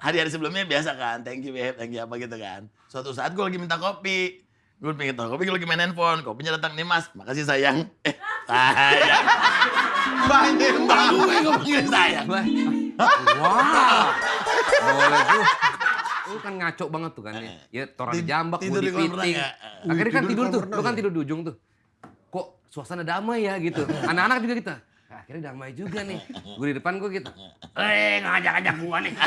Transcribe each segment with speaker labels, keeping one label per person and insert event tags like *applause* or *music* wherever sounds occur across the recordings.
Speaker 1: Hari-hari sebelumnya biasa kan, thank you babe, thank you apa gitu kan. Suatu saat gue lagi minta kopi. Gue pengen tahu kopi, gue lagi main handphone. Kopinya datang nih mas, makasih sayang. Eh, sayang.
Speaker 2: Banyak
Speaker 1: Mbak gue gue panggil sayang.
Speaker 3: Wah. Boleh tuh. Lu kan ngaco banget tuh kan ya. Ya toran
Speaker 1: Tid-
Speaker 3: jambak,
Speaker 1: tidur di renang ya?
Speaker 3: Akhirnya kan
Speaker 2: Tidur
Speaker 3: tuh. Lu kan
Speaker 2: ya?
Speaker 3: tidur di ujung tuh. Kok suasana damai ya gitu. *laughs* Anak-anak juga kita. Akhirnya damai juga nih. Gue di depan gue gitu. Eh ngajak-ngajak gua nih. *laughs*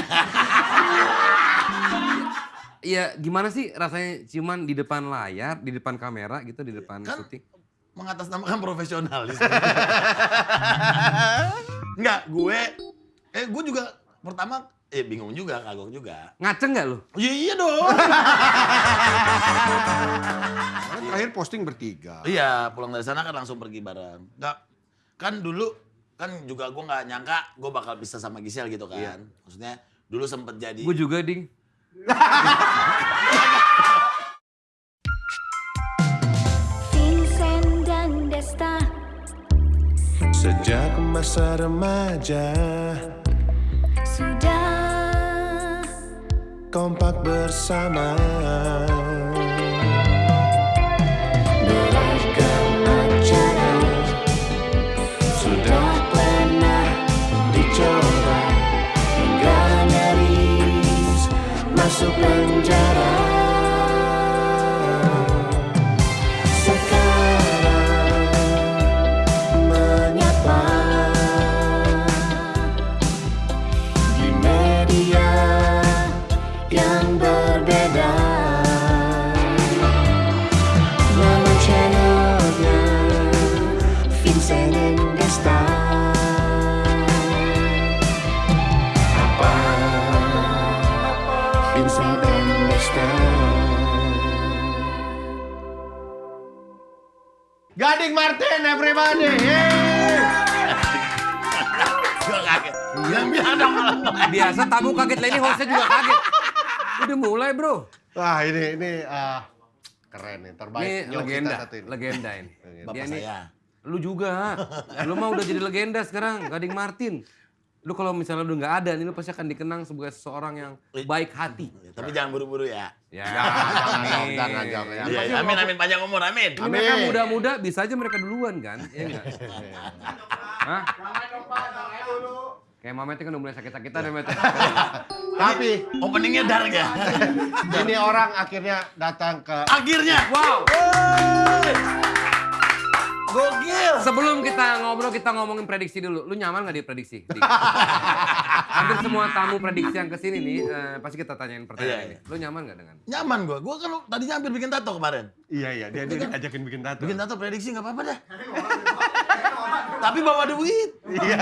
Speaker 3: Iya gimana sih rasanya ciuman di depan layar, di depan kamera gitu, di depan
Speaker 1: Kan
Speaker 3: syuting?
Speaker 1: mengatasnamakan profesionalis. *laughs* Enggak, gue eh gue juga pertama eh bingung juga, kagok juga.
Speaker 3: Ngaceng nggak lu?
Speaker 1: Iya iya dong. *laughs*
Speaker 2: Terakhir posting bertiga.
Speaker 1: iya, pulang dari sana kan langsung pergi bareng. Enggak kan dulu kan juga gue nggak nyangka gue bakal bisa sama Gisel gitu kan. Maksudnya dulu sempet jadi
Speaker 3: Gue juga ding.
Speaker 4: Sejak masa remaja
Speaker 5: sudah
Speaker 4: kompak bersama masuk penjara
Speaker 2: Gading Martin, everybody. Yeay.
Speaker 1: gue kaget. Yang bilang dong
Speaker 3: Biasa tamu kaget lah ini hostnya juga kaget. Udah mulai bro.
Speaker 2: Wah ini ini ah, keren nih, terbaik.
Speaker 3: Ini
Speaker 2: kita
Speaker 3: legenda,
Speaker 2: satu ini.
Speaker 3: legenda ini.
Speaker 1: Bapak
Speaker 3: Dia nih,
Speaker 1: saya.
Speaker 3: Lu juga. Lu mah udah jadi legenda sekarang, Gading Martin. Lu kalau misalnya lu nggak ada nih, lu pasti akan dikenang sebagai seseorang yang baik hati.
Speaker 1: Tapi jangan buru-buru ya.
Speaker 3: Ya, *laughs*
Speaker 2: jangan,
Speaker 3: amin.
Speaker 2: jangan, jangan, jangan.
Speaker 1: Iya, amin amin panjang umur amin.
Speaker 3: Ini mereka muda-muda, bisa aja mereka duluan kan? Iya nggak? Hah? Kayak Mamet kan udah mulai sakit-sakitan ya, Met. *laughs*
Speaker 2: Tapi
Speaker 1: Openingnya dark ya.
Speaker 2: ini orang akhirnya datang ke
Speaker 1: Akhirnya.
Speaker 3: Wow!
Speaker 1: Gokil.
Speaker 3: Sebelum kita ngobrol, kita ngomongin prediksi dulu. Lu nyaman nggak di prediksi? Dik? Hampir semua tamu prediksi yang ke sini nih, eh, pasti kita tanyain pertanyaan
Speaker 1: Iya,
Speaker 3: ini. Lu nyaman nggak dengan?
Speaker 1: Nyaman gue. Gue kan tadinya hampir bikin tato kemarin.
Speaker 2: Iya iya, dia dia ajakin bikin tato.
Speaker 1: Bikin tato prediksi nggak apa-apa dah. Tapi bawa duit.
Speaker 2: Iya.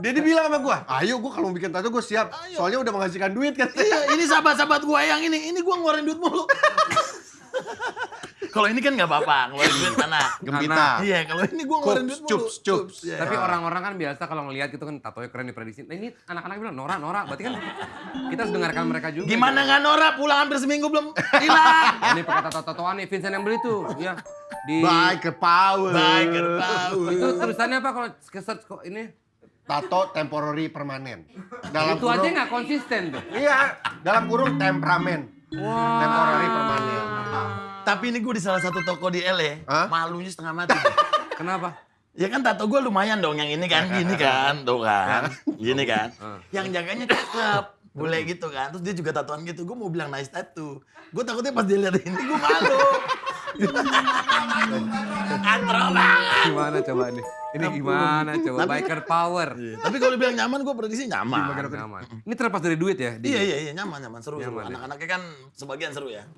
Speaker 2: dia dibilang sama gua, "Ayo gua kalau mau bikin tato gua siap. Soalnya udah menghasilkan duit kan."
Speaker 1: Iya, ini sahabat-sahabat gue yang ini. Ini gue ngeluarin duit mulu. Kalau ini kan nggak apa-apa, *laughs* ngeluarin duit mana.
Speaker 2: Gembita.
Speaker 1: Iya, kalau ini gue ngeluarin duit
Speaker 2: Cups, cups.
Speaker 1: Iya.
Speaker 3: Tapi orang-orang kan biasa kalau ngelihat gitu kan tatonya keren diprediksi. Nah ini anak-anak bilang Nora, Nora. Berarti kan kita harus dengarkan mereka juga.
Speaker 1: Gimana nggak Nora pulang hampir seminggu belum hilang. *laughs*
Speaker 3: Ini pakai tato-tatoan nih Vincent yang beli tuh. Ya. Di
Speaker 2: Biker power.
Speaker 1: Biker power.
Speaker 3: Itu tulisannya apa kalau ke-search kok ini?
Speaker 2: Tato temporary permanen. Dalam
Speaker 3: itu aja nggak konsisten tuh.
Speaker 2: Iya, dalam kurung temperamen.
Speaker 3: Wah.
Speaker 2: Temporary permanen.
Speaker 1: Tapi ini gue di salah satu toko di LA,
Speaker 2: Hah?
Speaker 1: malunya setengah mati. *laughs*
Speaker 3: Kenapa?
Speaker 1: Ya kan tato gue lumayan dong, yang ini kan, gini kan, *laughs* tuh kan, gini kan. Yang jaganya cakep, boleh gitu kan. Terus dia juga tatoan gitu, gue mau bilang nice tattoo. Gue takutnya pas dia lihat ini, gue malu. Antro banget.
Speaker 3: Gimana coba nih? Ini gimana coba?
Speaker 1: Tapi-
Speaker 3: Biker power.
Speaker 1: Tapi kalau bilang nyaman, gue prediksi nyaman.
Speaker 3: Nyaman. Ini terlepas dari duit ya? Di-
Speaker 1: Iya, iya, iya, nyaman, nyaman, seru, seru.
Speaker 3: Nyaman ya?
Speaker 1: Anak-anaknya kan sebagian seru ya. *laughs*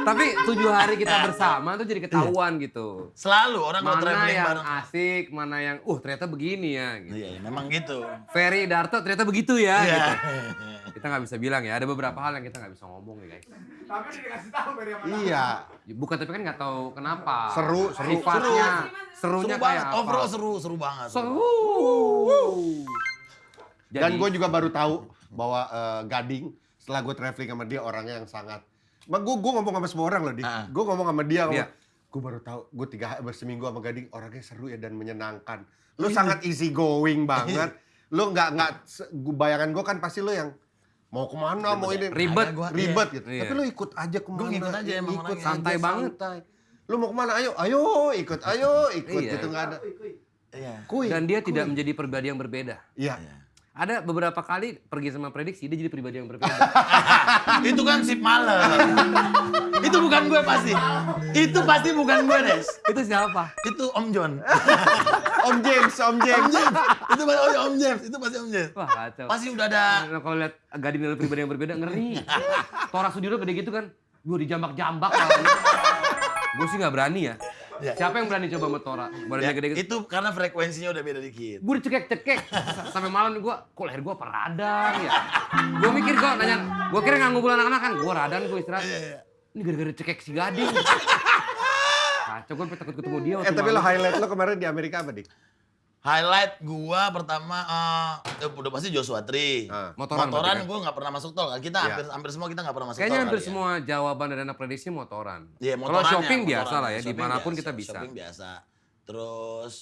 Speaker 3: Tapi tujuh hari kita bersama tuh jadi ketahuan gitu.
Speaker 1: Selalu orang kalau
Speaker 3: Mana
Speaker 1: traveling
Speaker 3: yang
Speaker 1: bareng.
Speaker 3: asik, mana yang, uh ternyata begini ya. Gitu.
Speaker 1: Iya, iya, memang gitu.
Speaker 3: Ferry Darto ternyata begitu ya.
Speaker 1: Iya.
Speaker 3: Gitu. *laughs* Kita nggak bisa bilang ya. Ada beberapa hal yang kita nggak bisa ngomong nih guys.
Speaker 2: Iya.
Speaker 3: Bukan tapi kan nggak tahu kenapa.
Speaker 2: Seru, seru.
Speaker 3: Sifatnya,
Speaker 1: Seru
Speaker 3: serunya
Speaker 1: banget,
Speaker 3: kayak apa?
Speaker 1: overall seru, seru banget.
Speaker 3: Seru.
Speaker 2: Dan
Speaker 3: Jadi-
Speaker 2: gue juga baru tahu bahwa eh, Gading setelah gue traveling sama dia orangnya yang sangat. Gue gue ngomong sama semua orang loh, di.
Speaker 1: Ah.
Speaker 2: Gue ngomong sama dia,
Speaker 3: Iya.
Speaker 2: Gue baru tahu, gue tiga berseminggu sama Gading orangnya seru ya dan menyenangkan. Lu sangat easy going banget. Lu nggak nggak bayangan gue kan pasti lu yang mau ke mana, mau ini
Speaker 3: Ribet.
Speaker 1: Gua,
Speaker 2: ribet
Speaker 1: iya.
Speaker 2: gitu.
Speaker 3: Iya.
Speaker 2: Tapi lu ikut aja ke mana?
Speaker 1: Gua ngikut aja emang
Speaker 2: ikut
Speaker 1: orangnya.
Speaker 3: Santai
Speaker 2: aja,
Speaker 3: banget.
Speaker 2: santai. Lu mau ke mana? Ayo, ayo ikut, ayo ikut
Speaker 3: Iya.
Speaker 2: gitu nggak ada.
Speaker 1: Iya.
Speaker 2: Kuy.
Speaker 3: Dan dia tidak menjadi pribadi yang berbeda.
Speaker 2: Iya.
Speaker 3: Ada beberapa kali pergi sama prediksi dia jadi pribadi yang berbeda. *laughs*
Speaker 1: Itu kan sip malam. *laughs* itu bukan gue pasti. Itu pasti bukan gue, Des.
Speaker 3: itu siapa?
Speaker 1: Itu Om John. *laughs*
Speaker 2: Om James, Om James.
Speaker 1: itu pasti oh, Om James, itu pasti Om James.
Speaker 3: Wah kacau.
Speaker 1: Pasti udah ada
Speaker 3: Nah, kalau lihat gading dari pribadi yang berbeda ngeri. Tora Sudiro gede gitu kan, gue dijambak-jambak Gue sih nggak berani ya.
Speaker 1: Ya.
Speaker 3: Siapa yang berani coba sama Tora? Badannya
Speaker 1: ya,
Speaker 3: gede gitu.
Speaker 1: itu karena frekuensinya udah beda dikit.
Speaker 3: Gue dicekek-cekek sampai malam gue, kok leher gue apa radang ya? Gue mikir kok nanya, gue kira nggak ngumpul anak-anak kan, gue radang gue istirahat.
Speaker 1: Iya,
Speaker 3: Ini gara-gara cekek si gading. Kacau, gue takut ketemu dia.
Speaker 2: Eh tapi lo highlight lo kemarin di Amerika apa, Dik?
Speaker 1: Highlight gua pertama eh, udah pasti Joshua Tree.
Speaker 2: Ah.
Speaker 3: Motoran
Speaker 1: Motoran
Speaker 3: kan?
Speaker 1: gua nggak pernah masuk tol kan. Kita
Speaker 2: Iya.
Speaker 1: hampir hampir semua kita nggak pernah masuk
Speaker 3: Kayaknya
Speaker 1: tol.
Speaker 3: hampir
Speaker 1: kali ya.
Speaker 3: semua jawaban dari anak prediksi motoran.
Speaker 1: Iya,
Speaker 3: Kalau
Speaker 1: motorannya,
Speaker 3: shopping biasa
Speaker 1: motoran.
Speaker 3: lah ya,
Speaker 1: Shopping
Speaker 3: di mana pun
Speaker 1: biasa,
Speaker 3: kita bisa.
Speaker 1: Shopping biasa. Terus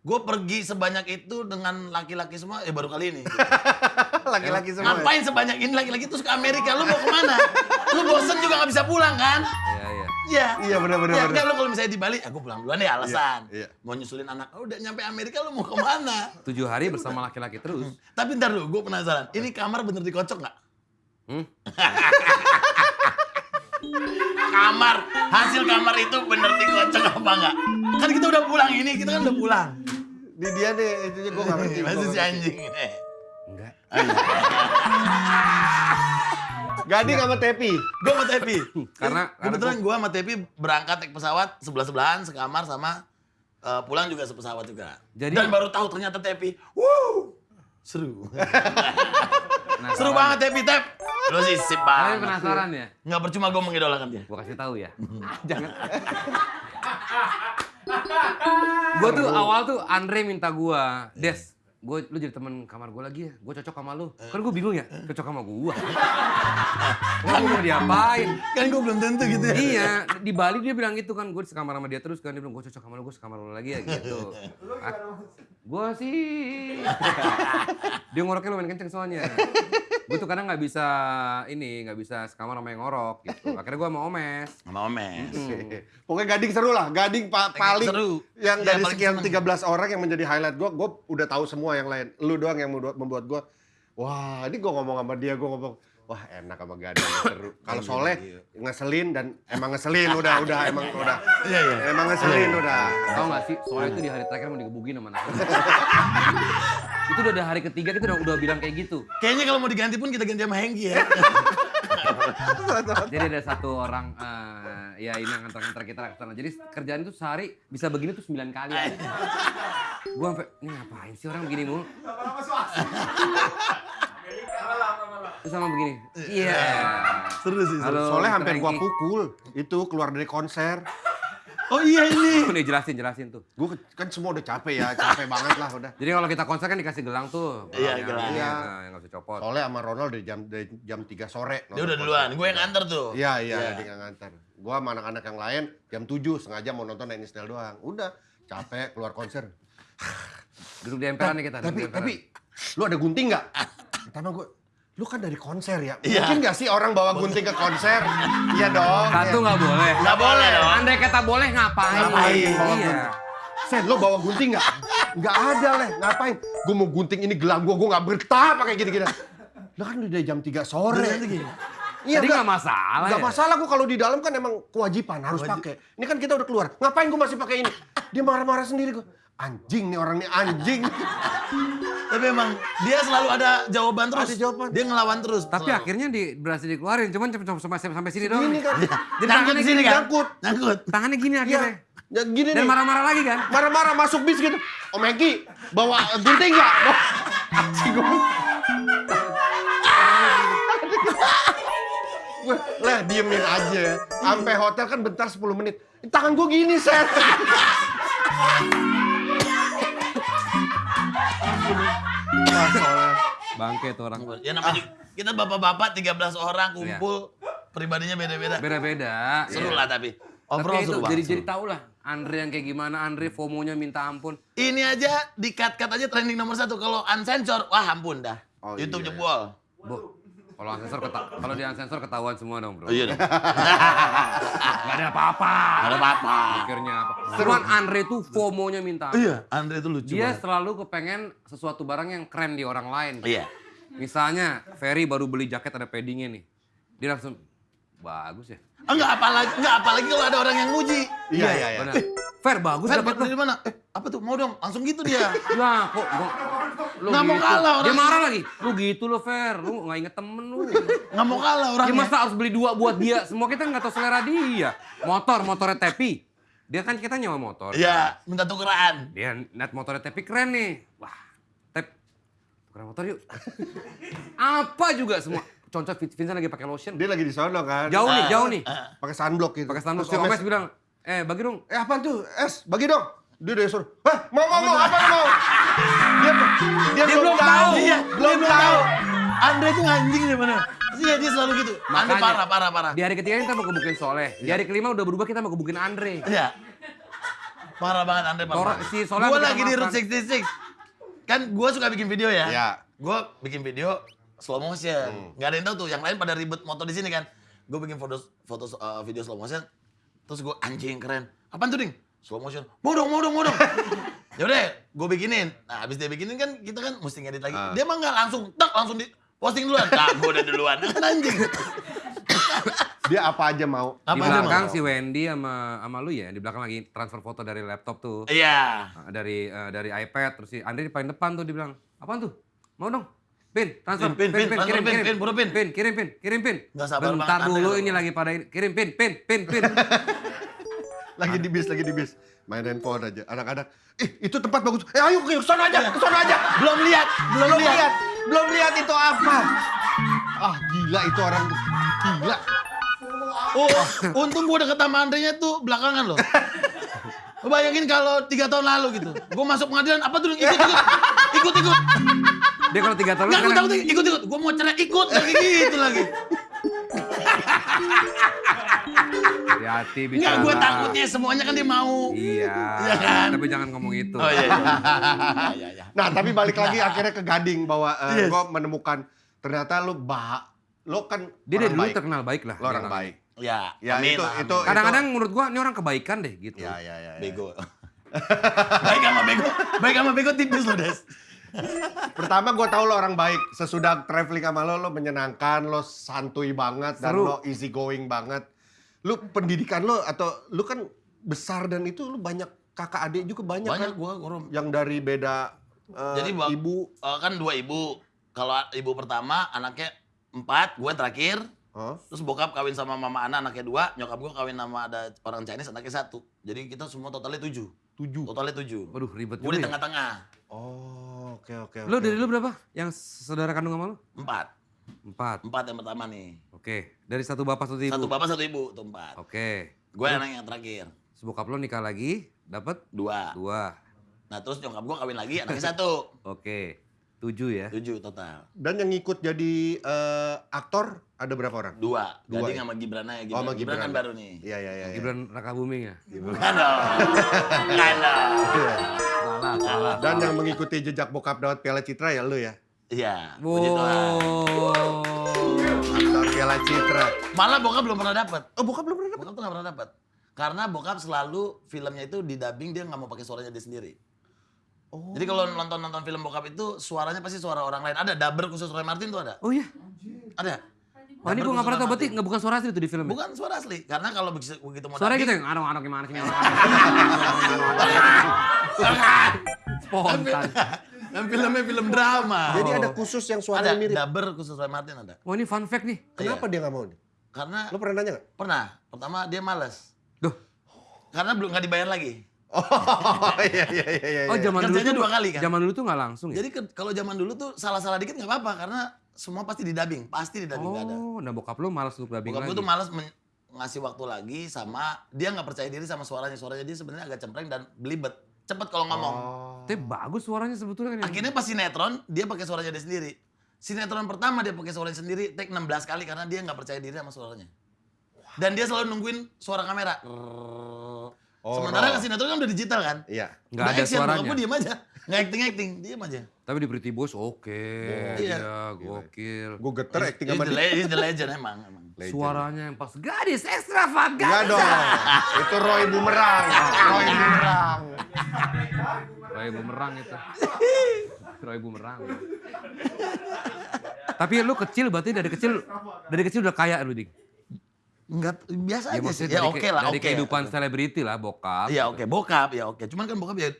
Speaker 1: gue pergi sebanyak itu dengan laki-laki semua ya baru kali ini. *laughs*
Speaker 2: Laki-laki semua. ya?
Speaker 1: Ngapain sebanyak ini laki-laki terus ke Amerika? Lu mau ke mana? Lu bosen juga nggak bisa pulang kan?
Speaker 3: Iya, iya.
Speaker 1: Iya.
Speaker 2: Iya, benar, benar,
Speaker 1: Ya, enggak, lu kalau misalnya di Bali, aku pulang duluan ya alasan.
Speaker 2: Iya, iya.
Speaker 1: Mau nyusulin anak, oh, udah nyampe Amerika lu mau ke mana? *laughs*
Speaker 3: Tujuh hari bersama laki-laki terus.
Speaker 1: Tapi ntar dulu, gue penasaran. Ini kamar bener dikocok nggak?
Speaker 3: Hmm? *laughs*
Speaker 1: kamar, hasil kamar itu bener dikocok apa nggak? Kan kita udah pulang ini, kita kan udah pulang.
Speaker 2: Di dia nih, itu gue gak ngerti.
Speaker 1: Masih
Speaker 2: nggak
Speaker 1: si anjing.
Speaker 3: Enggak. *laughs*
Speaker 2: Gading sama Tepi.
Speaker 1: Gue sama Tepi.
Speaker 3: Karena-
Speaker 1: kebetulan gue sama Tepi berangkat naik pesawat sebelah sebelahan sekamar sama eh, pulang juga sepesawat juga.
Speaker 3: Jadi-
Speaker 1: Dan baru tahu ternyata Tepi, wuh, seru.
Speaker 3: Penasaran.
Speaker 1: seru banget Tepi Tep. Lu sih sip
Speaker 3: Kalian
Speaker 1: banget.
Speaker 3: penasaran ya?
Speaker 1: Nggak percuma gue mengidolakan dia.
Speaker 3: Gue kasih tahu ya. *laughs* Jangan. gue tuh awal tuh Andre minta gue, Des, gue lu jadi temen kamar gue lagi ya. Gue cocok sama lu. Kan gue bingung ya, cocok sama gue. Kan gue mau diapain?
Speaker 1: Kan gue belum tentu gitu ya.
Speaker 3: iya, di Bali dia bilang gitu kan, gue sekamar sama dia terus kan dia bilang gue cocok sama lu, gue sekamar lu lagi ya gitu. Gue sih, *laughs* dia ngoroknya lumayan kenceng soalnya. Gue tuh kadang nggak bisa ini, nggak bisa sekamar sama yang ngorok gitu. *laughs* Akhirnya gue sama Omes.
Speaker 1: Sama Omes.
Speaker 2: Pokoknya Gading seru lah. Gading pa- paling
Speaker 1: seru.
Speaker 2: yang
Speaker 1: Iya,
Speaker 2: dari
Speaker 1: paling
Speaker 2: sekian
Speaker 1: seneng.
Speaker 2: 13 orang yang menjadi highlight gue, gue udah tahu semua yang lain. Lu doang yang membuat, membuat gue, wah ini gue ngomong sama dia, gue ngomong, wah enak sama Gading *laughs* seru. Kalau Soleh ngeselin dan emang ngeselin udah, udah *laughs* emang udah.
Speaker 1: Iya, iya.
Speaker 2: Emang ngeselin udah.
Speaker 3: Tahu nggak sih, soalnya itu di hari terakhir mau digebukin sama anak. Itu udah hari ketiga kita udah, udah bilang kayak gitu.
Speaker 1: Kayaknya kalau mau diganti pun kita ganti sama Hengki ya.
Speaker 3: Jadi ada satu orang, eh, ya ini yang ngantar-ngantar kita ke sana. Jadi kerjaan itu sehari bisa begini tuh 9 kali. Gua sampai, ini ngapain sih orang begini mulu? Terus sama begini. Iya.
Speaker 1: Seru sih. seru.
Speaker 3: Halo,
Speaker 2: Soleh
Speaker 3: Mr.
Speaker 2: hampir gua pukul. Itu keluar dari konser.
Speaker 1: Oh iya ini. *coughs*
Speaker 3: Nih jelasin, jelasin tuh.
Speaker 2: Gue kan semua udah capek ya, capek banget lah udah.
Speaker 3: Jadi kalau kita konser kan dikasih gelang tuh.
Speaker 1: Iya,
Speaker 3: yang-
Speaker 1: gelang.
Speaker 3: Iya.
Speaker 2: Iya.
Speaker 3: Yang nggak bisa copot.
Speaker 2: Soleh sama Ronald dari jam dari jam 3 sore.
Speaker 1: Dia udah duluan. Gue yang antar tuh.
Speaker 2: Iya, iya,
Speaker 1: Iya.
Speaker 2: dia nggak nganter. Gua sama anak-anak yang lain jam 7 sengaja mau nonton Nine Inch doang. Udah, capek keluar konser.
Speaker 3: Duduk di emperan nih kita.
Speaker 2: tapi tapi lu ada gunting nggak? Pertama gue, lu kan dari konser ya.
Speaker 1: Iya.
Speaker 2: Mungkin nggak sih orang bawa gunting ke konser? *laughs* iya dong.
Speaker 3: Satu
Speaker 2: ya.
Speaker 3: nggak boleh.
Speaker 1: Nggak boleh dong.
Speaker 3: Andai kata boleh ngapain?
Speaker 1: Ngapain
Speaker 2: bawa
Speaker 3: Iya.
Speaker 2: gunting? Sen, lo bawa gunting nggak? Nggak ada leh, ngapain? Gue mau gunting ini gelang gue, gue nggak betah pakai gini-gini. Lah kan udah jam 3 sore.
Speaker 1: Gini.
Speaker 2: Iya,
Speaker 3: Tadi nggak masalah
Speaker 2: Nggak
Speaker 3: ya?
Speaker 2: masalah gue kalau di dalam kan emang kewajiban harus pakai. Ini kan kita udah keluar. Ngapain gue masih pakai ini? Dia marah-marah sendiri gue. Anjing nih orang nih anjing. *laughs*
Speaker 1: Tapi emang dia selalu ada jawaban terus.
Speaker 2: Ada jawaban.
Speaker 1: Dia ngelawan terus.
Speaker 3: Tapi
Speaker 1: selalu.
Speaker 3: akhirnya di, berhasil dikeluarin, cuman cuma sampai, sampai sini doang.
Speaker 2: Ini kan.
Speaker 3: Jadi tangannya
Speaker 1: di sini
Speaker 3: gini
Speaker 1: kan?
Speaker 2: nyangkut.
Speaker 1: Nyangkut.
Speaker 3: Tangannya gini
Speaker 2: Iya.
Speaker 3: akhirnya.
Speaker 2: Ya, gini
Speaker 3: Dan marah-marah lagi kan?
Speaker 2: Marah-marah masuk bis gitu. Om Eki, bawa gunting nggak? Anjing gue. *laughs* Lah diemin aja ya. Sampai hotel kan bentar 10 menit. Tangan gue gini, Set. *laughs*
Speaker 3: Bangke tuh orang.
Speaker 1: Ya namanya juga- kita bapak-bapak 13 orang kumpul. Pribadinya beda-beda.
Speaker 3: Beda-beda.
Speaker 1: Seru
Speaker 3: iya.
Speaker 1: lah tapi. Overall
Speaker 3: Tapi itu
Speaker 1: seru banget,
Speaker 3: jadi
Speaker 1: seru.
Speaker 3: jadi tau lah Andre yang kayak gimana, Andre FOMO-nya minta ampun.
Speaker 1: Ini aja di cut-cut aja trending nomor satu. Kalau unsensor, wah ampun dah.
Speaker 2: Oh,
Speaker 1: YouTube
Speaker 2: iya.
Speaker 1: jebol.
Speaker 3: Bu, kalau unsensor keta- kalau di unsensor ketahuan semua dong, Bro.
Speaker 1: Iya dong. *laughs*
Speaker 3: Gak ada apa-apa.
Speaker 1: Gak ada apa-apa.
Speaker 3: Pikirnya apa? Cuman Andre tuh FOMO-nya minta.
Speaker 1: Iya, Andre itu lucu
Speaker 3: Dia
Speaker 1: banget.
Speaker 3: selalu kepengen sesuatu barang yang keren di orang lain.
Speaker 1: Iya.
Speaker 3: Misalnya, Ferry baru beli jaket ada paddingnya nih. Dia langsung, bagus ya.
Speaker 1: Enggak apalagi enggak apalagi kalau ada orang yang muji.
Speaker 2: Iya, iya, iya.
Speaker 3: Benar. Fer, bagus
Speaker 1: Fer,
Speaker 3: dapat
Speaker 1: dari mana? Eh, apa tuh? Mau dong, langsung gitu dia. *laughs*
Speaker 3: Ya, kok gua, lu
Speaker 1: Nggak mau kalah
Speaker 3: Dia
Speaker 1: orang.
Speaker 3: marah lagi. Lu gitu lo, Fer. Lu nggak inget temen lu.
Speaker 1: Nggak mau kalah
Speaker 3: Ya
Speaker 1: orangnya.
Speaker 3: masa harus beli dua buat dia? Semua kita nggak tahu selera dia. Motor, motornya Tepi. Dia kan kita nyewa motor.
Speaker 1: Iya, minta tukeran.
Speaker 3: Dia liat motornya Tepi keren nih. Wah, Tep, tukeran motor yuk. *laughs* Apa juga semua. Contoh Vincent lagi pakai lotion.
Speaker 2: Dia lagi di sono kan.
Speaker 3: Jauh nih,
Speaker 1: Ah,
Speaker 3: jauh nih.
Speaker 2: Pakai sunblock gitu.
Speaker 3: Pakai.
Speaker 2: Terus
Speaker 3: Si Omes, bilang, eh bagi dong.
Speaker 2: Eh apa tuh? Es, bagi dong. Dia udah suruh. Hah, mau mau mau apa lu mau? Dia dia,
Speaker 3: Dia belum tahu.
Speaker 1: Iya,
Speaker 2: belum
Speaker 1: dia
Speaker 2: tahu.
Speaker 1: Andre itu anjing deh mana? Iya, dia selalu gitu. Andre
Speaker 3: Makanya,
Speaker 1: parah, parah, parah.
Speaker 3: Di hari ketiga kita mau kebukin Soleh. Di hari kelima udah berubah kita mau kebukin Andre.
Speaker 1: Iya. Parah banget Andre parah.
Speaker 3: Si Soleh
Speaker 1: Gua lagi di. Route 66. Kan gua suka bikin video ya.
Speaker 2: Iya.
Speaker 1: Gua bikin video slow motion.
Speaker 3: Hmm.
Speaker 1: Nggak ada yang tahu tuh, yang lain pada ribet motor di sini kan. Gua bikin foto foto uh, video slow motion. Terus gua anjing keren. Apaan tuh, Ding? Slow motion. Mau dong, mau dong, mau dong. *laughs* Yaudah, gua bikinin. Nah, habis dia bikinin kan kita kan mesti ngedit lagi.
Speaker 2: Ah.
Speaker 1: Dia mah nggak langsung, tak langsung di posting duluan. Nah, gua udah duluan. Kan *laughs* anjing.
Speaker 2: Dia apa aja mau.
Speaker 3: Di
Speaker 1: Apa aja
Speaker 3: belakang
Speaker 1: mau.
Speaker 3: si Wendy sama sama lu ya, di belakang lagi transfer foto dari laptop tuh.
Speaker 1: Iya.
Speaker 3: Nah, dari eh, dari iPad terus si Andre di paling depan tuh dibilang, "Apaan tuh? Mau dong?" Pin, transfer,
Speaker 1: Pin, pin, pin,
Speaker 3: kirim,
Speaker 1: pin,
Speaker 3: kirim,
Speaker 1: pin, buru pin.
Speaker 3: pin, kirim, pin, kirim, pin.
Speaker 1: Nggak sabar
Speaker 3: Bentar dulu ini lagi pada ini. kirim, pin, pin, pin, pin. *laughs*
Speaker 2: Lagi di bis, lagi di bis. Main handphone aja. Anak-anak, ih itu tempat bagus. Eh ayo ke sana aja, ke sana aja.
Speaker 1: Belum lihat, belum, lihat.
Speaker 2: belum lihat itu apa. Ah gila itu orang. Gila.
Speaker 1: Oh, untung gua deket sama Andre-nya tuh belakangan loh. *laughs* Lu Bayangin kalau tiga tahun lalu gitu. Gua masuk pengadilan, apa tuh? Ikut, ikut. Ikut, ikut.
Speaker 3: Dia kalau tiga tahun
Speaker 1: Nggak, gua
Speaker 3: kan
Speaker 1: takut ikut, ikut. Gua mau cerai, ikut. Lagi gitu lagi.
Speaker 3: hati-hati bicara.
Speaker 1: Enggak, gua takutnya semuanya kan dia mau.
Speaker 3: Iya.
Speaker 1: Iya kan?
Speaker 3: Tapi jangan ngomong itu.
Speaker 1: Oh iya, iya. Iya, iya.
Speaker 2: Nah tapi balik lagi akhirnya ke Gading bahwa
Speaker 1: Yes.
Speaker 2: gue menemukan ternyata lu bah lo kan
Speaker 3: Dia dari dulu
Speaker 2: baik.
Speaker 3: terkenal baik lah.
Speaker 2: Lo orang
Speaker 3: dia
Speaker 2: baik.
Speaker 1: Ya,
Speaker 2: Ya,
Speaker 1: amin,
Speaker 2: itu-
Speaker 1: amin.
Speaker 2: itu-
Speaker 3: Kadang-kadang menurut gua ini orang kebaikan deh gitu.
Speaker 2: Ya ya ya. ya.
Speaker 1: bego. *laughs* baik sama bego, baik sama bego tipis loh, Des.
Speaker 2: Pertama gue tahu lo orang baik. Sesudah traveling sama lo, lo menyenangkan, lo santuy banget, dan
Speaker 3: Seru.
Speaker 2: lo easy going banget. Lu pendidikan lo atau lu kan besar dan itu lu banyak kakak adik juga banyak,
Speaker 1: Banyak
Speaker 2: kan?
Speaker 1: gua, gua
Speaker 2: Yang dari beda eh,
Speaker 1: Jadi
Speaker 2: ibu.
Speaker 1: eh, kan dua ibu. Kalau ibu pertama anaknya empat, gue terakhir.
Speaker 2: Hah?
Speaker 1: Terus bokap kawin sama mama anak anaknya dua, nyokap gue kawin sama ada orang Chinese anaknya satu. Jadi kita semua totalnya tujuh.
Speaker 2: Tujuh.
Speaker 1: Totalnya tujuh.
Speaker 3: Waduh ribet
Speaker 1: Gue di
Speaker 3: juga ya.
Speaker 1: tengah-tengah.
Speaker 2: Oh, oke oke.
Speaker 3: Lu
Speaker 2: oke.
Speaker 3: dari lu berapa? Yang saudara kandung sama lu?
Speaker 1: Empat.
Speaker 3: Empat.
Speaker 1: Empat yang pertama nih.
Speaker 3: Oke. Dari satu bapak satu ibu.
Speaker 1: Satu bapak satu ibu, tuh empat.
Speaker 3: Oke.
Speaker 1: Gue anak yang terakhir.
Speaker 3: Sebokap lo nikah lagi, dapat
Speaker 1: Dua.
Speaker 3: dua.
Speaker 1: Nah terus nyokap gue kawin lagi anaknya satu. *laughs*
Speaker 3: Oke. Tujuh ya.
Speaker 1: Tujuh total.
Speaker 2: Dan yang ngikut jadi eh, aktor ada berapa orang?
Speaker 1: Dua.
Speaker 2: Dua,
Speaker 1: Gading
Speaker 2: ya?
Speaker 1: sama Gibran aja.
Speaker 2: Oh,
Speaker 1: Gibran,
Speaker 2: sama
Speaker 1: Gibran kan
Speaker 2: Gibran.
Speaker 1: baru nih.
Speaker 2: Iya iya iya. iya.
Speaker 3: Gibran Raka Buming ya?
Speaker 1: Bukan dong. *laughs* Bukan dong.
Speaker 3: Salah, salah.
Speaker 2: Dan yang mengikuti jejak bokap dapat Piala Citra ya lu ya.
Speaker 1: Iya. Puji Tuhan.
Speaker 3: Wow.
Speaker 2: Aktor Piala Citra.
Speaker 1: Malah bokap belum pernah dapat.
Speaker 2: Oh bokap belum pernah dapat.
Speaker 1: Bokap tuh gak pernah dapat. Karena bokap selalu filmnya itu di dubbing dia nggak mau pakai suaranya dia sendiri.
Speaker 2: Oh.
Speaker 1: Jadi kalau nonton nonton film bokap itu suaranya pasti suara orang lain. Ada dubber khusus Roy Martin tuh ada.
Speaker 3: Oh iya.
Speaker 1: Ada.
Speaker 3: Wah ini
Speaker 1: Dubber
Speaker 3: gue gak
Speaker 1: khusus
Speaker 3: pernah tahu berarti bukan suara asli itu di film.
Speaker 1: Bukan suara asli. Karena kalau begitu, begitu mau
Speaker 3: Suara gitu yang anak-anak gimana sih? Spontan. *laughs*
Speaker 1: Dan filmnya film drama.
Speaker 2: Jadi ada khusus yang
Speaker 1: ada
Speaker 2: suaranya mirip.
Speaker 1: dubber khusus Roy Martin ada.
Speaker 3: Wah ini fun fact nih.
Speaker 2: Kenapa
Speaker 1: Iya.
Speaker 2: dia nggak mau nih?
Speaker 1: Karena
Speaker 2: Lo pernah nanya nggak?
Speaker 1: pernah. Pertama dia males.
Speaker 3: Duh.
Speaker 1: Karena belum nggak dibayar lagi.
Speaker 2: Oh iya iya iya iya.
Speaker 3: Oh zaman dulu
Speaker 1: Kerjanya
Speaker 3: tuh
Speaker 1: dua kali kan?
Speaker 3: Zaman dulu tuh nggak langsung ya?
Speaker 1: Jadi ke- kalau zaman dulu tuh salah-salah dikit nggak apa-apa karena semua pasti di dubbing, pasti di dubbing nggak ada.
Speaker 3: Oh, nah bokap lu malas untuk dubbing
Speaker 1: Bokap
Speaker 3: lagi.
Speaker 1: tuh malas ngasih waktu lagi sama dia nggak percaya diri sama suaranya. Suaranya dia sebenarnya agak cempreng dan belibet. Cepet kalau ngomong.
Speaker 2: Oh.
Speaker 3: Tapi bagus suaranya sebetulnya kan. ya?
Speaker 1: Akhirnya pas sinetron dia pakai suaranya dia sendiri. Sinetron pertama dia pakai suaranya sendiri, take 16 kali karena dia nggak percaya diri sama suaranya. Dan dia selalu nungguin suara kamera.
Speaker 2: Oh,
Speaker 1: Sementara
Speaker 2: raw.
Speaker 1: kan sinetron kan udah digital kan?
Speaker 2: Iya.
Speaker 3: Nggak
Speaker 1: Udah
Speaker 3: ada
Speaker 1: action,
Speaker 3: suaranya.
Speaker 1: gue diem aja. Nggak acting-acting, diem aja.
Speaker 3: Tapi di Pretty Boys oke,
Speaker 1: Iya.
Speaker 3: iya gokil.
Speaker 2: Gue geter acting
Speaker 1: He's
Speaker 2: sama
Speaker 1: the,
Speaker 2: dia.
Speaker 1: he's the legend emang. emang.
Speaker 2: Legend.
Speaker 3: Suaranya yang pas gadis ekstravagan.
Speaker 2: Enggak dong. Itu Roy Bumerang. Roy Bumerang.
Speaker 3: Roy bumerang itu. Roy bumerang. Tapi lu kecil berarti dari kecil dari kecil udah kaya lu, Dik.
Speaker 1: Enggak, biasa
Speaker 3: Ya
Speaker 1: aja sih. Ya oke
Speaker 3: ke-
Speaker 1: lah,
Speaker 3: dari
Speaker 1: oke.
Speaker 3: kehidupan selebriti lah, bokap.
Speaker 1: Iya oke, bokap ya oke. Cuman kan bokap ya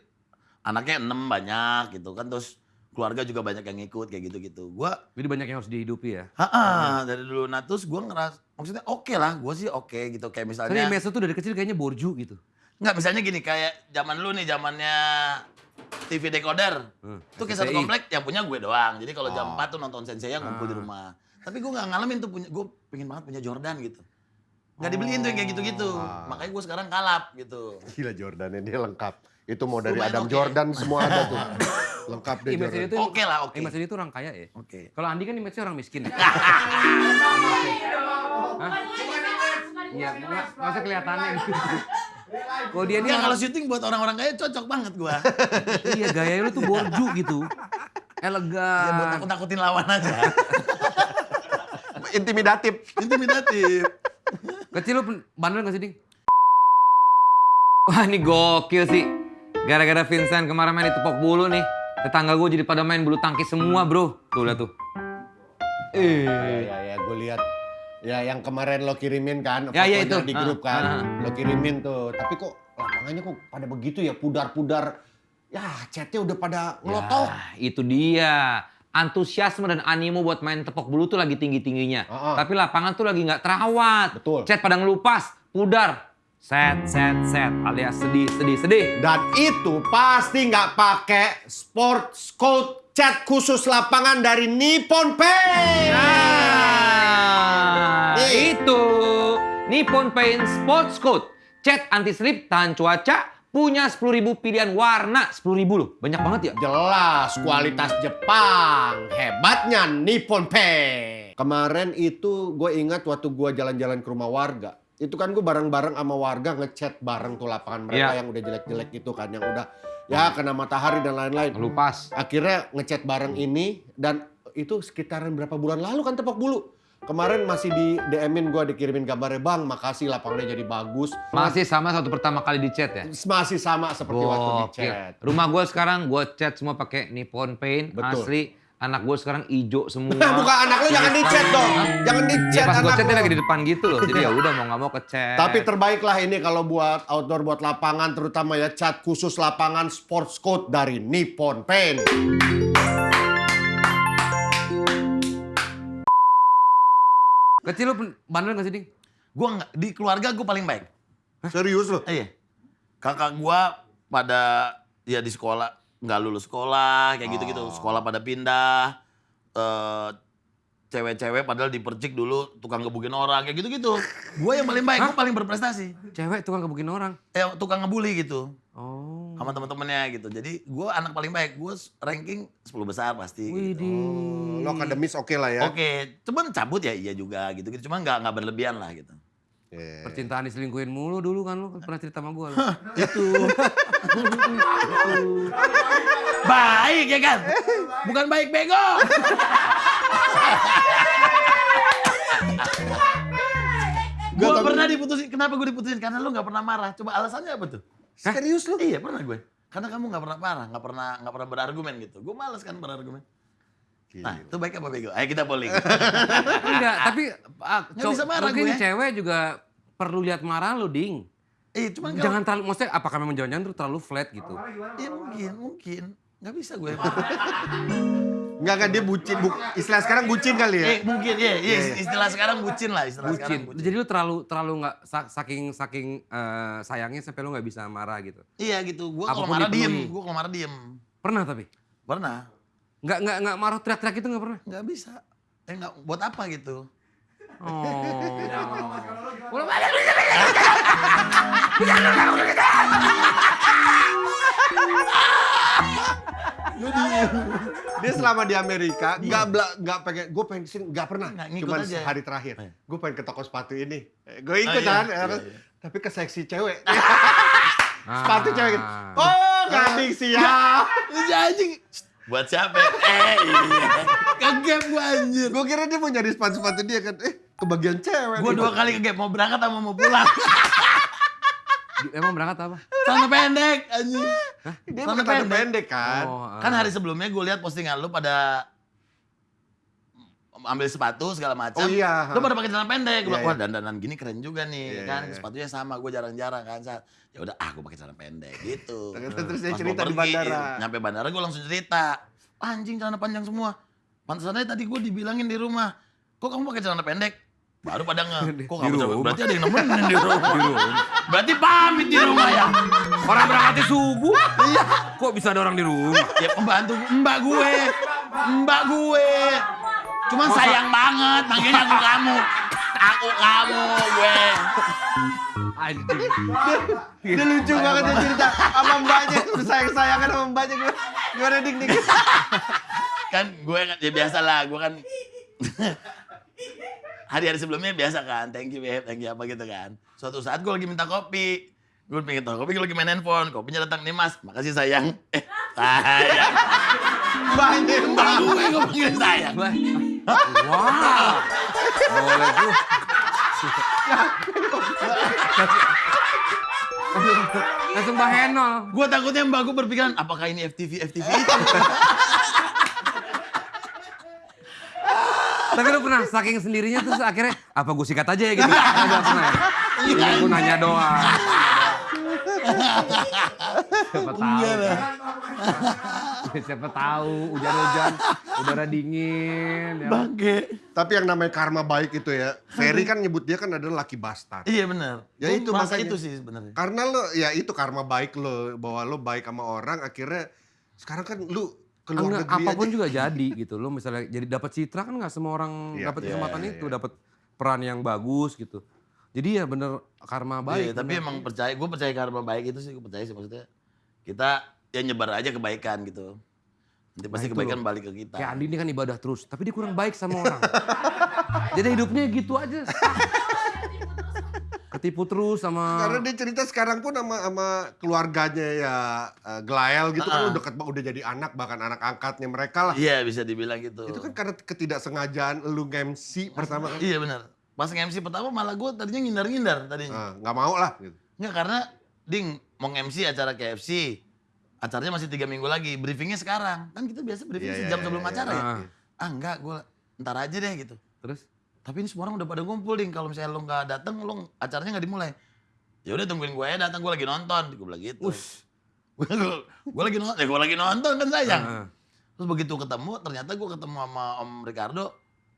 Speaker 1: anaknya enam banyak gitu kan. Terus keluarga juga banyak yang ngikut kayak gitu-gitu. Gua
Speaker 3: Jadi banyak yang harus dihidupi ya.
Speaker 1: Ha dari dulu. Nah terus gue ngeras, maksudnya oke lah, gue sih oke gitu. Kayak misalnya,
Speaker 3: image lu tuh dari kecil kayaknya borju gitu.
Speaker 1: nggak misalnya gini, kayak zaman lu nih, zamannya TV decoder.
Speaker 3: Hmm,
Speaker 1: Itu kayak satu komplek yang punya gue doang. Jadi kalau
Speaker 2: Oh.
Speaker 1: jam 4 tuh nonton Sensei yang ngumpul di rumah. Tapi gue nggak ngalamin tuh punya, gue pengen banget punya Jordan gitu. Nggak dibeliin tuh yang kayak gitu-gitu.
Speaker 2: Ah.
Speaker 1: Makanya gue sekarang kalap gitu.
Speaker 2: Gila Jordannya dia lengkap. Itu mau dari
Speaker 1: Lumayan
Speaker 2: Adam
Speaker 1: oke.
Speaker 2: Jordan semua ada tuh. *laughs* Lengkap deh
Speaker 3: Image
Speaker 2: Jordan.
Speaker 3: dia tuh
Speaker 1: Oke lah, oke.
Speaker 3: Image dia tuh orang kaya ya.
Speaker 1: Oke.
Speaker 3: Kalau Andi kan image orang miskin. ya? *laughs* Iya, nggak usah kelihatannya. *laughs* Kalau dia ini
Speaker 1: Nggak, kalau syuting buat orang-orang kaya cocok banget gue.
Speaker 3: iya gaya lu tuh borju gitu.
Speaker 1: ya buat
Speaker 3: Elegan.
Speaker 1: takut-takutin lawan aja.
Speaker 2: Intimidatif.
Speaker 1: Intimidatif.
Speaker 3: Kecil lu bandel gak sih, Ding? Wah, ini gokil sih. Gara-gara Vincent kemarin main di tepok bulu nih. Tetangga gue jadi pada main bulu tangkis semua, bro. Tuh, lihat tuh.
Speaker 2: Ya, ya, ya, gue lihat. Ya, yang kemarin lo kirimin kan,
Speaker 3: Ya, ya, itu.
Speaker 2: di grup
Speaker 3: Ah,
Speaker 2: kan,
Speaker 3: ah.
Speaker 2: lo kirimin tuh. Tapi kok lapangannya kok pada begitu ya, pudar-pudar. Ya, chatnya udah pada ngelotok.
Speaker 3: Ya, itu dia. Antusiasme dan animo buat main tepok bulu tuh lagi tinggi-tingginya.
Speaker 2: Heeh.
Speaker 3: Tapi lapangan tuh lagi nggak terawat.
Speaker 2: Betul.
Speaker 3: Chat pada ngelupas, pudar. Set, set, set. Alias sedih, sedih, sedih.
Speaker 2: Dan itu pasti nggak pakai sports code chat khusus lapangan dari Nippon Paint.
Speaker 3: Nah,
Speaker 2: Nih.
Speaker 3: itu. Nippon Paint Sports Coat. Cat anti slip tahan cuaca. Punya 10.000 pilihan warna. 10.000 loh. Banyak banget ya.
Speaker 2: Jelas kualitas Jepang. Hebatnya Nippon Paint. Kemarin itu gue ingat waktu gue jalan-jalan ke rumah warga. Itu kan gue bareng-bareng sama warga ngechat bareng tuh lapangan mereka
Speaker 3: Iya.
Speaker 2: yang udah jelek-jelek gitu kan. Yang udah ya kena matahari dan lain-lain.
Speaker 3: Ngelupas.
Speaker 2: Akhirnya ngechat bareng ini dan itu sekitaran berapa bulan lalu kan tepok bulu. Kemarin masih di DM-in gue dikirimin gambarnya bang, makasih lapangannya jadi bagus.
Speaker 3: Masih sama satu pertama kali di chat ya.
Speaker 2: Masih sama seperti waktu di chat.
Speaker 3: Rumah gue sekarang gue cat semua pakai Nippon Paint
Speaker 2: Betul.
Speaker 3: asli. Anak gue sekarang hijau semua.
Speaker 2: Nah, *laughs* bukan anak lu jangan di chat dong. Jangan di
Speaker 3: Ya
Speaker 2: chat
Speaker 3: pas gue
Speaker 2: anak
Speaker 3: chat dia
Speaker 2: lu.
Speaker 3: lagi di depan gitu loh. Jadi ya udah mau nggak mau ke chat.
Speaker 2: Tapi terbaik lah ini kalau buat outdoor, buat lapangan, terutama ya cat khusus lapangan sports coat dari Nippon Paint.
Speaker 3: Kecil lu bandel gak sih, Ding?
Speaker 1: Gue nggak di keluarga gue paling baik.
Speaker 2: Serius loh?
Speaker 1: Iya. Kakak gua pada ya di sekolah nggak lulus sekolah kayak gitu-gitu.
Speaker 2: Oh.
Speaker 1: Sekolah pada pindah. eh cewek-cewek padahal dipercik dulu tukang gebukin orang kayak gitu-gitu. Gua yang paling baik, gua paling berprestasi.
Speaker 3: Cewek tukang kebukin orang.
Speaker 1: Eh tukang ngebully gitu. Sama teman-temannya gitu. Jadi gua anak paling baik. Gua ranking 10 besar pasti. gitu.
Speaker 3: Widih.
Speaker 2: Lo akademis oke lah ya.
Speaker 1: Oke, cuman cabut ya iya juga gitu-gitu. Cuman nggak nggak berlebihan lah gitu.
Speaker 2: Iya.
Speaker 3: Percintaan diselingkuhin mulu dulu kan lu pernah cerita sama gue.
Speaker 1: Itu. baik ya kan? Bukan baik bego. gue pernah diputusin. Kenapa gue diputusin? Karena lu nggak pernah marah. Coba alasannya apa tuh?
Speaker 2: Serius lo?
Speaker 1: Iya pernah gue. Karena kamu nggak pernah marah, nggak pernah nggak pernah berargumen gitu. Gue males kan berargumen. Nah itu baik apa bego? Ayo kita polling. *laughs*
Speaker 3: Enggak, tapi ah,
Speaker 1: Nggak bisa marah
Speaker 3: mungkin
Speaker 1: gue.
Speaker 3: cewek juga perlu lihat marah lu, Ding.
Speaker 1: Eh cuman kalau
Speaker 3: Jangan terlalu, maksudnya apakah memang jangan-jangan terlalu flat gitu?
Speaker 1: Iya mungkin, mungkin. Nggak bisa gue. *laughs*
Speaker 2: Enggak kan dia bucin. Bu, istilah sekarang bucin kali ya?
Speaker 1: eh mungkin, iya, iya. Istilah sekarang bucin lah. Istilah sekarang
Speaker 3: Bucin. Jadi lu terlalu terlalu nggak sa- saking saking eh, sayangnya sampai lu nggak bisa marah gitu.
Speaker 1: Iya gitu. Gue kalau marah diem. Gue kalau marah diem.
Speaker 3: Pernah tapi?
Speaker 1: Pernah.
Speaker 3: Nggak nggak nggak marah teriak-teriak itu nggak pernah?
Speaker 1: Nggak bisa. Eh nggak. Buat apa gitu?
Speaker 3: Oh.
Speaker 1: Gue diem.
Speaker 2: dia selama di Amerika nggak bela- nggak pengen gue pengen ke sini
Speaker 1: nggak pernah
Speaker 2: cuman
Speaker 1: aja.
Speaker 2: hari terakhir
Speaker 1: Iya.
Speaker 2: gue pengen ke toko sepatu ini gue ikut
Speaker 1: Oh, iya,
Speaker 2: kan
Speaker 1: iya,
Speaker 2: ya
Speaker 1: iya.
Speaker 2: tapi ke seksi cewek
Speaker 3: Ah. *laughs*
Speaker 2: sepatu cewek gitu. oh gading siap
Speaker 1: Ini anjing. Buat siapa? Eh, iya. Gua anjir.
Speaker 2: gue kira dia mau nyari sepatu sepatu dia kan eh kebagian cewek
Speaker 1: Gua
Speaker 2: nih.
Speaker 1: dua kali kegap mau berangkat sama mau pulang.
Speaker 3: Emang berangkat apa?
Speaker 1: Celana pendek anjing.
Speaker 2: Dia
Speaker 1: Celana
Speaker 2: pakai pendek. pendek kan
Speaker 3: Oh, ah.
Speaker 1: Kan hari sebelumnya gue lihat postingan lu pada ambil sepatu segala macam.
Speaker 2: Oh iya.
Speaker 1: Lu pada pakai celana pendek. Gua
Speaker 2: Iya,
Speaker 1: bilang, wah
Speaker 2: iya.
Speaker 1: dandanan gini keren juga nih
Speaker 2: Iya,
Speaker 1: kan.
Speaker 2: iya, iya.
Speaker 1: Sepatunya sama, gue jarang-jarang kan. Saat ya udah ah gue pakai celana pendek gitu. *laughs*
Speaker 2: Terus dia cerita
Speaker 1: mau
Speaker 2: di
Speaker 1: pergi,
Speaker 2: bandara.
Speaker 1: Nyampe bandara gue langsung cerita. Anjing celana panjang semua. Pantesannya tadi gue dibilangin di rumah. Kok kamu pakai celana pendek? Baru pada nge. Kok
Speaker 3: Di
Speaker 1: kamu
Speaker 3: rumah.
Speaker 1: berarti ada yang nemenin di rumah. Berarti pamit di rumah ya.
Speaker 3: Orang berangkatnya subuh. Iya. Kok bisa ada orang di rumah?
Speaker 1: Ya pembantu mbak gue. Mbak gue. Cuman sayang banget manggilnya aku kamu. Aku kamu gue.
Speaker 3: Anjing.
Speaker 2: dia lucu banget dia cerita sama mbaknya udah sayang sayangan sama mbaknya gue gimana dik dik
Speaker 1: Kan gue kan ya biasa lah, gue kan hari-hari sebelumnya biasa kan, thank you babe, thank you apa gitu kan. Suatu saat gue lagi minta kopi, gue pengen tahu kopi, gue lagi main handphone, kopinya datang nih mas, makasih sayang. Eh, sayang. Mbak
Speaker 2: mbak
Speaker 1: gue gue panggil sayang.
Speaker 3: Wah. Boleh tuh. Langsung Mbak Henol.
Speaker 1: Gue takutnya mbak gue berpikiran, apakah ini FTV, FTV itu?
Speaker 3: Tapi lu pernah saking sendirinya terus akhirnya apa gue sikat aja ya gitu. Enggak pernah. ya? Iya, gue nanya doang. Siapa tahu. kan? Siapa tahu hujan-hujan, udara dingin. Ya.
Speaker 1: Bangke.
Speaker 2: tapi yang namanya karma baik itu ya Ferry kan nyebut dia kan adalah lucky bastard
Speaker 1: Iya benar.
Speaker 2: Ya itu makanya.
Speaker 1: itu sih sebenarnya.
Speaker 2: karena lo ya itu karma baik lo bahwa lo baik sama orang akhirnya sekarang kan lu keluar
Speaker 3: Enggak,
Speaker 2: negeri
Speaker 3: apa pun
Speaker 2: aja.
Speaker 3: juga *laughs* jadi gitu. Lo misalnya jadi dapat citra kan nggak semua orang
Speaker 2: Iya,
Speaker 3: dapat
Speaker 2: iya,
Speaker 3: kesempatan
Speaker 2: iya,
Speaker 3: itu,
Speaker 2: iya.
Speaker 3: dapat peran yang bagus gitu. Jadi ya bener karma
Speaker 1: Iya,
Speaker 3: baik.
Speaker 1: tapi
Speaker 3: bener.
Speaker 1: emang percaya, gue percaya karma baik itu sih, gue percaya sih maksudnya. Kita ya nyebar aja kebaikan gitu. Nanti pasti
Speaker 3: Nah,
Speaker 1: kebaikan
Speaker 3: loh.
Speaker 1: balik ke kita.
Speaker 3: Kayak Andi ini kan ibadah terus, tapi dia kurang baik sama orang. Jadi hidupnya gitu aja. Ketipu terus sama
Speaker 2: karena dia cerita sekarang pun sama sama keluarganya ya eh, Glael gitu kan
Speaker 1: Ah.
Speaker 2: udah deket udah jadi anak bahkan anak angkatnya mereka lah
Speaker 1: Iya bisa dibilang gitu.
Speaker 2: itu kan karena ketidaksengajaan lu nge-MC pertama kan
Speaker 1: Iya benar. Pas nge-MC pertama malah gue tadinya ngindar-ngindar tadinya.
Speaker 2: Ah, nggak mau lah gitu.
Speaker 1: Nggak karena ding mau nge-MC acara KFC. Acaranya masih tiga minggu lagi, briefingnya sekarang. Kan kita biasa briefing
Speaker 2: Iya, iya,
Speaker 1: sejam
Speaker 2: iya,
Speaker 1: sebelum
Speaker 2: iya,
Speaker 1: acara ya.
Speaker 3: iya.
Speaker 1: Ah enggak, gue ntar aja deh gitu.
Speaker 3: terus
Speaker 1: Tapi ini semua orang udah pada ngumpul ding. Kalau misalnya lo nggak datang, lo acaranya nggak dimulai. Ya udah tungguin gue datang, gue lagi nonton. Gue bilang gitu. *laughs* gue lagi nonton, ya gue lagi nonton kan sayang.
Speaker 3: Heeh.
Speaker 1: Terus begitu ketemu, ternyata gue ketemu sama Om Ricardo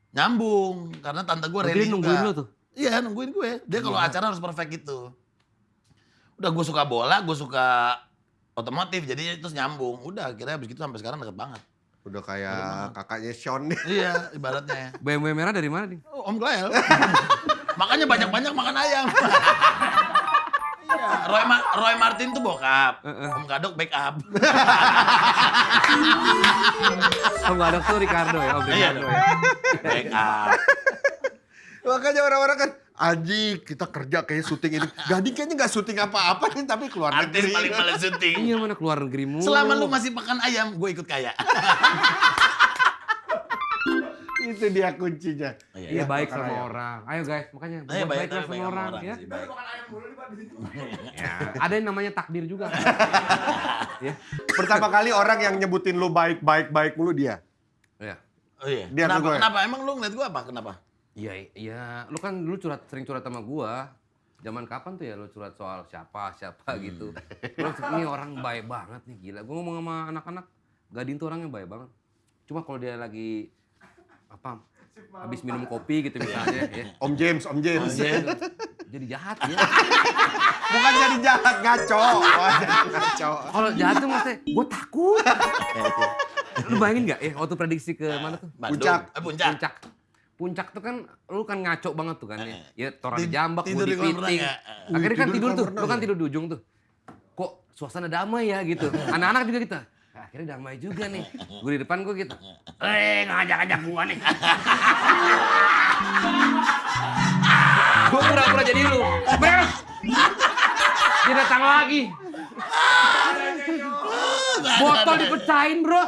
Speaker 1: nyambung karena tante gue ready
Speaker 3: nungguin lu tuh.
Speaker 1: Iya nungguin gue. Dia kalau acara harus perfect gitu. Udah gue suka bola, gue suka otomotif, jadi terus nyambung. Udah akhirnya habis gitu sampai sekarang deket banget.
Speaker 2: Udah kayak kakaknya Sean nih
Speaker 1: Iya ibaratnya. *laughs*
Speaker 3: BMW merah dari mana nih?
Speaker 1: Oh, Om Glael. *laughs* Makanya banyak-banyak makan ayam. *laughs* Iya, Roy, Ma- Roy Martin tuh bokap. Om Kadok backup.
Speaker 3: Nggak ada tuh Ricardo ya, Om
Speaker 1: Iya
Speaker 3: Ricardo
Speaker 1: dong.
Speaker 3: ya.
Speaker 1: Backup.
Speaker 2: makanya orang-orang kan Aji kita kerja kayak syuting ini *laughs* Gading kayaknya nggak syuting apa-apa nih tapi keluar
Speaker 1: Artis
Speaker 2: negeri
Speaker 1: paling males *laughs* syuting.
Speaker 3: Iya mana keluar negeri mulu.
Speaker 1: Selama lu masih makan ayam, gue ikut kaya. *laughs*
Speaker 2: itu dia kuncinya
Speaker 3: Iya baik
Speaker 2: makan
Speaker 3: sama
Speaker 2: ayam.
Speaker 3: orang. Ayo guys, makanya
Speaker 1: Ayo baik, baik sama
Speaker 3: orang,
Speaker 1: orang
Speaker 3: ya.
Speaker 1: sih, baik.
Speaker 3: Ya, Ada yang namanya takdir juga. ya.
Speaker 2: pertama kali orang yang nyebutin lu baik baik baik mulu dia
Speaker 3: Ya.
Speaker 1: Oh iya.
Speaker 2: Dia
Speaker 1: kenapa? Kenapa? Emang lu ngeliat gue apa? Kenapa?
Speaker 3: Iya, iya. Lu kan dulu curhat sering curhat sama gua. Zaman kapan tuh ya lu curhat soal siapa, siapa gitu. Lu *laughs* ini orang baik banget nih, gila. Gua ngomong sama anak-anak, Gadin tuh orangnya baik banget. Cuma kalau dia lagi apa? Habis minum kopi gitu misalnya ya.
Speaker 2: Om James Om James
Speaker 3: Jadi jahat ya. *laughs*
Speaker 2: bukan jadi jahat ngaco *laughs* Oh, jadi ngaco
Speaker 3: Kalau jahat tuh maksudnya gua takut. Lu bayangin nggak ya waktu prediksi ke mana tuh?
Speaker 1: Bandung.
Speaker 2: Puncak.
Speaker 1: Eh, puncak.
Speaker 3: Puncak. Puncak tuh kan lu kan ngaco banget tuh kan ya.
Speaker 1: Eh.
Speaker 3: Ya toran jambak,
Speaker 1: tidur di
Speaker 3: piting.
Speaker 1: ya?
Speaker 3: Akhirnya kan
Speaker 2: Tidur
Speaker 3: tuh, lu kan
Speaker 2: ya?
Speaker 3: tidur di ujung tuh. Kok suasana damai ya gitu. *laughs* Anak-anak juga kita. Akhirnya damai juga nih. Gue di depan gue gitu. Eh ngajak-ngajak gua nih. *laughs* gue pura-pura jadi lu. Beres. Dia datang lagi. Botol dipecahin bro.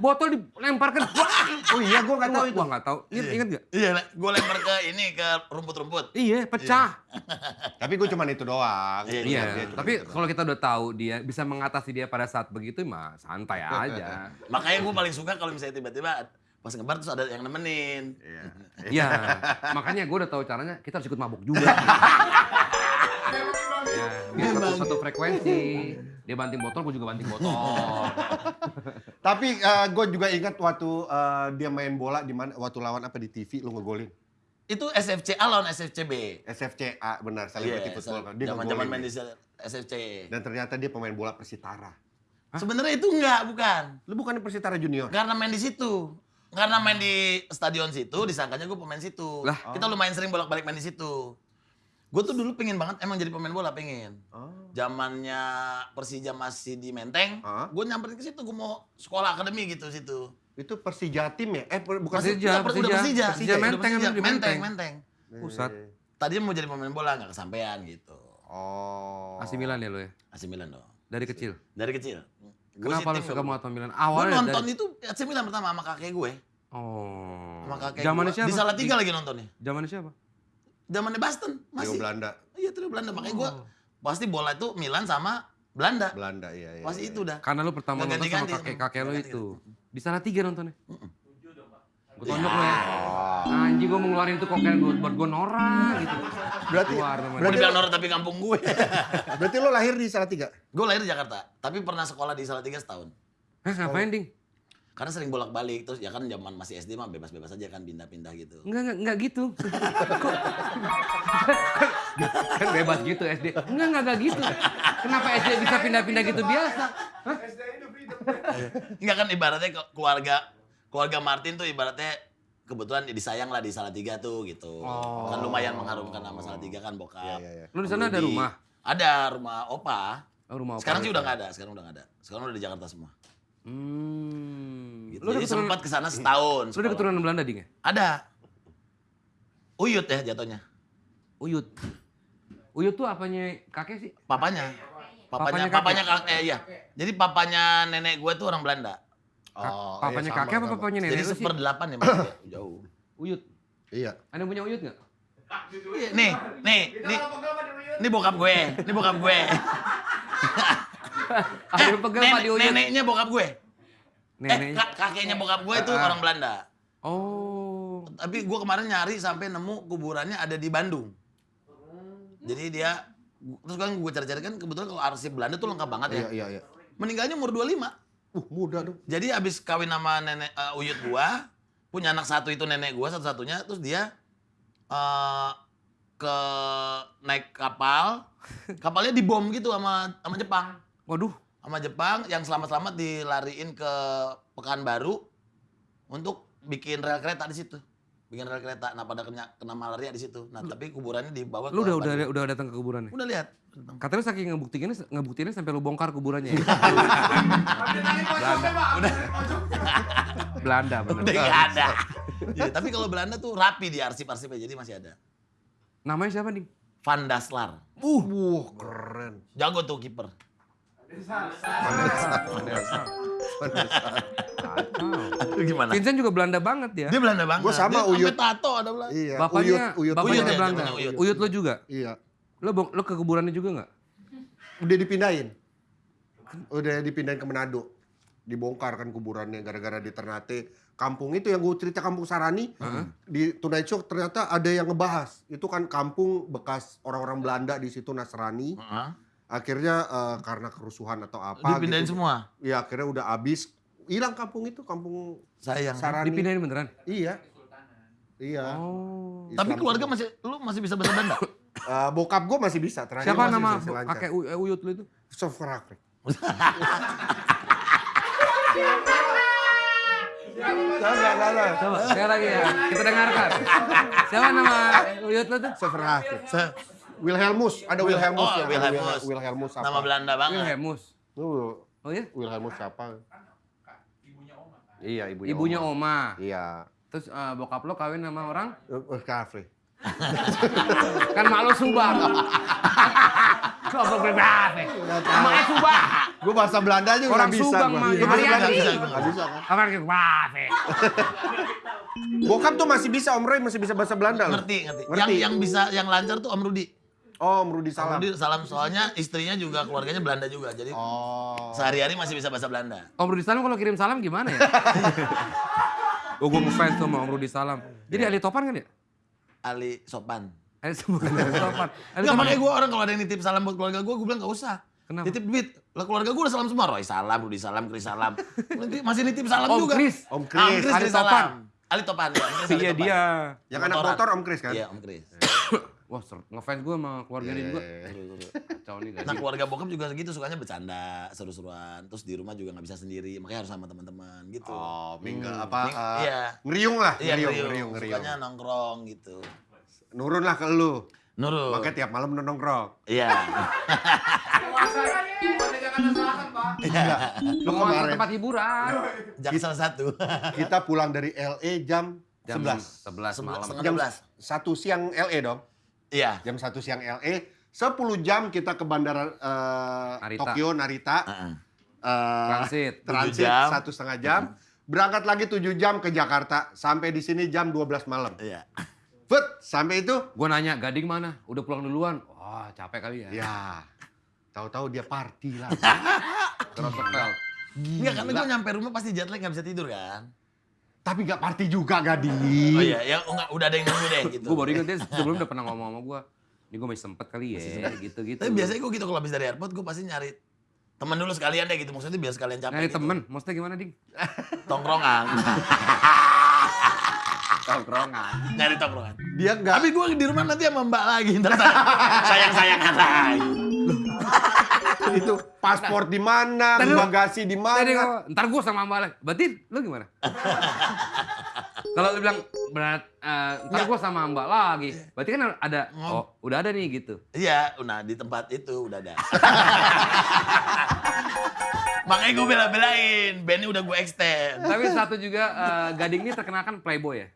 Speaker 3: Botol dilempar ke *laughs*
Speaker 2: Oh iya, gue nggak tahu itu.
Speaker 3: Gua nggak tahu. Ingat, ingat gak?
Speaker 1: Iya, gue lempar ke ini ke rumput-rumput.
Speaker 3: Iya, pecah. *laughs*
Speaker 2: Tapi gue cuman itu doang.
Speaker 1: Iya,
Speaker 3: Iya,
Speaker 2: cuma
Speaker 3: tapi kalau kita udah tahu dia bisa mengatasi dia pada saat begitu, mah santai *laughs* aja.
Speaker 1: Makanya gue paling suka kalau misalnya tiba-tiba pas ngebar terus ada yang nemenin.
Speaker 2: Iya.
Speaker 3: Iya, makanya gue udah tahu caranya. Kita harus ikut mabuk juga. ya, biar satu, satu frekuensi. Dia banting botol, gue juga banting botol. *laughs*
Speaker 2: Tapi gue juga ingat waktu eh, dia main bola di mana waktu lawan apa di TV lu ngegolin.
Speaker 1: Itu SFCA lawan SFCB.
Speaker 2: SFCA benar, Celebrity
Speaker 1: Iya,
Speaker 2: Football kan. Dia
Speaker 1: zaman-zaman main di. SFC.
Speaker 2: Dan ternyata dia pemain bola Persitara.
Speaker 1: Sebenarnya itu enggak, bukan.
Speaker 2: Lu bukan Persitara Junior?
Speaker 1: Karena main di situ. Karena main di stadion situ, disangkanya gue pemain situ.
Speaker 3: Lah.
Speaker 1: Kita lumayan sering bolak-balik main di situ. Gue tuh dulu pengen banget emang jadi pemain bola, pengen.
Speaker 2: Oh.
Speaker 1: Zamannya Persija masih di Menteng,
Speaker 2: Ah.
Speaker 1: gue nyamperin ke situ, gue mau sekolah akademi gitu situ.
Speaker 2: Itu Persija tim ya? Eh per- bukan
Speaker 3: Persija,
Speaker 1: Udah, udah
Speaker 3: Persija.
Speaker 1: Persija.
Speaker 3: Persija
Speaker 1: Udah
Speaker 3: Menteng,
Speaker 1: Persija.
Speaker 3: di
Speaker 1: Menteng,
Speaker 3: Menteng.
Speaker 1: Menteng.
Speaker 3: Pusat.
Speaker 1: Tadinya mau jadi pemain bola, nggak kesampaian gitu.
Speaker 2: Oh.
Speaker 3: AC Milan ya lo ya?
Speaker 1: AC Milan dong.
Speaker 3: Dari kecil.
Speaker 1: Dari kecil. Gua
Speaker 3: Kenapa lo
Speaker 1: sitting
Speaker 3: suka mau Milan?
Speaker 1: Gue
Speaker 3: Awalnya
Speaker 1: nonton
Speaker 3: dari...
Speaker 1: itu AC Milan pertama sama kakek gue.
Speaker 3: Oh.
Speaker 1: Sama kakek
Speaker 3: Zamannya
Speaker 1: gue.
Speaker 3: siapa?
Speaker 1: Di Salatiga lagi nontonnya.
Speaker 3: Zamannya siapa?
Speaker 1: Zamannya Boston
Speaker 2: Trio
Speaker 1: masih.
Speaker 2: Belanda.
Speaker 1: Iya trio Belanda. Makanya gue
Speaker 3: Oh.
Speaker 1: Pasti bola itu Milan sama Belanda.
Speaker 2: Belanda iya iya.
Speaker 1: Pasti
Speaker 2: iya.
Speaker 1: itu dah.
Speaker 3: Karena lu pertama nonton sama kakek-kakek
Speaker 1: Nggak
Speaker 3: itu. Di sana tiga nontonnya. Gue tonjok lo ya.
Speaker 2: Oh.
Speaker 3: Anjing gue mau ngeluarin tuh kokain buat, buat gue norak gitu.
Speaker 2: Berarti.
Speaker 1: Gue
Speaker 2: berarti
Speaker 1: dibilang norak tapi kampung gue.
Speaker 2: berarti lo lahir di Salatiga?
Speaker 1: gue lahir di Jakarta. Tapi pernah sekolah di Salatiga setahun.
Speaker 3: Hah ngapain ding?
Speaker 1: Karena sering bolak-balik. Terus ya kan zaman masih SD mah bebas-bebas aja kan pindah-pindah gitu.
Speaker 3: Enggak, enggak, enggak gitu. *laughs* kan bebas gitu SD. Enggak, enggak, enggak gitu. Kenapa SD bisa pindah-pindah gitu biasa? Hah?
Speaker 1: Enggak kan ibaratnya ke- keluarga keluarga Martin tuh ibaratnya kebetulan disayang lah di Salatiga tuh gitu.
Speaker 3: Oh.
Speaker 1: Kan lumayan mengharumkan nama Salatiga kan bokap.
Speaker 2: Iya iya iya.
Speaker 3: Lu di sana ada rumah?
Speaker 1: Ada rumah opa.
Speaker 3: Oh, rumah?
Speaker 1: Sekarang sih udah nggak ada, sekarang udah nggak ada. Sekarang udah di Jakarta semua.
Speaker 3: Hmm.
Speaker 1: Gitu.
Speaker 3: Lu
Speaker 1: Jadi
Speaker 3: keturunan,
Speaker 1: sempat ke sana setahun.
Speaker 3: lu ada keturunan Belanda, Ding ya?
Speaker 1: Ada. Uyut ya jatuhnya.
Speaker 3: Uyut. Uyut tuh apanya kakek sih?
Speaker 1: Papanya.
Speaker 3: Papanya
Speaker 1: Papanya,
Speaker 3: kakek?
Speaker 1: papanya kakek, eh, iya. Jadi papanya nenek gue tuh orang Belanda.
Speaker 2: Oh,
Speaker 3: papanya
Speaker 2: iya, sama,
Speaker 3: kakek apa
Speaker 2: sama.
Speaker 3: papanya nenek
Speaker 1: Jadi seperdelapan ya *coughs* Mas, ya, jauh.
Speaker 3: Uyut.
Speaker 2: Iya.
Speaker 3: Ada yang punya uyut nggak?
Speaker 1: Iya, Nih, nih, nih. Ini bokap gue, ini bokap gue. *laughs* *laughs*
Speaker 3: Ada pegel Pak di uyut?
Speaker 1: neneknya bokap gue. Eh,
Speaker 3: Neneknya.
Speaker 1: kak- kakeknya bokap gue itu
Speaker 3: Ah.
Speaker 1: orang Belanda.
Speaker 3: Oh.
Speaker 1: Tapi gue kemarin nyari sampai nemu kuburannya ada di Bandung. Jadi dia, terus kan gue cari-cari kan kebetulan kalau arsip Belanda tuh lengkap banget ya.
Speaker 2: Iya iya iya.
Speaker 1: Meninggalnya umur 25.
Speaker 2: Uh, muda dong.
Speaker 1: Jadi abis kawin sama nenek eh, uyut gua, punya anak satu itu nenek gua satu-satunya, terus dia eh ke naik kapal, *laughs* kapalnya dibom gitu sama sama Jepang.
Speaker 3: Waduh.
Speaker 1: Sama Jepang yang selamat-selamat dilariin ke Pekanbaru untuk bikin rel kereta di situ. Bikin rel kereta. Nah, pada kena, kena malaria di situ. Nah, tapi kuburannya dibawa
Speaker 3: Lu
Speaker 1: ke
Speaker 3: udah udah udah datang ke kuburannya?
Speaker 1: Udah lihat.
Speaker 3: Katanya saking ngebuktiinnya ngebuktiinnya sampai lu bongkar kuburannya ya. *laughs* Belanda bener.
Speaker 1: Udah nggak ada. Ya, tapi kalau Belanda tuh rapi di arsip-arsipnya, jadi masih ada.
Speaker 3: Namanya siapa, Ding?
Speaker 1: Van Daslar.
Speaker 2: Uh, wah keren.
Speaker 1: Jago tuh kiper. Gimana?
Speaker 3: Vincent juga Belanda banget ya.
Speaker 1: Dia Belanda banget.
Speaker 2: Gua sama
Speaker 1: Dia sampai
Speaker 2: Uyut.
Speaker 1: tato ada Belanda.
Speaker 2: Iya.
Speaker 3: Bapaknya,
Speaker 2: uyut, uyut.
Speaker 3: bapaknya
Speaker 1: Uyut
Speaker 3: ada Belanda.
Speaker 1: zamannya Uyut.
Speaker 3: Uyut lo juga.
Speaker 2: Iya.
Speaker 3: Lo bong- lo ke kuburannya juga nggak?
Speaker 2: Udah dipindahin. Udah dipindahin ke Manado. Dibongkar kan kuburannya gara-gara di Ternate. Kampung itu yang gue cerita kampung Sarani. Di Tonight Show ternyata ada yang ngebahas. Itu kan kampung bekas orang-orang Belanda di situ Nasrani.
Speaker 1: Heeh.
Speaker 2: Akhirnya eh, karena kerusuhan atau apa
Speaker 1: Dipindahin
Speaker 2: gitu.
Speaker 1: semua.
Speaker 2: Ya akhirnya udah habis. Hilang kampung itu, kampung
Speaker 1: Sayang.
Speaker 2: Sarani.
Speaker 3: Dipindahin beneran?
Speaker 2: Iya. Iya.
Speaker 3: Oh.
Speaker 2: Islam
Speaker 1: Tapi keluarga masih lu masih bisa bahasa Belanda?
Speaker 2: Eh, bokap gue masih bisa. Terakhir
Speaker 3: Siapa
Speaker 2: masih
Speaker 3: nama U- eh, Uyut lo itu?
Speaker 2: Sofrakrik.
Speaker 3: Coba, sekali lagi ya. Kita dengarkan. Siapa nama Uyut lo tuh?
Speaker 2: Sofrakrik. Wilhelmus, ada Wilhelmus
Speaker 1: Oh,
Speaker 2: ya.
Speaker 1: Wilhelmus.
Speaker 2: Wilhelmus apa?
Speaker 1: Nama Belanda banget.
Speaker 3: Wilhelmus.
Speaker 2: Tuh,
Speaker 3: Oh ya?
Speaker 2: Wilhelmus siapa? Iya, ibunya.
Speaker 3: Ibunya
Speaker 2: Oma.
Speaker 3: Oma.
Speaker 2: Iya.
Speaker 3: Terus eh, bokap lo kawin sama orang?
Speaker 2: Uh, kafe. *laughs*
Speaker 3: Kan mak lo Subang. *laughs* Kok gue berapa? Maknya Subang.
Speaker 2: Gue bahasa Belanda juga
Speaker 3: Orang
Speaker 2: bisa.
Speaker 3: Subang
Speaker 2: gua.
Speaker 3: mah.
Speaker 2: Iya,
Speaker 3: Hari
Speaker 2: bahasa Belanda bisa. Nggak bisa kan?
Speaker 3: Apa?
Speaker 2: Bokap tuh masih bisa, Om Roy masih bisa bahasa Belanda loh.
Speaker 1: Ngerti, ngerti.
Speaker 2: Ngerti.
Speaker 1: Yang yang bisa yang lancar tuh Om Rudi.
Speaker 2: Oh, Om Rudi
Speaker 1: Om
Speaker 2: Salam.
Speaker 1: Rudi salam soalnya istrinya juga keluarganya Belanda juga. Jadi
Speaker 2: Oh.
Speaker 1: sehari-hari masih bisa bahasa Belanda.
Speaker 3: Om Rudi Salam kalau kirim salam gimana ya? *laughs* oh gue ngefans tuh sama Om Rudi Salam. Jadi Ali Topan kan ya?
Speaker 1: Ali Sopan.
Speaker 3: Ali bukan Ali *laughs* Topan. Ali
Speaker 1: Enggak makanya gue orang kalau ada yang nitip salam buat keluarga gue, gue bilang gak usah.
Speaker 3: Kenapa?
Speaker 1: Nitip duit. Lah keluarga gue udah salam semua. Roy salam, Rudi salam, Kris salam. Nanti masih nitip salam
Speaker 3: Om
Speaker 1: juga.
Speaker 3: Kris.
Speaker 2: Om
Speaker 1: Ah, Om
Speaker 2: Kris.
Speaker 1: Kris,
Speaker 3: Ali
Speaker 1: Kris
Speaker 3: Topan.
Speaker 1: Ali Topan. Ya, Kris,
Speaker 3: Iya dia.
Speaker 2: Yang anak motor Om Kris kan?
Speaker 1: Iya, Om Kris.
Speaker 3: Wah ngefans gue sama keluarga dia juga.
Speaker 2: Iya.
Speaker 3: Kacau nih
Speaker 1: Nah
Speaker 3: gaji.
Speaker 1: keluarga bokap juga gitu sukanya bercanda, seru-seruan. Terus di rumah juga nggak bisa sendiri, makanya harus sama teman-teman gitu.
Speaker 2: Oh, minggu
Speaker 3: Hmm.
Speaker 2: apa?
Speaker 1: Nih,
Speaker 2: eh,
Speaker 1: iya.
Speaker 2: Ngeriung lah,
Speaker 1: Iya,
Speaker 2: ngeriung,
Speaker 1: ngeriung,
Speaker 2: ngeriung, ngeriung.
Speaker 1: Sukanya nongkrong gitu.
Speaker 2: Nurun lah ke lu.
Speaker 1: Nurul.
Speaker 2: Makanya tiap malam lu nongkrong.
Speaker 1: Iya.
Speaker 2: Iya. Lu
Speaker 3: Penguasa
Speaker 2: kemarin
Speaker 3: tempat hiburan.
Speaker 1: Jaksel satu.
Speaker 2: kita pulang dari LA jam,
Speaker 3: Jam
Speaker 2: 11.
Speaker 3: 11 malam.
Speaker 2: Jam
Speaker 1: 12.
Speaker 2: 1 siang LA dong.
Speaker 1: Iya.
Speaker 2: Jam 1 siang LA. 10 jam kita ke bandara eh,
Speaker 3: Narita.
Speaker 2: Tokyo, Narita.
Speaker 1: Heeh.
Speaker 2: Eh,
Speaker 3: Transit.
Speaker 2: transit
Speaker 1: jam.
Speaker 2: satu setengah jam. Berangkat lagi 7 jam ke Jakarta. Sampai di sini jam 12 malam.
Speaker 1: Iya.
Speaker 2: But sampai itu,
Speaker 3: Gue nanya, Gading mana? Udah pulang duluan. Wah capek kali ya.
Speaker 2: ya tahu-tahu dia party lah. *laughs*
Speaker 3: Roosevelt.
Speaker 1: Enggak, karena gue nyampe rumah pasti jet lag nggak bisa tidur kan.
Speaker 2: Tapi gak party juga, Gadi.
Speaker 1: Oh iya, ya enggak, udah ada yang nunggu deh gitu.
Speaker 3: Gue baru inget dia sebelum udah pernah ngomong sama gue. Ini gue masih sempet kali ya, gitu-gitu.
Speaker 1: Tapi biasanya gue gitu kalau habis dari airport gue pasti nyari temen dulu sekalian deh gitu. Maksudnya biar sekalian capek
Speaker 3: Nyari
Speaker 1: gitu.
Speaker 3: temen, maksudnya gimana, Ding? *laughs*
Speaker 1: Tongkrongan. *laughs*
Speaker 3: Tongkrongan.
Speaker 1: nyari tongkrongan.
Speaker 2: Dia gak...
Speaker 1: Tapi gue di rumah nanti sama mbak lagi. Ntar sayang-sayangan lagi. *laughs*
Speaker 2: itu paspor di mana, bagasi di mana.
Speaker 3: ntar gue sama Mbak lagi. Berarti lu gimana? *laughs* Kalau lu bilang berat, eh, ntar gue sama Mbak lagi. Berarti kan ada, oh udah ada nih gitu.
Speaker 1: Iya, nah di tempat itu udah ada. *laughs* Makanya gue bela-belain, bandnya udah gue extend.
Speaker 3: Tapi satu juga, eh, Gading ini terkenal kan playboy ya?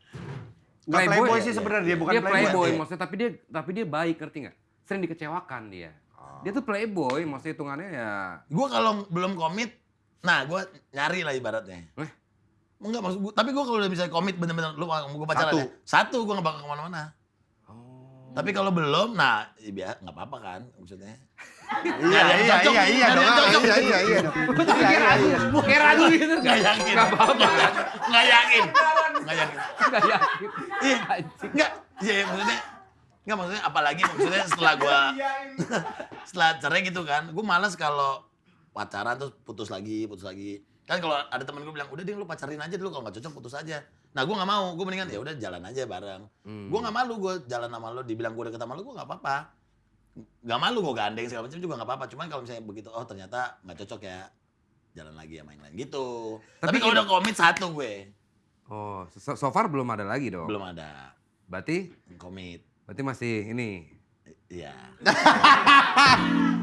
Speaker 2: Nggak playboy
Speaker 3: ya?
Speaker 2: sih sebenarnya dia bukan
Speaker 3: dia playboy,
Speaker 1: Iya.
Speaker 3: maksudnya tapi dia tapi dia baik ngerti nggak? Sering dikecewakan dia. Dia tuh playboy, maksudnya hitungannya ya.
Speaker 1: Gue kalau belum komit, nah gue nyari lah ibaratnya.
Speaker 3: Eh?
Speaker 1: Enggak maksud gue, tapi gue kalau udah bisa komit bener-bener, lu kalau gue pacaran
Speaker 2: Satu.
Speaker 1: ya, satu gue gak bakal ke mana-mana.
Speaker 3: Oh.
Speaker 1: Tapi kalau belum, nah ya biar nggak apa-apa kan maksudnya.
Speaker 2: Iya, iya, iya, iya, dong. Iya, iya, iya. dong. Iya, iya, iya.
Speaker 3: Kayak ragu gitu
Speaker 1: Nggak yakin.
Speaker 3: Nggak apa-apa.
Speaker 1: Nggak yakin. Nggak yakin.
Speaker 3: Nggak yakin.
Speaker 1: Iya,
Speaker 3: Anjing.
Speaker 1: enggak. Iya, iya, maksudnya enggak maksudnya apalagi maksudnya setelah gua *laughs* *laughs* setelah cerai gitu kan, gua males kalau pacaran terus putus lagi, putus lagi. Kan kalau ada temen gue bilang, udah deh lu pacarin aja dulu kalau nggak cocok putus aja. Nah gue nggak mau, gue mendingan ya udah jalan aja bareng.
Speaker 3: Hmm.
Speaker 1: Gue nggak malu gue jalan sama lo, dibilang gue deket sama lo, gue nggak apa-apa. Nggak malu gue gandeng segala macam juga nggak apa-apa. Cuman kalau misalnya begitu, oh ternyata nggak cocok ya, jalan lagi ya main lain gitu. Tapi,
Speaker 3: Tapi
Speaker 1: kalau udah komit satu gue,
Speaker 3: Oh, so, so far belum ada lagi dong.
Speaker 1: belum ada
Speaker 3: Berarti
Speaker 1: komit.
Speaker 3: Berarti masih ini.
Speaker 1: Iya.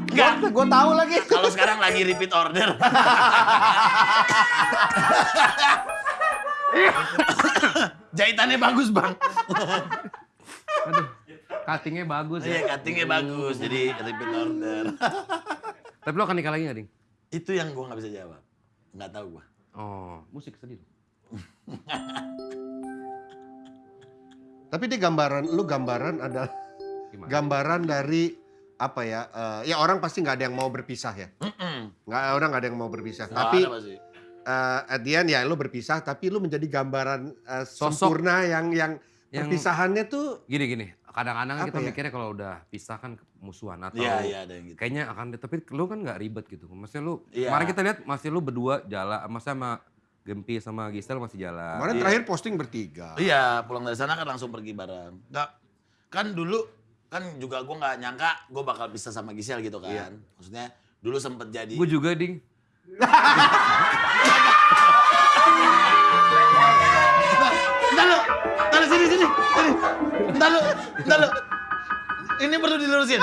Speaker 2: Enggak, gue tahu lagi.
Speaker 1: Kalau sekarang lagi repeat order. Jahitannya bagus bang.
Speaker 3: Aduh, cuttingnya bagus
Speaker 1: Iya
Speaker 3: ya.
Speaker 1: cuttingnya bagus, jadi repeat order.
Speaker 3: Tapi lo akan nikah lagi nggak, Ding?
Speaker 1: Itu yang gue nggak bisa jawab. Nggak tahu gue.
Speaker 3: Oh, musik sedih. *laughs*
Speaker 2: Tapi dia gambaran, lu gambaran adalah
Speaker 3: Gimana?
Speaker 2: gambaran dari apa ya? eh, ya orang pasti nggak ada yang mau berpisah ya. Nggak orang nggak ada yang mau berpisah. tapi eh, at the end ya lu berpisah, tapi lu menjadi gambaran eh,
Speaker 3: Sosok.
Speaker 2: sempurna yang yang,
Speaker 3: Yang-
Speaker 2: perpisahannya tuh
Speaker 3: Gini gini, kadang-kadang kan kita
Speaker 2: ya?
Speaker 3: mikirnya kalau udah pisah kan musuhan atau
Speaker 1: Iya iya ada yang gitu.
Speaker 3: kayaknya akan tapi lu kan nggak ribet gitu. Maksudnya lu
Speaker 1: Iya.
Speaker 3: kemarin kita lihat masih lu berdua jalan, masa sama Gempi sama Gisel masih jalan.
Speaker 2: kemarin
Speaker 1: Iya.
Speaker 2: terakhir posting bertiga.
Speaker 1: Iya pulang dari sana kan langsung pergi bareng. Nggak kan dulu kan juga gue nggak nyangka gue bakal bisa sama Gisel gitu kan.
Speaker 2: Iya.
Speaker 1: Maksudnya dulu sempet jadi.
Speaker 3: Gue juga ding.
Speaker 1: Entar lu, entar sini, sini. Entar lu, entar lu. Ini perlu dilurusin.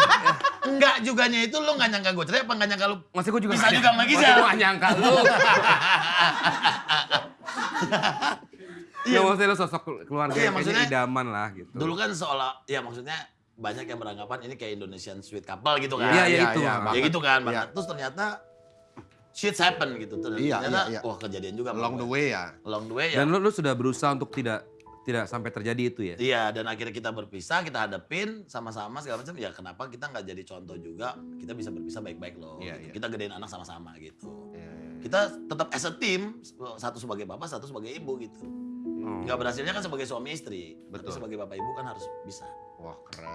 Speaker 1: Enggak juganya itu lo nggak nyangka gue cerai apa nggak nyangka lo
Speaker 3: Maksud gue juga
Speaker 1: Bisa juga
Speaker 3: nyangka-
Speaker 1: sama Gisel.
Speaker 3: gue nyangka lu. Ya maksudnya lu sosok keluarga
Speaker 1: Iya,
Speaker 3: yang kayaknya
Speaker 1: maksudnya-
Speaker 3: idaman lah gitu.
Speaker 1: dulu kan seolah ya maksudnya banyak yang beranggapan ini kayak Indonesian sweet couple gitu kan.
Speaker 3: Iya, iya,
Speaker 2: Iya,
Speaker 3: itu.
Speaker 2: iya.
Speaker 1: Ya
Speaker 2: banget.
Speaker 1: gitu kan,
Speaker 2: Iya.
Speaker 1: banget. Terus ternyata shit happen gitu. Ternyata,
Speaker 2: Iya, iya, iya.
Speaker 1: wah kejadian juga.
Speaker 2: Along the way ya.
Speaker 1: Along the way ya.
Speaker 3: Dan lu, lu sudah berusaha untuk tidak tidak sampai terjadi itu ya?
Speaker 1: Iya, dan akhirnya kita berpisah, kita hadapin sama-sama segala macam. Ya kenapa kita nggak jadi contoh juga? Kita bisa berpisah baik-baik loh.
Speaker 2: Iya,
Speaker 1: gitu.
Speaker 2: iya.
Speaker 1: Kita gedein anak sama-sama gitu.
Speaker 2: Iya, iya.
Speaker 1: Kita tetap as a team, satu sebagai bapak, satu sebagai ibu gitu.
Speaker 3: Oh.
Speaker 1: Nggak berhasilnya kan sebagai suami istri. Tapi
Speaker 2: Betul.
Speaker 1: sebagai bapak ibu kan harus bisa.
Speaker 2: Wah keren.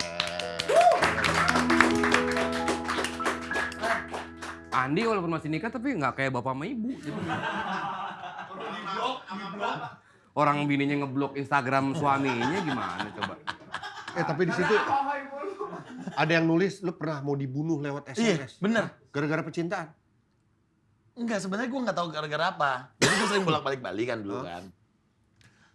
Speaker 3: Andi walaupun masih nikah tapi nggak kayak bapak sama ibu. gitu. Orang bininya ngeblok Instagram suaminya gimana coba?
Speaker 2: Eh tapi di situ ada yang nulis lu pernah mau dibunuh lewat SMS.
Speaker 1: bener.
Speaker 2: Gara-gara percintaan.
Speaker 1: Enggak, sebenarnya gue nggak tahu gara-gara apa. Jadi gue sering bolak-balik Bali kan dulu kan.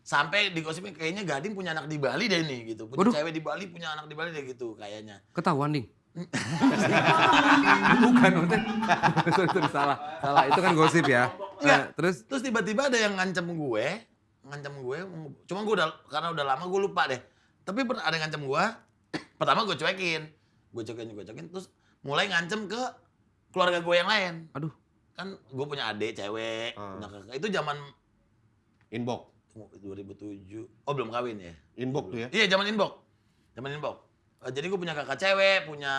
Speaker 1: Sampai digosipin kayaknya Gading punya anak di Bali deh nih gitu. Punya
Speaker 3: Waduh.
Speaker 1: cewek di Bali, punya anak di Bali deh gitu kayaknya.
Speaker 3: Ketahuan ding. *laughs* Bukan maksudnya. *laughs* sorry, sorry, salah. Salah, itu kan gosip ya.
Speaker 1: Enggak.
Speaker 3: Nah, terus
Speaker 1: Terus tiba-tiba ada yang ngancem gue, ngancem gue, cuma gue udah karena udah lama gue lupa deh. Tapi pernah ada yang ngancem gue, *clears throat* pertama gue cuekin, gue cuekin, gue cuekin, terus mulai ngancem ke keluarga gue yang lain.
Speaker 3: aduh,
Speaker 1: Kan gue punya adik cewek,
Speaker 2: Ah.
Speaker 1: punya kakak. Itu zaman
Speaker 2: Inbox.
Speaker 1: 2007. Oh belum kawin ya?
Speaker 2: Inbox tuh ya.
Speaker 1: Iya zaman inbox, zaman inbox. Eh, jadi gue punya kakak cewek, punya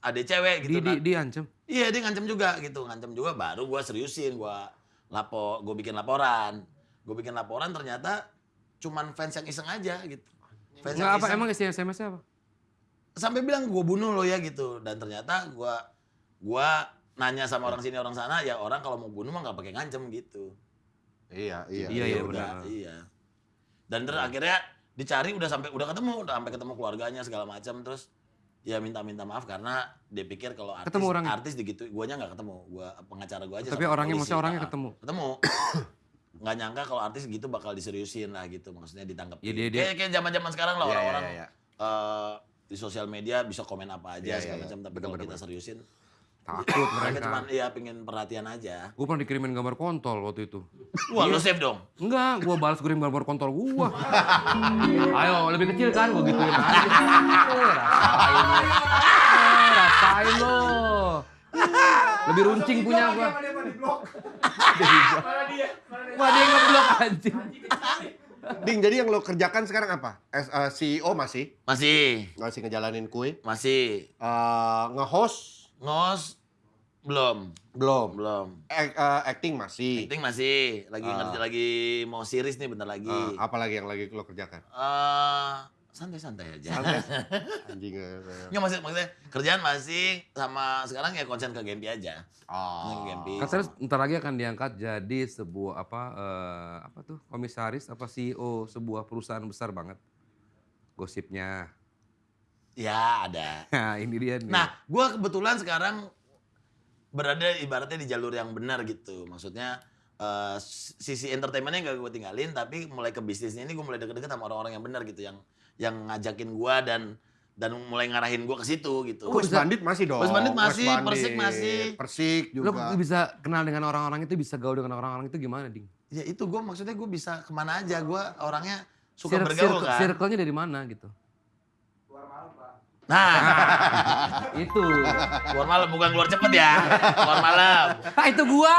Speaker 1: adik cewek
Speaker 3: di,
Speaker 1: gitu.
Speaker 3: di,
Speaker 1: Nah,
Speaker 3: diancam.
Speaker 1: Iya dia ngancem juga gitu, ngancem juga baru gua seriusin, gua lapo, gue bikin laporan, gue bikin laporan ternyata cuman fans yang iseng aja gitu. Fans
Speaker 3: Enggak
Speaker 1: yang
Speaker 3: apa,
Speaker 1: iseng.
Speaker 3: emang isi SMS-nya apa?
Speaker 1: Sampai bilang gue bunuh lo ya gitu, dan ternyata gua gua nanya sama orang sini orang sana, ya orang kalau mau bunuh mah nggak pakai ngancem gitu.
Speaker 2: Iya, iya.
Speaker 3: Iya, iya,
Speaker 1: udah,
Speaker 3: benar.
Speaker 1: Iya. Dan terus akhirnya dicari udah sampai udah ketemu, udah sampai ketemu keluarganya segala macam terus ya minta-minta maaf karena dia pikir kalau artis
Speaker 3: Ketemu orangnya?
Speaker 1: artis digitu guanya nggak ketemu gua pengacara gua aja
Speaker 3: Tapi
Speaker 1: sama
Speaker 3: orangnya,
Speaker 1: polisi.
Speaker 3: maksudnya orangnya ketemu?
Speaker 1: ketemu nggak nyangka kalau artis gitu bakal diseriusin lah gitu maksudnya ditangkap
Speaker 3: Ya, dia- dia-
Speaker 1: kayak kayak zaman-zaman sekarang lah
Speaker 2: Iya, iya,
Speaker 1: orang-orang
Speaker 2: iya, iya.
Speaker 1: eh, di sosial media bisa komen apa aja
Speaker 2: Iya, iya,
Speaker 1: segala
Speaker 2: iya.
Speaker 1: macam tapi kalau kita seriusin
Speaker 3: Takut *clears throat*
Speaker 1: mereka cuma ya pengen perhatian aja
Speaker 3: Gue pernah dikirimin gambar kontol waktu itu.
Speaker 1: wah
Speaker 3: Iya.
Speaker 1: lo save dong
Speaker 3: Enggak, gue balas kirim gambar kontol gua. *laughs* Ayo, lebih kecil kan gue gituin *laughs* aja. Rasain lo. Rasain lo. Lebih runcing punya gua. Wah dia ngeblok anjing.
Speaker 2: Ding, jadi yang lo kerjakan sekarang apa? As a CEO masih?
Speaker 1: masih
Speaker 2: Masih ngejalanin kue?
Speaker 1: masih
Speaker 2: Eh, nge-host?
Speaker 1: ngos belum
Speaker 2: Belum.
Speaker 1: belum
Speaker 2: eh, acting masih?
Speaker 1: acting masih lagi
Speaker 2: Ah.
Speaker 1: ngerti lagi mau series nih bentar lagi
Speaker 2: Eh, apa lagi yang lagi lo kerjakan?
Speaker 1: Eh, santai-santai aja
Speaker 2: Santai. *laughs* Anjing. eh,
Speaker 1: Nggak maksud, maksudnya kerjaan masih sama sekarang ya konsen ke Gempi aja.
Speaker 2: Oh.
Speaker 1: Gempi.
Speaker 3: Katanya ntar lagi akan diangkat jadi sebuah apa eh, apa tuh komisaris apa CEO sebuah perusahaan besar banget. Gosipnya.
Speaker 1: Ya ada. *laughs*
Speaker 3: Nah ini dia nih.
Speaker 1: Nah, gua kebetulan sekarang berada ibaratnya di jalur yang benar gitu. Maksudnya eh, sisi entertainmentnya nggak gue tinggalin, tapi mulai ke bisnisnya ini gue mulai deket-deket sama orang-orang yang benar gitu, yang yang ngajakin gua dan dan mulai ngarahin gua ke situ gitu.
Speaker 2: West Bandit masih dong.
Speaker 1: West Bandit masih,
Speaker 2: West
Speaker 1: Persik masih.
Speaker 2: Persik
Speaker 3: Lo
Speaker 2: juga.
Speaker 3: bisa kenal dengan orang-orang itu, bisa gaul dengan orang-orang itu gimana, Ding?
Speaker 1: Ya itu gue maksudnya gue bisa ke mana aja, gue orangnya suka
Speaker 3: Cir-
Speaker 1: bergaul
Speaker 3: circle-
Speaker 1: kan.
Speaker 3: Circle-nya dari mana gitu?
Speaker 1: Nah, *laughs*
Speaker 3: itu.
Speaker 1: keluar malam bukan keluar cepet ya, keluar malam.
Speaker 3: ah itu gua.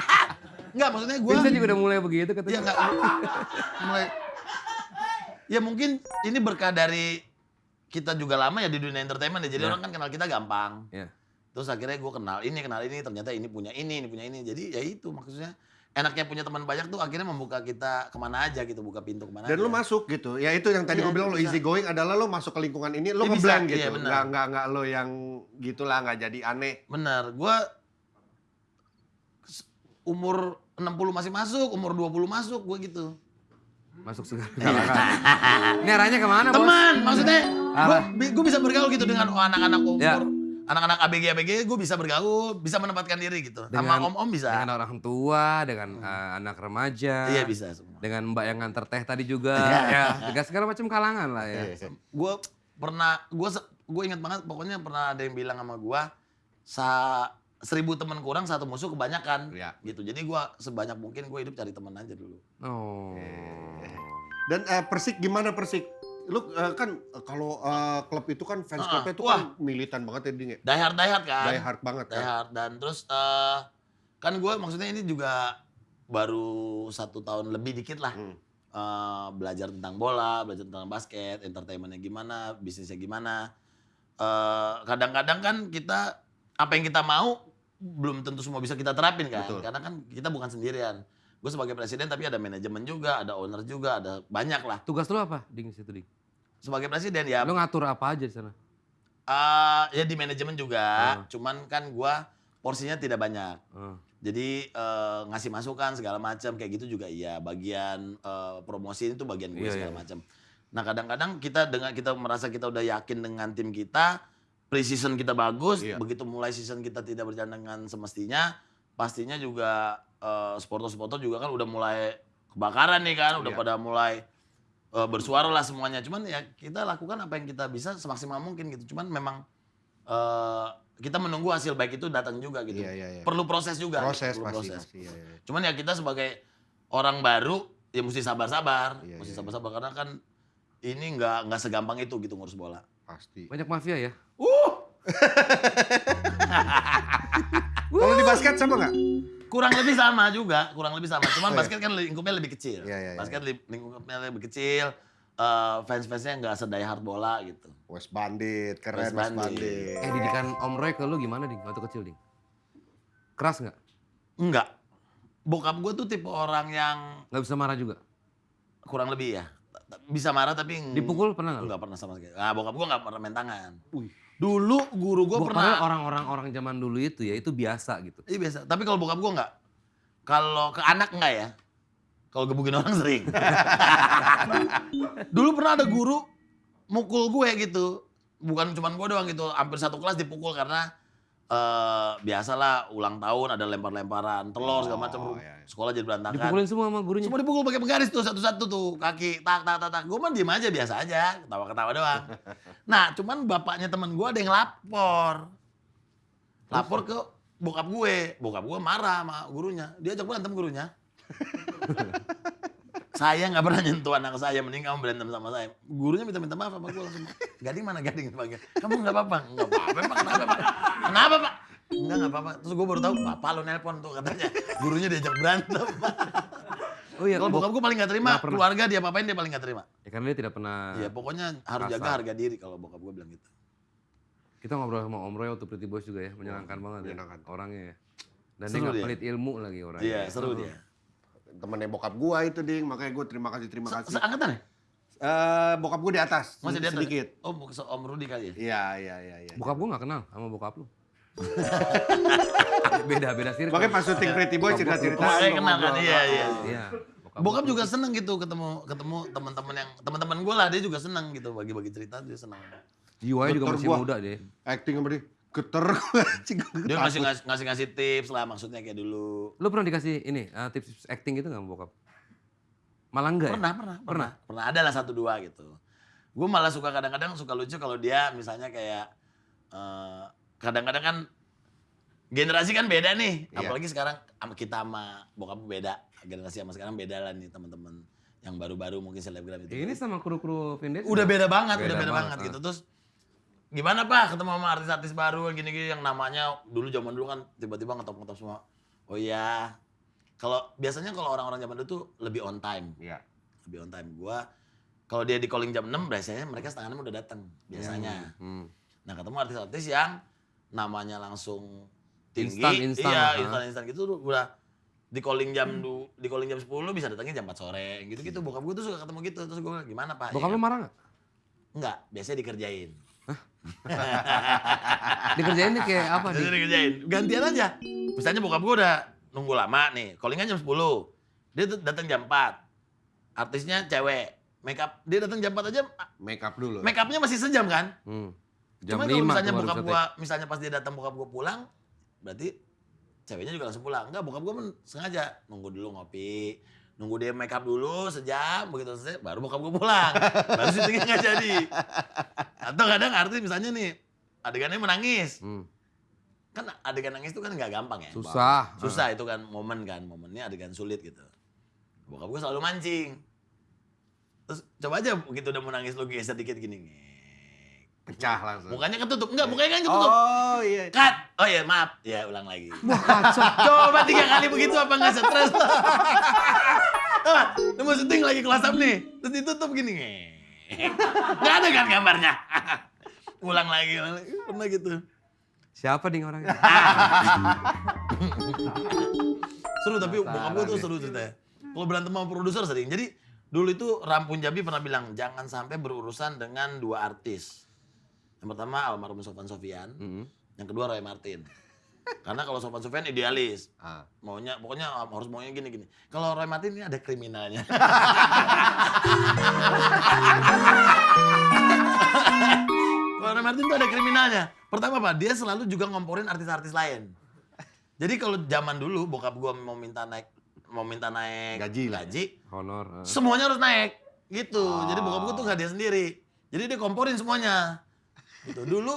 Speaker 3: *laughs*
Speaker 1: Enggak, maksudnya gue
Speaker 3: Vincent juga udah mulai begitu
Speaker 1: ya
Speaker 3: katanya.
Speaker 1: enggak *laughs* mulai ya mungkin ini berkah dari kita juga lama ya di dunia entertainment ya. Jadi
Speaker 3: Ya.
Speaker 1: orang kan kenal kita gampang.
Speaker 3: Ya.
Speaker 1: Terus akhirnya gue kenal ini, kenal ini, ternyata ini punya ini, ini punya ini. Jadi ya itu maksudnya enaknya punya teman banyak tuh akhirnya membuka kita ke mana aja gitu, buka pintu ke mana
Speaker 2: Dan
Speaker 1: aja.
Speaker 2: lu masuk gitu. Ya itu yang tadi
Speaker 1: Iya,
Speaker 2: gue bilang lo easy going adalah lo masuk ke lingkungan ini lo
Speaker 1: Iya, bisa.
Speaker 2: ngeblend
Speaker 1: Iya,
Speaker 2: gitu.
Speaker 1: benar.
Speaker 2: Nggak nggak nggak lo yang gitulah nggak jadi aneh.
Speaker 1: Bener, gue umur 60 masih masuk, umur 20 masuk, gue gitu.
Speaker 3: Masuk segala Ini arahnya ke mana, Bos?
Speaker 1: Teman, maksudnya gue bisa bergaul gitu dengan anak-anak umur,
Speaker 3: Ya.
Speaker 1: anak-anak ABG ABG, gue bisa bergaul, bisa menempatkan diri gitu.
Speaker 3: Dengan-
Speaker 1: Sama om-om bisa.
Speaker 3: Dengan orang tua, dengan eh, anak remaja.
Speaker 1: Iya bisa semua.
Speaker 3: Dengan mbak yang nganter teh tadi juga.
Speaker 1: Iya.
Speaker 3: ya, dengan segala macam kalangan lah ya.
Speaker 2: Iya.
Speaker 1: Gue pernah, gue gue ingat banget pokoknya pernah ada yang bilang sama gue sa seribu teman kurang satu musuh kebanyakan
Speaker 2: Iya.
Speaker 1: gitu jadi gue sebanyak mungkin gue hidup cari teman aja dulu
Speaker 3: Oh.
Speaker 2: Dan eh, Persik gimana Persik? Lu eh, kan eh, kalau eh, klub itu kan fans
Speaker 1: Ah,
Speaker 2: klubnya itu
Speaker 1: wah.
Speaker 2: kan militan banget ya Ding ya.
Speaker 1: die hard die hard kan
Speaker 2: Die hard banget kan.
Speaker 1: dan terus eh, kan gue maksudnya ini juga baru satu tahun lebih dikit lah
Speaker 2: Hmm.
Speaker 1: Eh, belajar tentang bola belajar tentang basket entertainmentnya gimana bisnisnya gimana Eh, kadang-kadang kan kita apa yang kita mau belum tentu semua bisa kita terapin kan
Speaker 2: Betul.
Speaker 1: karena kan kita bukan sendirian gue sebagai presiden tapi ada manajemen juga ada owner juga ada banyak lah
Speaker 3: Tugas lu apa, Ding, situ, Ding?
Speaker 1: sebagai presiden ya
Speaker 3: Lu ngatur apa aja di sana?
Speaker 1: eh, ya di manajemen juga
Speaker 3: Hmm.
Speaker 1: cuman kan gua porsinya tidak banyak
Speaker 3: Oh.
Speaker 1: Jadi eh, ngasih masukan segala macam kayak gitu juga iya. Bagian eh, promosi itu bagian gue
Speaker 3: Iya,
Speaker 1: segala
Speaker 3: iya.
Speaker 1: macam. Nah kadang-kadang kita dengan kita merasa kita udah yakin dengan tim kita, pre-season kita bagus,
Speaker 2: Iya.
Speaker 1: begitu mulai season kita tidak berjalan dengan semestinya, pastinya juga eh, supporter-supporter juga kan udah mulai kebakaran nih kan, udah
Speaker 2: Iya.
Speaker 1: pada mulai eh, bersuara lah semuanya. Cuman ya kita lakukan apa yang kita bisa semaksimal mungkin gitu. Cuman memang eh, kita menunggu hasil baik itu datang juga gitu.
Speaker 2: Iya, iya, iya.
Speaker 1: Perlu proses juga.
Speaker 2: Proses
Speaker 1: perlu
Speaker 2: pasti
Speaker 1: proses.
Speaker 2: pasti. Iya, iya.
Speaker 1: Cuman ya kita sebagai orang baru ya mesti sabar-sabar,
Speaker 2: Iya,
Speaker 1: mesti
Speaker 2: iya,
Speaker 1: sabar-sabar karena kan ini nggak nggak segampang itu gitu ngurus bola.
Speaker 2: Pasti.
Speaker 3: Banyak mafia ya? *laughs*
Speaker 2: Kalau di basket sama nggak?
Speaker 1: Kurang lebih sama juga, kurang lebih sama. Cuman
Speaker 2: Oh, iya.
Speaker 1: basket kan lingkupnya lebih kecil.
Speaker 2: Iya, iya, iya.
Speaker 1: basket li- lingkupnya lebih kecil. eh, fans-fansnya nggak sedaya hard bola gitu.
Speaker 2: West Bandit, keren
Speaker 1: West
Speaker 2: West,
Speaker 1: Bandit.
Speaker 2: Bandit.
Speaker 3: Eh, didikan Om Roy ke lu gimana, Ding? Waktu kecil, Ding? Keras nggak?
Speaker 1: Enggak. Bokap gue tuh tipe orang yang
Speaker 3: Nggak bisa marah juga?
Speaker 1: kurang lebih ya. Bisa marah tapi
Speaker 3: Dipukul pernah nggak lu?
Speaker 1: Enggak pernah sama sekali. Nah, bokap gue nggak pernah main tangan.
Speaker 2: Wih.
Speaker 1: Dulu guru gue
Speaker 3: Gua-
Speaker 1: pernah.
Speaker 3: orang-orang orang zaman dulu itu ya, itu biasa gitu.
Speaker 1: Iya biasa. Tapi kalau bokap gue enggak. Kalau ke anak enggak ya. Kalau gebukin orang sering. *laughs* Dulu pernah ada guru mukul gue gitu. Bukan cuma gue doang gitu. Hampir satu kelas dipukul karena eh biasalah ulang tahun ada lempar-lemparan telur segala macam.
Speaker 2: Oh, iya, iya.
Speaker 1: Sekolah jadi berantakan.
Speaker 3: Dipukulin semua sama gurunya.
Speaker 1: Semua dipukul pakai penggaris tuh satu-satu tuh kaki tak tak tak tak. Gue mah diem aja biasa aja, ketawa-ketawa doang. *laughs* Nah, cuman bapaknya temen gue ada yang lapor. Lapor ke bokap gue. Bokap gue marah sama gurunya. Dia ajak berantem gurunya. *laughs* saya nggak pernah nyentuh anak saya, mending kamu berantem sama saya. Gurunya minta-minta maaf sama gue langsung. Gading mana gading? Panggil. Kamu nggak apa-apa? Nggak apa-apa, Pak. Kenapa, Pak? Kenapa, Pak? Enggak, nggak apa-apa. Terus gue baru tahu, bapak lo nelpon tuh katanya. Gurunya diajak berantem. *laughs*
Speaker 3: Oh iya,
Speaker 1: Kalau bokap gue paling gak terima,
Speaker 3: Nggak pernah.
Speaker 1: keluarga dia apain dia paling gak terima.
Speaker 3: Ya karena dia tidak pernah.
Speaker 1: Iya, pokoknya harus jaga harga diri kalau bokap gue bilang gitu.
Speaker 3: Kita ngobrol sama Om Roy waktu Pretty Boys juga ya, menyenangkan banget
Speaker 2: menyenangkan.
Speaker 3: ya orangnya ya. Dan
Speaker 1: Seru
Speaker 3: dia nggak
Speaker 1: dia.
Speaker 3: pelit ilmu lagi orangnya.
Speaker 1: Iya, seru dia.
Speaker 2: Temennya bokap gua itu ding, makanya gua terima kasih terima
Speaker 1: Se-
Speaker 2: kasih.
Speaker 1: Seangkatan ya?
Speaker 2: Eh, bokap gua di atas,
Speaker 1: Masih di atas?
Speaker 2: sedikit.
Speaker 1: Oh, se- Om Rudi kali ya?
Speaker 2: Iya, iya, iya, iya.
Speaker 3: Bokap gua nggak kenal sama bokap lu. *laughs* beda beda circle.
Speaker 2: Makanya pas syuting Pretty Boy cerita-cerita.
Speaker 1: Oh, saya kenal kan, iya, iya.
Speaker 3: Iya.
Speaker 1: Bokap juga seneng gitu ketemu ketemu teman-teman yang teman-teman gue lah dia juga seneng gitu bagi-bagi cerita dia seneng.
Speaker 3: Jiwanya juga masih
Speaker 2: gua.
Speaker 3: muda deh.
Speaker 2: Acting sama dia. Geter
Speaker 1: Dia ngasih ngasih ngasih, ngasih tips lah maksudnya kayak dulu.
Speaker 3: Lu pernah dikasih ini eh, tips acting gitu nggak bokap? Malah enggak
Speaker 1: Pernah,
Speaker 3: ya?
Speaker 1: pernah, pernah, pernah ada lah satu dua gitu. Gue malah suka kadang-kadang suka lucu kalau dia misalnya kayak eh, kadang-kadang kan generasi kan beda nih,
Speaker 2: Iya.
Speaker 1: apalagi sekarang kita sama bokap beda, generasi sama sekarang beda lah nih teman-teman yang baru-baru mungkin selebgram itu.
Speaker 3: Ini sama kru-kru Vindes.
Speaker 1: udah beda banget,
Speaker 3: Beda
Speaker 1: udah beda
Speaker 3: banget,
Speaker 1: banget,
Speaker 3: ah.
Speaker 1: gitu. Terus gimana pak ketemu sama artis-artis baru gini-gini yang namanya dulu zaman dulu kan tiba-tiba ngetop-ngetop semua. Oh iya, kalau biasanya kalau orang-orang zaman dulu tuh lebih on time
Speaker 2: Iya.
Speaker 1: lebih on time. Gua kalau dia di calling jam 6 biasanya mereka setengah enam udah datang biasanya.
Speaker 3: Hmm.
Speaker 1: Nah, ketemu artis-artis yang namanya langsung tinggi.
Speaker 3: Instan, instan,
Speaker 1: Iya, instan instan gitu tuh udah di calling jam du, di calling jam 10 bisa datangnya jam 4 sore gitu-gitu. Bokap gue tuh suka ketemu gitu. Terus gue gimana, Pak?
Speaker 3: Bokap
Speaker 1: Ya
Speaker 3: lu marah nggak?
Speaker 1: Enggak, biasanya dikerjain.
Speaker 3: Dikerjain nih kayak apa nih?
Speaker 1: dikerjain. Gantian aja. Misalnya bokap gue udah nunggu lama nih, callingan jam 10. Dia tuh datang jam 4. Artisnya cewek. Make up, dia datang jam 4 aja,
Speaker 2: Make up dulu.
Speaker 1: make upnya masih sejam kan?
Speaker 3: Hmm. Jam
Speaker 1: Cuma kalau
Speaker 3: 5
Speaker 1: misalnya bokap gua, misalnya pas dia datang bokap gua pulang, berarti ceweknya juga langsung pulang. Enggak, bokap gua men- sengaja nunggu dulu ngopi, Nunggu dia make up dulu sejam, begitu selesai baru bokap gue pulang. Baru syutingnya nggak jadi. Atau kadang artis misalnya nih, adegannya menangis.
Speaker 3: Hmm.
Speaker 1: Kan adegan nangis itu kan nggak gampang ya.
Speaker 3: Susah.
Speaker 1: Susah itu kan momen kan, momennya adegan sulit gitu. Bokap gue selalu mancing. Terus coba aja begitu udah mau nangis lu geser dikit gini. ngek.
Speaker 2: Pecah langsung.
Speaker 1: Mukanya ketutup. Enggak, mukanya kan ketutup.
Speaker 2: Oh iya.
Speaker 1: Cut. Oh iya, maaf. Ya, ulang lagi. *laughs* Coba tiga kali begitu apa nggak stres? *laughs* Coba, lu mau syuting lagi kelas up nih. Terus ditutup gini. *laughs* Nggak ada kan gambarnya. ulang lagi, ulang lagi. Pernah gitu.
Speaker 3: Siapa nih orangnya?
Speaker 1: Seru tapi bokap gue tuh seru ceritanya. Kalau berantem sama produser sering. Jadi dulu itu Rampun Jabi pernah bilang jangan sampai berurusan dengan dua artis. Yang pertama almarhum Sofan Sofian,
Speaker 3: Mm-mm.
Speaker 1: yang kedua Roy Martin. *laughs* Karena kalau Sofan Sofian idealis,
Speaker 2: Ah.
Speaker 1: maunya pokoknya harus maunya gini gini. Kalau Roy Martin ini ada kriminalnya. *laughs* Kalau Roy Martin tuh ada kriminalnya. Pertama apa? Dia selalu juga ngomporin artis-artis lain. Jadi kalau zaman dulu bokap gua mau minta naik mau minta naik
Speaker 2: Gaji lah.
Speaker 1: gaji
Speaker 3: Honor. eh.
Speaker 1: semuanya harus naik gitu. Jadi bokap gua tuh nggak dia sendiri. Jadi dia komporin semuanya. Gitu. Dulu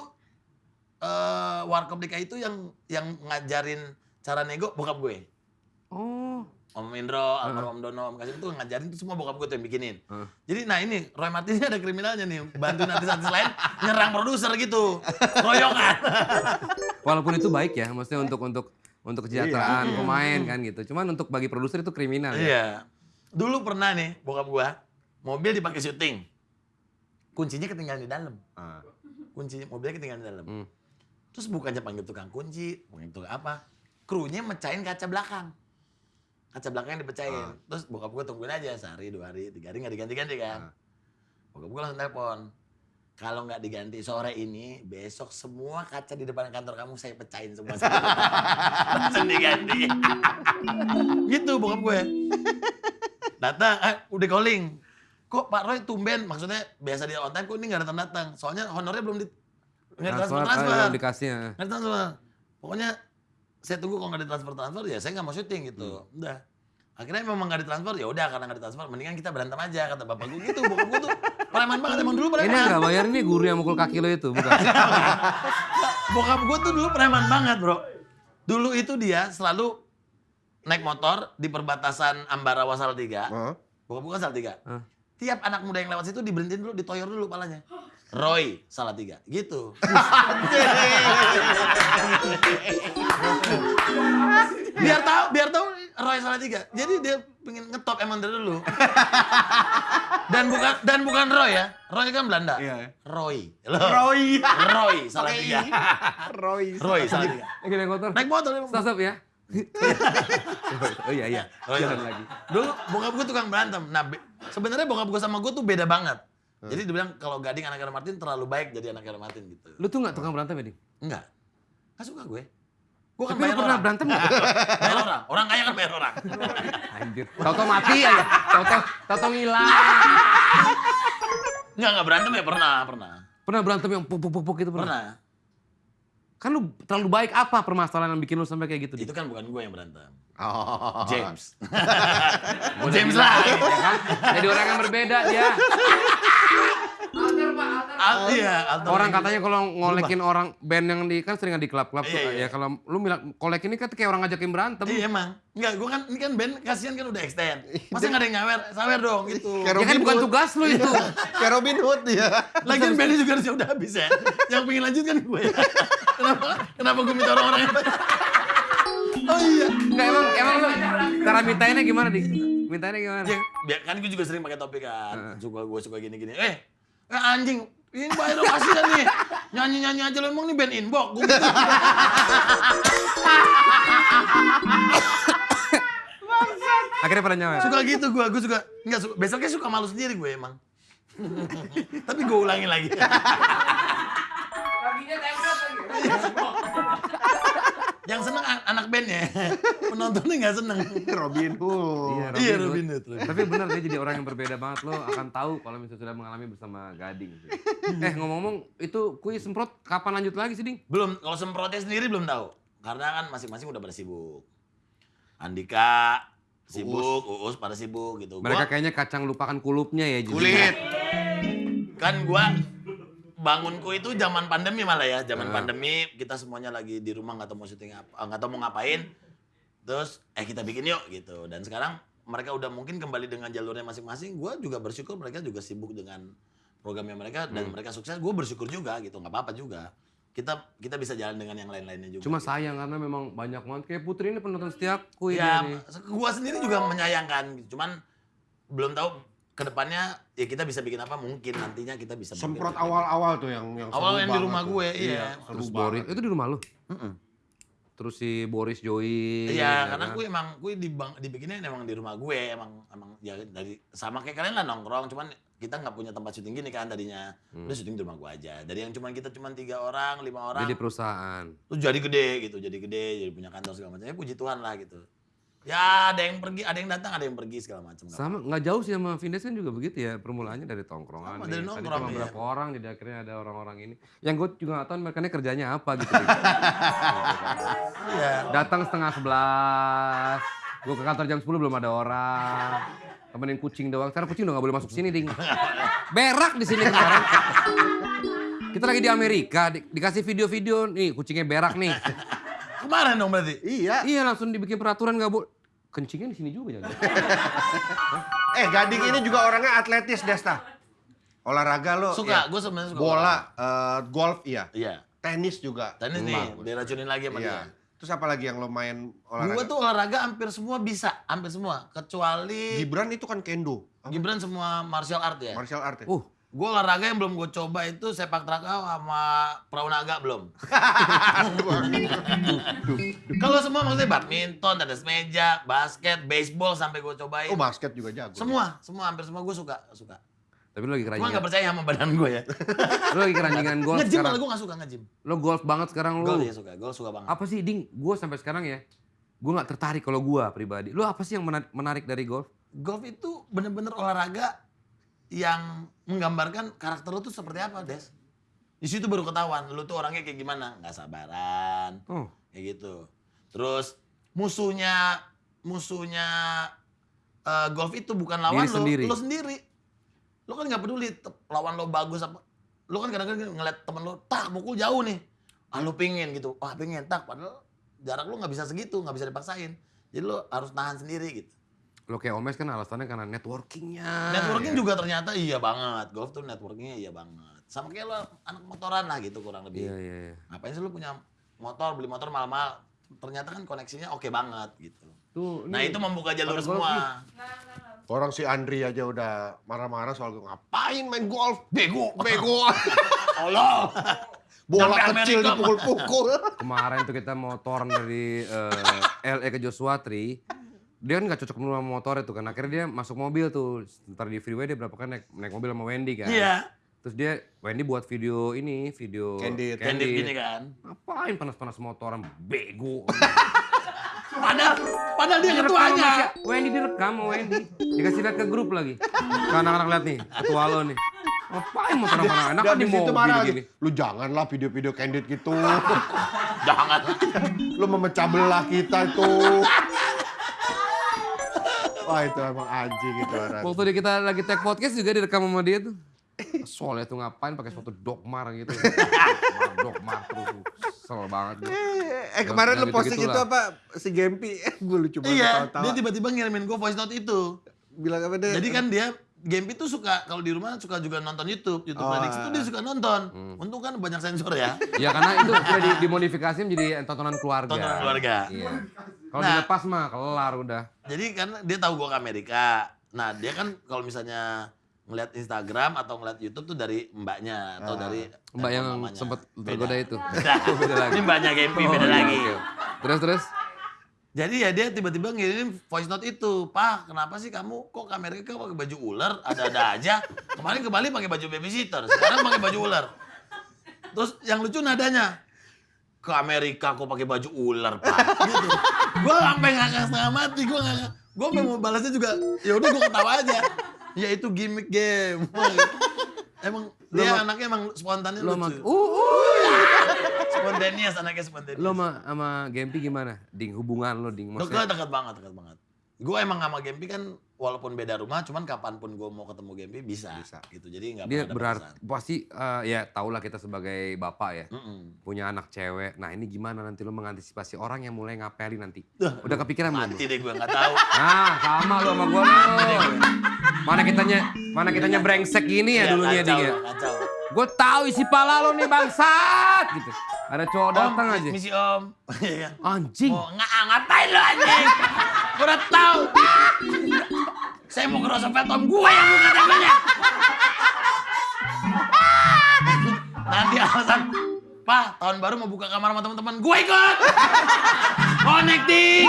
Speaker 1: eh Warkop DKI itu yang yang ngajarin cara nego bokap gue.
Speaker 3: Oh.
Speaker 1: Om Indro, almarhum Om Dono, Om Kasim itu ngajarin itu semua bokap gue tuh yang bikinin.
Speaker 3: Heeh.
Speaker 1: Jadi nah ini Roy Martin ini ada kriminalnya nih, bantuin artis-artis lain nyerang produser gitu. Royokan. *laughs*
Speaker 3: Walaupun itu baik ya, maksudnya untuk untuk untuk kesejahteraan pemain kan gitu. Cuman untuk bagi produser itu kriminal ya.
Speaker 1: iya. Dulu pernah nih bokap gua mobil dipakai syuting. Kuncinya ketinggalan di dalam.
Speaker 2: Ah.
Speaker 1: Kunci mobilnya ketinggalan di dalam.
Speaker 3: Hmm.
Speaker 1: Terus bukannya panggil tukang kunci, panggil tukang apa? Krunya mecahin kaca belakang. Kaca belakangnya dipecahin. Terus bokap gue tungguin aja sehari, dua hari, tiga hari nggak diganti-ganti kan. Bokap gue langsung telepon. Kalau nggak diganti sore ini, besok semua kaca di depan kantor kamu saya pecahin semua. *laughs* langsung diganti. gitu bokap gue. Datang, eh, udah calling. Kok Pak Roy tumben? Maksudnya biasa dia on time, kok ini nggak datang-datang? Soalnya honornya belum di... Nggak
Speaker 3: Transfer,
Speaker 1: transfer-transfer.
Speaker 3: eh, dikasih ya.
Speaker 1: Nggak transfer. Pokoknya saya tunggu kalau nggak ditransfer transfer ya saya nggak mau syuting gitu. Udah. Akhirnya memang nggak ditransfer ya udah karena nggak ditransfer mendingan kita berantem aja kata bapak gue gitu. Bokap gue tuh preman banget emang dulu
Speaker 3: Ini
Speaker 1: preman.
Speaker 3: nggak bayar ini guru yang mukul kaki lo itu, bukan? *laughs*
Speaker 1: Bokap gue tuh dulu preman banget bro. Dulu itu dia selalu naik motor di perbatasan Ambarawa Salatiga.
Speaker 2: Heeh.
Speaker 1: Bokap gue kan Salatiga.
Speaker 3: Hah?
Speaker 1: Tiap anak muda yang lewat situ diberhentiin dulu, ditoyor dulu palanya. *gasps* Roy Salatiga, gitu. *laughs* biar tahu, biar tahu Roy Salatiga. Jadi dia pengen ngetop emang dari dulu. *laughs* dan bukan dan bukan Roy ya. Roy kan Belanda.
Speaker 2: Iya.
Speaker 1: Roy. Loh.
Speaker 2: Roy.
Speaker 1: Roy Salatiga. *laughs*
Speaker 2: Roy.
Speaker 1: Roy Salatiga.
Speaker 3: Lagi naik motor.
Speaker 1: Naik motor.
Speaker 3: Stop, stop ya. *laughs* oh iya iya.
Speaker 1: Roy
Speaker 3: Jalan
Speaker 1: Salatiga.
Speaker 3: lagi.
Speaker 1: Dulu bokap gue tukang berantem. Nah, be- sebenarnya bokap gue sama gue tuh beda banget. Jadi dia bilang kalau Gading anak Martin terlalu baik jadi anak Martin gitu.
Speaker 3: Lu tuh nggak tukang berantem ya, Ding?
Speaker 1: Enggak. Enggak suka gue. Gue kan
Speaker 3: Tapi lu
Speaker 1: bayar
Speaker 3: pernah
Speaker 1: orang.
Speaker 3: berantem nggak? *laughs*
Speaker 1: bayar orang. Orang kaya kan bayar orang.
Speaker 3: Anjir. Toto mati aja. Toto Toto ngilang.
Speaker 1: Enggak, enggak berantem ya pernah, pernah.
Speaker 3: Pernah berantem yang puk puk puk puk gitu pernah?
Speaker 1: Pernah.
Speaker 3: Kan lu terlalu baik apa permasalahan yang bikin lu sampai kayak gitu?
Speaker 1: Itu kan bukan gue yang berantem.
Speaker 2: Oh.
Speaker 1: James. *laughs* James lah.
Speaker 3: ya *laughs* kan? Jadi orang yang berbeda dia.
Speaker 1: Al- iya, alter
Speaker 3: Orang katanya kalau ngolekin orang band yang di kan sering di klub-klub tuh
Speaker 1: Iya, iya.
Speaker 3: ya kalau lu bilang kolek ini kan kayak orang ngajakin berantem.
Speaker 1: Iya emang. Enggak, gue kan ini kan band kasihan kan udah extend. Masa nggak ada yang nyawer? Sawer dong gitu.
Speaker 2: Kayak
Speaker 3: Ya kan bukan tugas lu itu.
Speaker 2: Kayak Robin Hood dia.
Speaker 1: Lagian bandnya juga harusnya udah habis ya. Yang pengen lanjut kan gue. kenapa? Kenapa gue minta orang-orang yang... Oh iya.
Speaker 3: Enggak emang emang lu cara mintainnya gimana, Dik? Mintainnya gimana?
Speaker 1: Ya, kan gue juga sering pakai topik kan. Suka gue suka gini-gini. Eh, eh anjing, ini bayar dong kasihan nih. Nyanyi-nyanyi aja lo emang nih band inbox. Gue gitu. *laughs*
Speaker 3: Akhirnya pada nyawer.
Speaker 1: suka gitu gue, gue suka. Enggak, suka, besoknya suka malu sendiri gue emang. Tapi gue ulangin lagi. *laughs* Yang seneng an- anak bandnya, *laughs* penontonnya nggak seneng.
Speaker 2: Robin Hood.
Speaker 1: Iya, Robin Hood, Robin
Speaker 3: Tapi benar dia jadi orang yang berbeda banget lo akan tahu kalau misalnya sudah mengalami bersama Gading. sih. eh ngomong-ngomong itu kuis semprot kapan lanjut lagi sih Ding?
Speaker 1: Belum, kalau semprotnya sendiri belum tahu. Karena kan masing-masing udah pada sibuk. Andika sibuk, Uus pada sibuk gitu.
Speaker 3: Mereka
Speaker 1: Gua,
Speaker 3: kayaknya kacang lupakan kulupnya ya.
Speaker 2: Kulit.
Speaker 1: kan gua bangunku itu zaman pandemi malah ya, zaman
Speaker 3: Ah.
Speaker 1: pandemi kita semuanya lagi di rumah nggak tahu mau syuting apa, nggak tahu mau ngapain. Terus eh kita bikin yuk gitu. Dan sekarang mereka udah mungkin kembali dengan jalurnya masing-masing. Gua juga bersyukur mereka juga sibuk dengan programnya mereka dan
Speaker 3: Hmm.
Speaker 1: mereka sukses. Gue bersyukur juga gitu, nggak apa-apa juga. Kita kita bisa jalan dengan yang lain-lainnya juga.
Speaker 3: Cuma
Speaker 1: gitu.
Speaker 3: sayang karena memang banyak banget. Kayak Putri ini penonton setiapku ini.
Speaker 1: ya,
Speaker 3: nih.
Speaker 1: gua sendiri juga menyayangkan gitu. Cuman belum tahu ke depannya ya kita bisa bikin apa mungkin nantinya kita bisa bikin.
Speaker 2: Semprot awal-awal tuh yang yang
Speaker 1: Awal yang di rumah
Speaker 2: tuh.
Speaker 1: gue, iya.
Speaker 2: seru
Speaker 3: Terus
Speaker 2: banget.
Speaker 3: Boris, itu di rumah lu?
Speaker 1: Mm-mm.
Speaker 3: Terus si Boris Joey.
Speaker 1: Iya,
Speaker 3: ya
Speaker 1: karena
Speaker 3: kan?
Speaker 1: gue emang gue dibang, dibikinnya emang di rumah gue, emang emang ya dari sama kayak kalian lah nongkrong, cuman kita nggak punya tempat syuting gini kan tadinya.
Speaker 3: Hmm.
Speaker 1: Udah syuting di rumah gue aja. Dari yang cuman kita cuman tiga orang, lima orang,
Speaker 3: Jadi perusahaan.
Speaker 1: terus jadi gede gitu, jadi gede, jadi punya kantor segala macam. Ya puji Tuhan lah gitu. Ya ada yang pergi, ada yang datang, ada yang pergi segala macam.
Speaker 3: Sama nggak jauh sih sama Vindes kan juga begitu ya permulaannya dari tongkrongan.
Speaker 1: Sama,
Speaker 3: nih.
Speaker 1: dari
Speaker 3: Tadi
Speaker 1: nongkrong,
Speaker 3: cuma
Speaker 1: iya.
Speaker 3: berapa orang jadi akhirnya ada orang-orang ini. Yang gue juga nggak tahu mereka ini kerjanya apa gitu. *laughs*
Speaker 1: Iya.
Speaker 3: Datang setengah sebelas, gue ke kantor jam 10 belum ada orang. Temenin kucing doang. Sekarang kucing udah gak boleh masuk sini, Ding. Berak di sini kemarin. Kita lagi di Amerika, di- dikasih video-video nih kucingnya berak nih.
Speaker 1: Kemarin dong berarti.
Speaker 2: Iya.
Speaker 3: iya langsung dibikin peraturan gak boleh. Kencingnya di sini juga jangan.
Speaker 2: Eh, Gading ini juga orangnya atletis, Desta. Olahraga lo.
Speaker 1: Suka,
Speaker 2: ya.
Speaker 1: gue sebenarnya suka.
Speaker 2: Bola, eh, golf iya.
Speaker 1: Iya.
Speaker 2: Tenis juga.
Speaker 1: Tenis nih,
Speaker 2: Bagus.
Speaker 1: diracunin lagi sama
Speaker 2: Iya.
Speaker 1: dia.
Speaker 2: Terus apa lagi yang lo main olahraga?
Speaker 1: Gue tuh olahraga hampir semua bisa, hampir semua. Kecuali
Speaker 2: Gibran itu kan kendo. Apa?
Speaker 1: Gibran semua martial art ya.
Speaker 2: Martial art ya?
Speaker 3: Uh,
Speaker 1: Gue olahraga yang belum gue coba itu sepak takraw sama perahu naga belum. *laughs* Kalau semua maksudnya badminton, tenis meja, basket, baseball sampai gue cobain.
Speaker 2: Oh, basket juga jago.
Speaker 1: semua, semua hampir semua gue suka, suka.
Speaker 3: tapi lu lagi
Speaker 1: Cuma
Speaker 3: keranjingan.
Speaker 1: gak percaya sama badan gue ya. *laughs*
Speaker 3: Lu lagi keranjingan golf
Speaker 1: Nge-gym
Speaker 3: sekarang.
Speaker 1: malah gue gak suka nge-gym.
Speaker 3: Lu golf banget sekarang lu.
Speaker 1: Golf ya suka, golf suka banget.
Speaker 3: Apa sih, Ding? Gue sampai sekarang ya, gue nggak tertarik kalau gue pribadi. Lu apa sih yang mena- menarik dari golf?
Speaker 1: Golf itu bener-bener olahraga yang menggambarkan karakter lu tuh seperti apa, Des. Di situ baru ketahuan, lu tuh orangnya kayak gimana. Gak sabaran,
Speaker 3: Oh,
Speaker 1: kayak gitu. Terus musuhnya musuhnya eh, golf itu bukan lawan
Speaker 3: Diri
Speaker 1: lo,
Speaker 3: sendiri.
Speaker 1: lo sendiri. Lo kan nggak peduli lawan lo bagus apa. Lo kan kadang-kadang ngeliat temen lo, tak mukul jauh nih. Ah lo pingin gitu, wah pingin tak. Padahal jarak lo nggak bisa segitu, nggak bisa dipaksain. Jadi lo harus nahan sendiri gitu.
Speaker 3: Lo kayak Omes kan alasannya karena networkingnya.
Speaker 1: Networking juga ternyata iya banget. Golf tuh networkingnya iya banget. Sama kayak lo anak motoran lah gitu kurang lebih.
Speaker 3: Iya, iya, iya.
Speaker 1: Ngapain sih lo punya motor, beli motor mahal-mahal. Ternyata kan koneksinya oke banget gitu.
Speaker 3: Tuh,
Speaker 1: Nah
Speaker 3: nih,
Speaker 1: itu membuka jalur
Speaker 3: ada golf
Speaker 1: semua.
Speaker 2: Orang si Andri aja udah marah-marah soal gue ngapain main golf?
Speaker 1: Bego. *laughs*
Speaker 2: Bego. *laughs*
Speaker 1: Allah.
Speaker 2: Bola
Speaker 1: Sampai
Speaker 2: kecil dipukul-pukul.
Speaker 3: kemarin tuh kita motoran dari eh, LA ke Joshua Tree. Dia kan gak cocok sama motor itu kan. Akhirnya dia masuk mobil tuh. Ntar di freeway dia berapa kan naik, naik mobil sama Wendy kan.
Speaker 1: Iya.
Speaker 3: Terus dia, Wendy buat video ini, video
Speaker 2: Candid.
Speaker 1: Candid gini kan.
Speaker 3: Ngapain panas-panas motoran, bego. *laughs*
Speaker 1: Padahal, padahal dia ketuanya.
Speaker 3: Wendy direkam sama Wendy. Dikasih lihat ke grup lagi. Ke anak-anak lihat nih, ketua lo nih. Ngapain motoran mana enak kan di mobil
Speaker 2: marah
Speaker 3: gini.
Speaker 2: Lu janganlah video-video candid gitu. *laughs*
Speaker 1: Jangan.
Speaker 2: Lu memecah belah kita itu. Wah itu emang anjing gitu orang.
Speaker 3: Waktu dia kita lagi tag podcast juga direkam sama dia tuh. Soalnya tuh ngapain pakai sepatu dogmar gitu. Dogmar, dogmar terus. Kesel banget. gua.
Speaker 2: Eh kemarin lu posting itu apa si Gempi? *laughs* Gue lucu banget
Speaker 1: Iya, dia tiba-tiba ngirimin gue voice note itu.
Speaker 2: bilang apa deh?
Speaker 1: Jadi kan dia Gempi tuh suka kalau di rumah suka juga nonton YouTube, YouTube
Speaker 2: Oh,
Speaker 1: Prediksi tuh dia suka nonton.
Speaker 3: Hmm.
Speaker 1: Untung kan banyak sensor ya.
Speaker 3: Ya karena itu sudah di- dimodifikasi menjadi tontonan keluarga.
Speaker 1: Tontonan keluarga.
Speaker 3: Iya. Kalau
Speaker 1: Nah.
Speaker 3: dilepas mah kelar udah.
Speaker 1: Jadi karena dia tahu gue ke Amerika. Nah dia kan kalau misalnya ngeliat Instagram atau ngeliat YouTube tuh dari mbaknya atau
Speaker 2: Ah.
Speaker 1: dari
Speaker 3: Mbak yang sempat tergoda itu.
Speaker 1: Beda.
Speaker 3: Beda lagi.
Speaker 1: Ini mbaknya Gempi
Speaker 3: Oh,
Speaker 1: beda
Speaker 3: iya,
Speaker 1: lagi.
Speaker 3: oke. Terus terus.
Speaker 1: Jadi ya dia tiba-tiba ngirim voice note itu, Pak, kenapa sih kamu kok ke Amerika pakai baju ular? Ada-ada aja. Kemarin ke Bali pakai baju babysitter, sekarang pakai baju ular. Terus yang lucu nadanya, ke Amerika kok pakai baju ular, Pak. Gitu. Gua sampai ngakak setengah mati, gua ngakak. Sampai mau balasnya juga, ya udah gua ketawa aja. Ya itu gimmick game. Emang dia anaknya emang spontannya
Speaker 3: Lo
Speaker 1: lucu.
Speaker 3: uh, uh. *laughs*
Speaker 1: Spontaneous, anaknya spontaneous.
Speaker 3: Lo sama sama Gempi gimana? Ding hubungan lo ding maksudnya.
Speaker 1: Dekat, dekat banget, dekat banget. gue emang sama Gempi kan walaupun beda rumah, cuman kapan pun gue mau ketemu Gempi bisa,
Speaker 2: Bisa.
Speaker 1: gitu. Jadi nggak
Speaker 3: Dia berarti pasti eh, ya tahulah kita sebagai bapak ya
Speaker 1: Mm-mm.
Speaker 3: punya anak cewek. Nah ini gimana nanti lo mengantisipasi orang yang mulai ngapelin nanti?
Speaker 1: Duh,
Speaker 3: Udah kepikiran belum?
Speaker 1: Mati deh gue nggak tahu.
Speaker 3: Ah sama lo sama gue lo. Mana kitanya mana kitanya brengsek gini ya
Speaker 1: Iya,
Speaker 3: dulunya
Speaker 1: kacau,
Speaker 3: dia.
Speaker 1: Kacau.
Speaker 3: Gue tahu isi pala lo nih bangsat gitu. Ada cowok datang aja.
Speaker 1: Misi om. Iya?
Speaker 3: Anjing.
Speaker 1: Mau nggak ngapain lo anjing? Gue udah tahu. *laughs* Saya mau ke Roosevelt om gue yang buka temennya. Nanti alasan, Pak, tahun baru mau buka kamar sama teman-teman. Gue ikut. Connecting.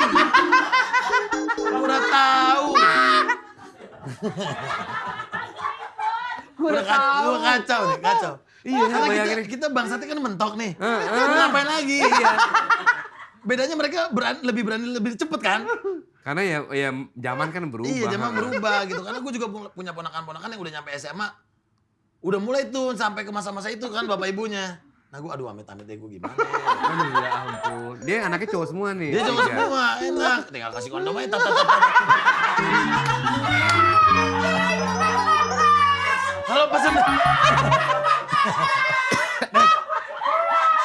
Speaker 1: Udah tahu. Gue udah kacau, gue kacau nih, kacau.
Speaker 3: Iya,
Speaker 1: Karena kita, kita bangsatnya kan mentok nih.
Speaker 3: Eh.
Speaker 1: Mau ngapain lagi? Iya. Bedanya mereka berani, lebih berani lebih cepet kan?
Speaker 3: Karena ya ya zaman kan berubah.
Speaker 1: Iya, zaman berubah gitu. Karena gue juga pu- punya ponakan-ponakan yang udah nyampe SMA. Udah mulai tuh sampai ke masa-masa itu kan bapak ibunya. Nah gue aduh amit-amit deh gue gimana ya.
Speaker 3: Aduh ya ampun. Dia anaknya cowok semua nih.
Speaker 1: Dia cuma
Speaker 3: Tiga.
Speaker 1: semua enak. Tinggal kasih kondom aja. tat, tat, tat, tat. Kalau pesan *laughs*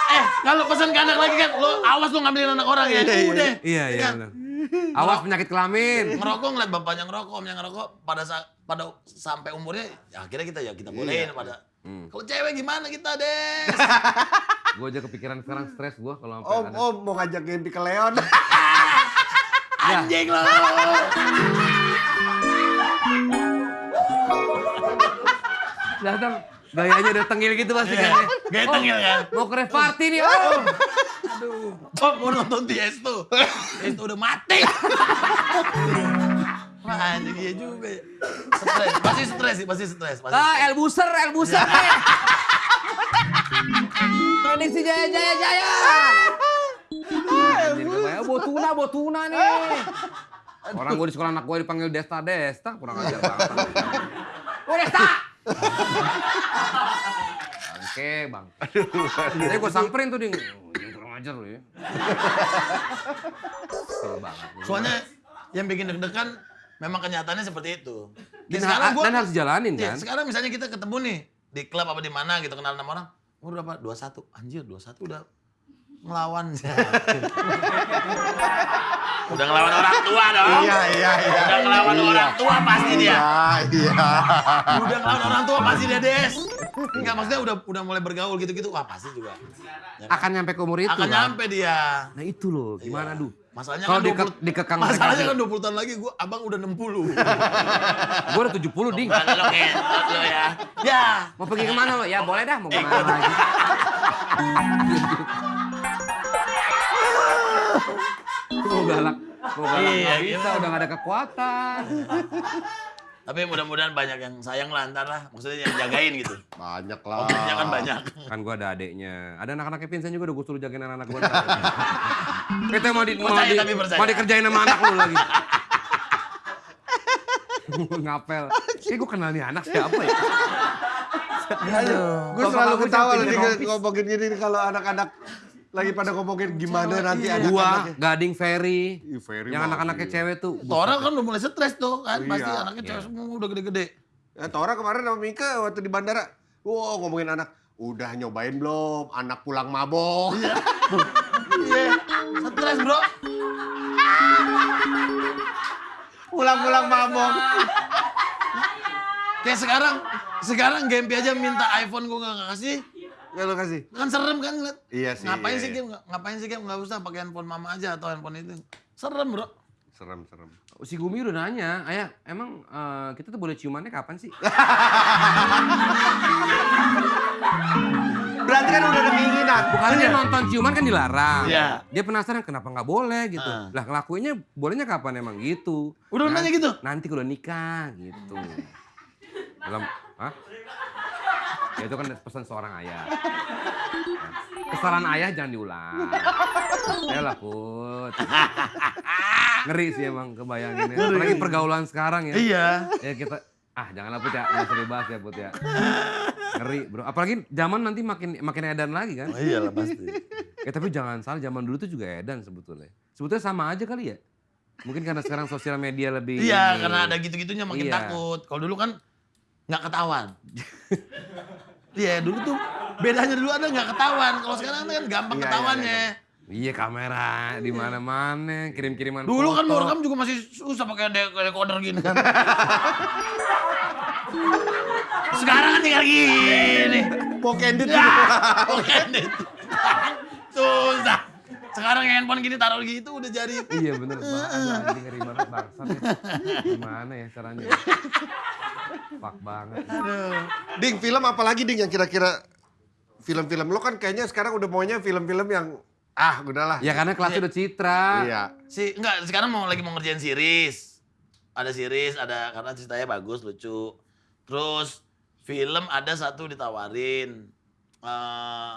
Speaker 1: Eh, kalau pesan ke anak lagi kan, lo awas lo ngambilin anak orang ya. Udah.
Speaker 3: Iya iya
Speaker 1: kan? *laughs*
Speaker 3: Awas penyakit kelamin.
Speaker 1: ngerokok ngeliat bapaknya ngerokok, omnya ngerokok pada pada sampai umurnya ya akhirnya kita ya kita bolehin pada
Speaker 3: Hmm.
Speaker 1: kalau cewek gimana kita deh *laughs*
Speaker 3: Gue aja kepikiran sekarang stres gue kalau sampai
Speaker 2: Om,
Speaker 3: ada.
Speaker 2: om mau ngajak Gempi ke Leon. *laughs*
Speaker 1: anjing lo
Speaker 3: Datang gayanya udah tengil gitu pasti kan. ya.
Speaker 1: gaya
Speaker 3: Oh,
Speaker 1: tengil kan
Speaker 3: Mau ke party nih, Om.
Speaker 1: oh mau nonton Tiesto Tiesto udah mati Wah anjing iya juga ya stres pasti stres sih pasti stres pasti
Speaker 3: Ah. Elbuser, Elbuser. Prediksi Jaya Jaya Jaya. Anjir, kayak bawa tuna, nih. Orang gue di sekolah anak gue dipanggil Desta Desta, kurang ajar banget. Oh Desta! Oke bang. Jadi gue samperin tuh dia, "Oh, jangan kurang ajar lu ya. Kesel banget.
Speaker 1: soalnya yang bikin deg-degan memang kenyataannya seperti itu
Speaker 3: Dan,
Speaker 1: Ya, sekarang gua-
Speaker 3: dan harus jalanin
Speaker 1: Iya,
Speaker 3: kan.
Speaker 1: sekarang misalnya kita ketemu nih di klub apa di mana gitu kenal sama orang, umur berapa? 21. Anjir, 21 udah ngelawan. *laughs* udah ngelawan orang tua dong.
Speaker 2: Iya, iya, iya.
Speaker 1: Udah ngelawan orang tua pasti dia.
Speaker 2: Iya, iya.
Speaker 1: Udah ngelawan orang tua pasti dia, Des. Enggak maksudnya udah udah mulai bergaul gitu-gitu, wah pasti juga. Ya kan?
Speaker 3: Akan nyampe ke umur itu
Speaker 1: Akan
Speaker 3: kan.
Speaker 1: nyampe dia.
Speaker 3: Nah itu loh, gimana
Speaker 1: Iya.
Speaker 3: duh.
Speaker 1: Masalahnya
Speaker 3: Kalau
Speaker 1: kan
Speaker 3: dike-
Speaker 1: 20
Speaker 3: dikekang
Speaker 1: Masalahnya kan 20 tahun lagi gua abang udah 60. *laughs*
Speaker 3: Gue udah 70 ding.
Speaker 1: Bukan lo kentot lo ya. Ya.
Speaker 3: Mau pergi ke mana lo? Ya boleh dah, mau ke mana lagi. *laughs* mau galak, mau galak.
Speaker 1: Iya,
Speaker 3: bisa,
Speaker 1: gimana?
Speaker 3: udah gak ada kekuatan.
Speaker 1: Tapi mudah-mudahan banyak yang sayang lah ntar lah. Maksudnya yang jagain gitu.
Speaker 2: Banyak lah.
Speaker 1: Objeknya kan banyak.
Speaker 3: Kan gue ada adeknya. Ada anak-anaknya Vincent juga udah gue suruh jagain anak-anak gue. Kita *laughs* mau, di, mau,
Speaker 1: Percaya,
Speaker 3: di,
Speaker 1: tapi percaya.
Speaker 3: mau dikerjain sama anak lu lagi. *laughs* Ngapel. Eh gue kenal nih anak siapa ya?
Speaker 2: Gue selalu ketawa lagi ngomongin gini kalau anak-anak lagi pada ngomongin gimana nanti
Speaker 3: Gua,
Speaker 2: anak-anaknya.
Speaker 3: Gading Ferry.
Speaker 2: Ferry
Speaker 3: Yang anak-anaknya
Speaker 2: iya.
Speaker 3: cewek tuh.
Speaker 1: Tora kan udah mulai stres tuh kan. Pasti
Speaker 2: Iya.
Speaker 1: anaknya cewek semua udah gede-gede.
Speaker 2: Ya, Tora kemarin sama Mika waktu di bandara. Wow, ngomongin anak. Udah nyobain belum? Anak pulang mabok.
Speaker 1: Iya. Stres bro.
Speaker 2: Pulang-pulang mabok.
Speaker 1: Kayak sekarang, sekarang Gempi aja minta iPhone gue gak kasih.
Speaker 2: Ya lu kasih.
Speaker 1: Kan serem kan ngeliat.
Speaker 2: Iya sih.
Speaker 1: Ngapain
Speaker 2: iya,
Speaker 1: sih
Speaker 2: iya.
Speaker 1: Ngapain sih Gem? Gak usah pakai handphone mama aja atau handphone itu. Serem bro.
Speaker 2: Serem, serem.
Speaker 3: Si Gumi udah nanya, ayah emang eh, kita tuh boleh ciumannya kapan sih? *laughs*
Speaker 2: Berarti kan udah ada keinginan.
Speaker 3: Bukannya dia nonton ciuman kan dilarang.
Speaker 1: Iya.
Speaker 3: Dia penasaran kenapa nggak boleh gitu.
Speaker 1: Ah.
Speaker 3: Lah ngelakuinnya bolehnya kapan emang gitu.
Speaker 1: Udah nanya gitu?
Speaker 3: Nanti kalau nikah gitu. *laughs* Dalam, hah? Ya itu kan pesan seorang ayah. Kesalahan ayah jangan diulang. Ayolah Put. Ngeri sih emang kebayanginnya. Apalagi pergaulan sekarang ya.
Speaker 1: Iya.
Speaker 3: Ya kita ah janganlah Put ya, nggak usah dibahas ya Put ya. Ngeri bro. Apalagi zaman nanti makin makin edan lagi kan.
Speaker 1: Oh, iyalah pasti.
Speaker 3: Ya tapi jangan salah, zaman dulu tuh juga edan sebetulnya. Sebetulnya sama aja kali ya. Mungkin karena sekarang sosial media lebih
Speaker 1: Iya, karena ada gitu-gitunya makin
Speaker 3: Iya.
Speaker 1: takut. Kalau dulu kan nggak ketahuan. Iya, dulu tuh bedanya dulu ada nggak ketahuan. Kalau sekarang kan gampang
Speaker 2: Iya, iya,
Speaker 1: ketahuannya.
Speaker 3: Iya kamera di mana-mana, kirim-kiriman
Speaker 1: Dulu kan mau rekam juga masih susah pakai de- decoder gini kan. *laughs* Sekarang kan tinggal gini.
Speaker 2: Mau candid
Speaker 1: Ya, deh. *laughs* Susah. Sekarang handphone gini taruh gitu udah jadi.
Speaker 3: Iya bener banget, anjing ngeri banget bangsat. Gimana ya caranya? Fuck banget.
Speaker 2: Ding, film apa lagi Ding yang kira-kira film-film lo kan kayaknya sekarang udah maunya film-film yang ah udahlah.
Speaker 3: Ya karena kelasnya udah citra.
Speaker 2: Iya.
Speaker 1: Si enggak sekarang mau lagi mau ngerjain series. Ada series, ada karena ceritanya bagus, lucu. Terus film ada satu ditawarin. Eh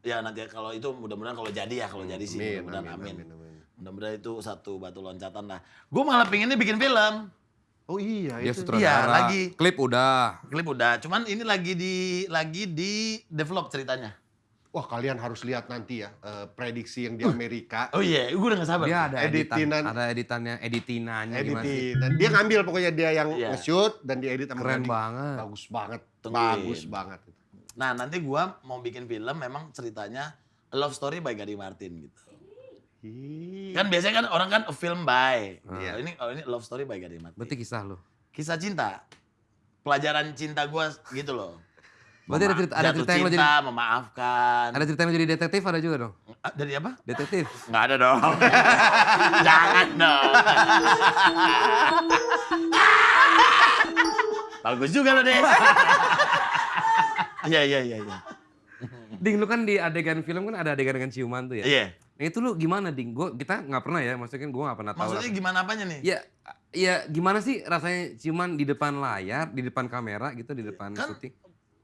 Speaker 1: ya nanti kalau itu mudah-mudahan kalau jadi ya kalau jadi sih mudah-mudahan
Speaker 2: amin,
Speaker 1: amin.
Speaker 2: amin, amin.
Speaker 1: Mudah-mudahan itu satu batu loncatan lah. Gue malah pengennya bikin film.
Speaker 2: Oh iya
Speaker 3: Dia
Speaker 2: itu.
Speaker 3: sutradara.
Speaker 1: Iya, lagi.
Speaker 3: Klip udah.
Speaker 1: Klip udah, cuman ini lagi di lagi di develop ceritanya.
Speaker 2: Wah kalian harus lihat nanti ya eh, prediksi yang di Amerika.
Speaker 1: Oh iya, gue udah gak sabar.
Speaker 3: Dia ada editan,
Speaker 2: Editinan.
Speaker 3: ada editannya, gimana sih?
Speaker 2: Editin. Dan dia ngambil pokoknya dia yang
Speaker 1: Iya.
Speaker 2: nge-shoot dan diedit sama
Speaker 3: Keren banget.
Speaker 2: Bagus banget.
Speaker 1: Tungguin.
Speaker 2: Bagus banget.
Speaker 1: Nah nanti gua mau bikin film memang ceritanya a love story by Gading Martin gitu.
Speaker 2: Ih.
Speaker 1: Kan biasanya kan orang kan a film by.
Speaker 2: Iya.
Speaker 1: Oh, ini oh, ini love story by Gading Martin.
Speaker 3: Berarti kisah lo.
Speaker 1: Kisah cinta. Pelajaran cinta gua gitu loh.
Speaker 3: Berarti ada cerita- ada cerita yang lo
Speaker 1: cinta, memaafkan.
Speaker 3: Ada cerita yang jadi detektif ada juga dong?
Speaker 1: Ah, Dari apa?
Speaker 3: Detektif.
Speaker 1: Nggak ada dong. *laughs* Jangan dong. *laughs* Bagus juga lo deh. *laughs* Iya iya iya. iya.
Speaker 3: Ding, lu kan di adegan film kan ada adegan dengan ciuman tuh ya?
Speaker 1: Iya.
Speaker 3: Nah itu lu gimana Ding? Gua, kita nggak pernah ya, maksudnya kan gue nggak pernah tahu.
Speaker 1: Maksudnya gimana apanya nih?
Speaker 3: Ya, ya gimana sih rasanya ciuman di depan layar, di depan kamera gitu, di depan
Speaker 1: Kan-
Speaker 3: syuting?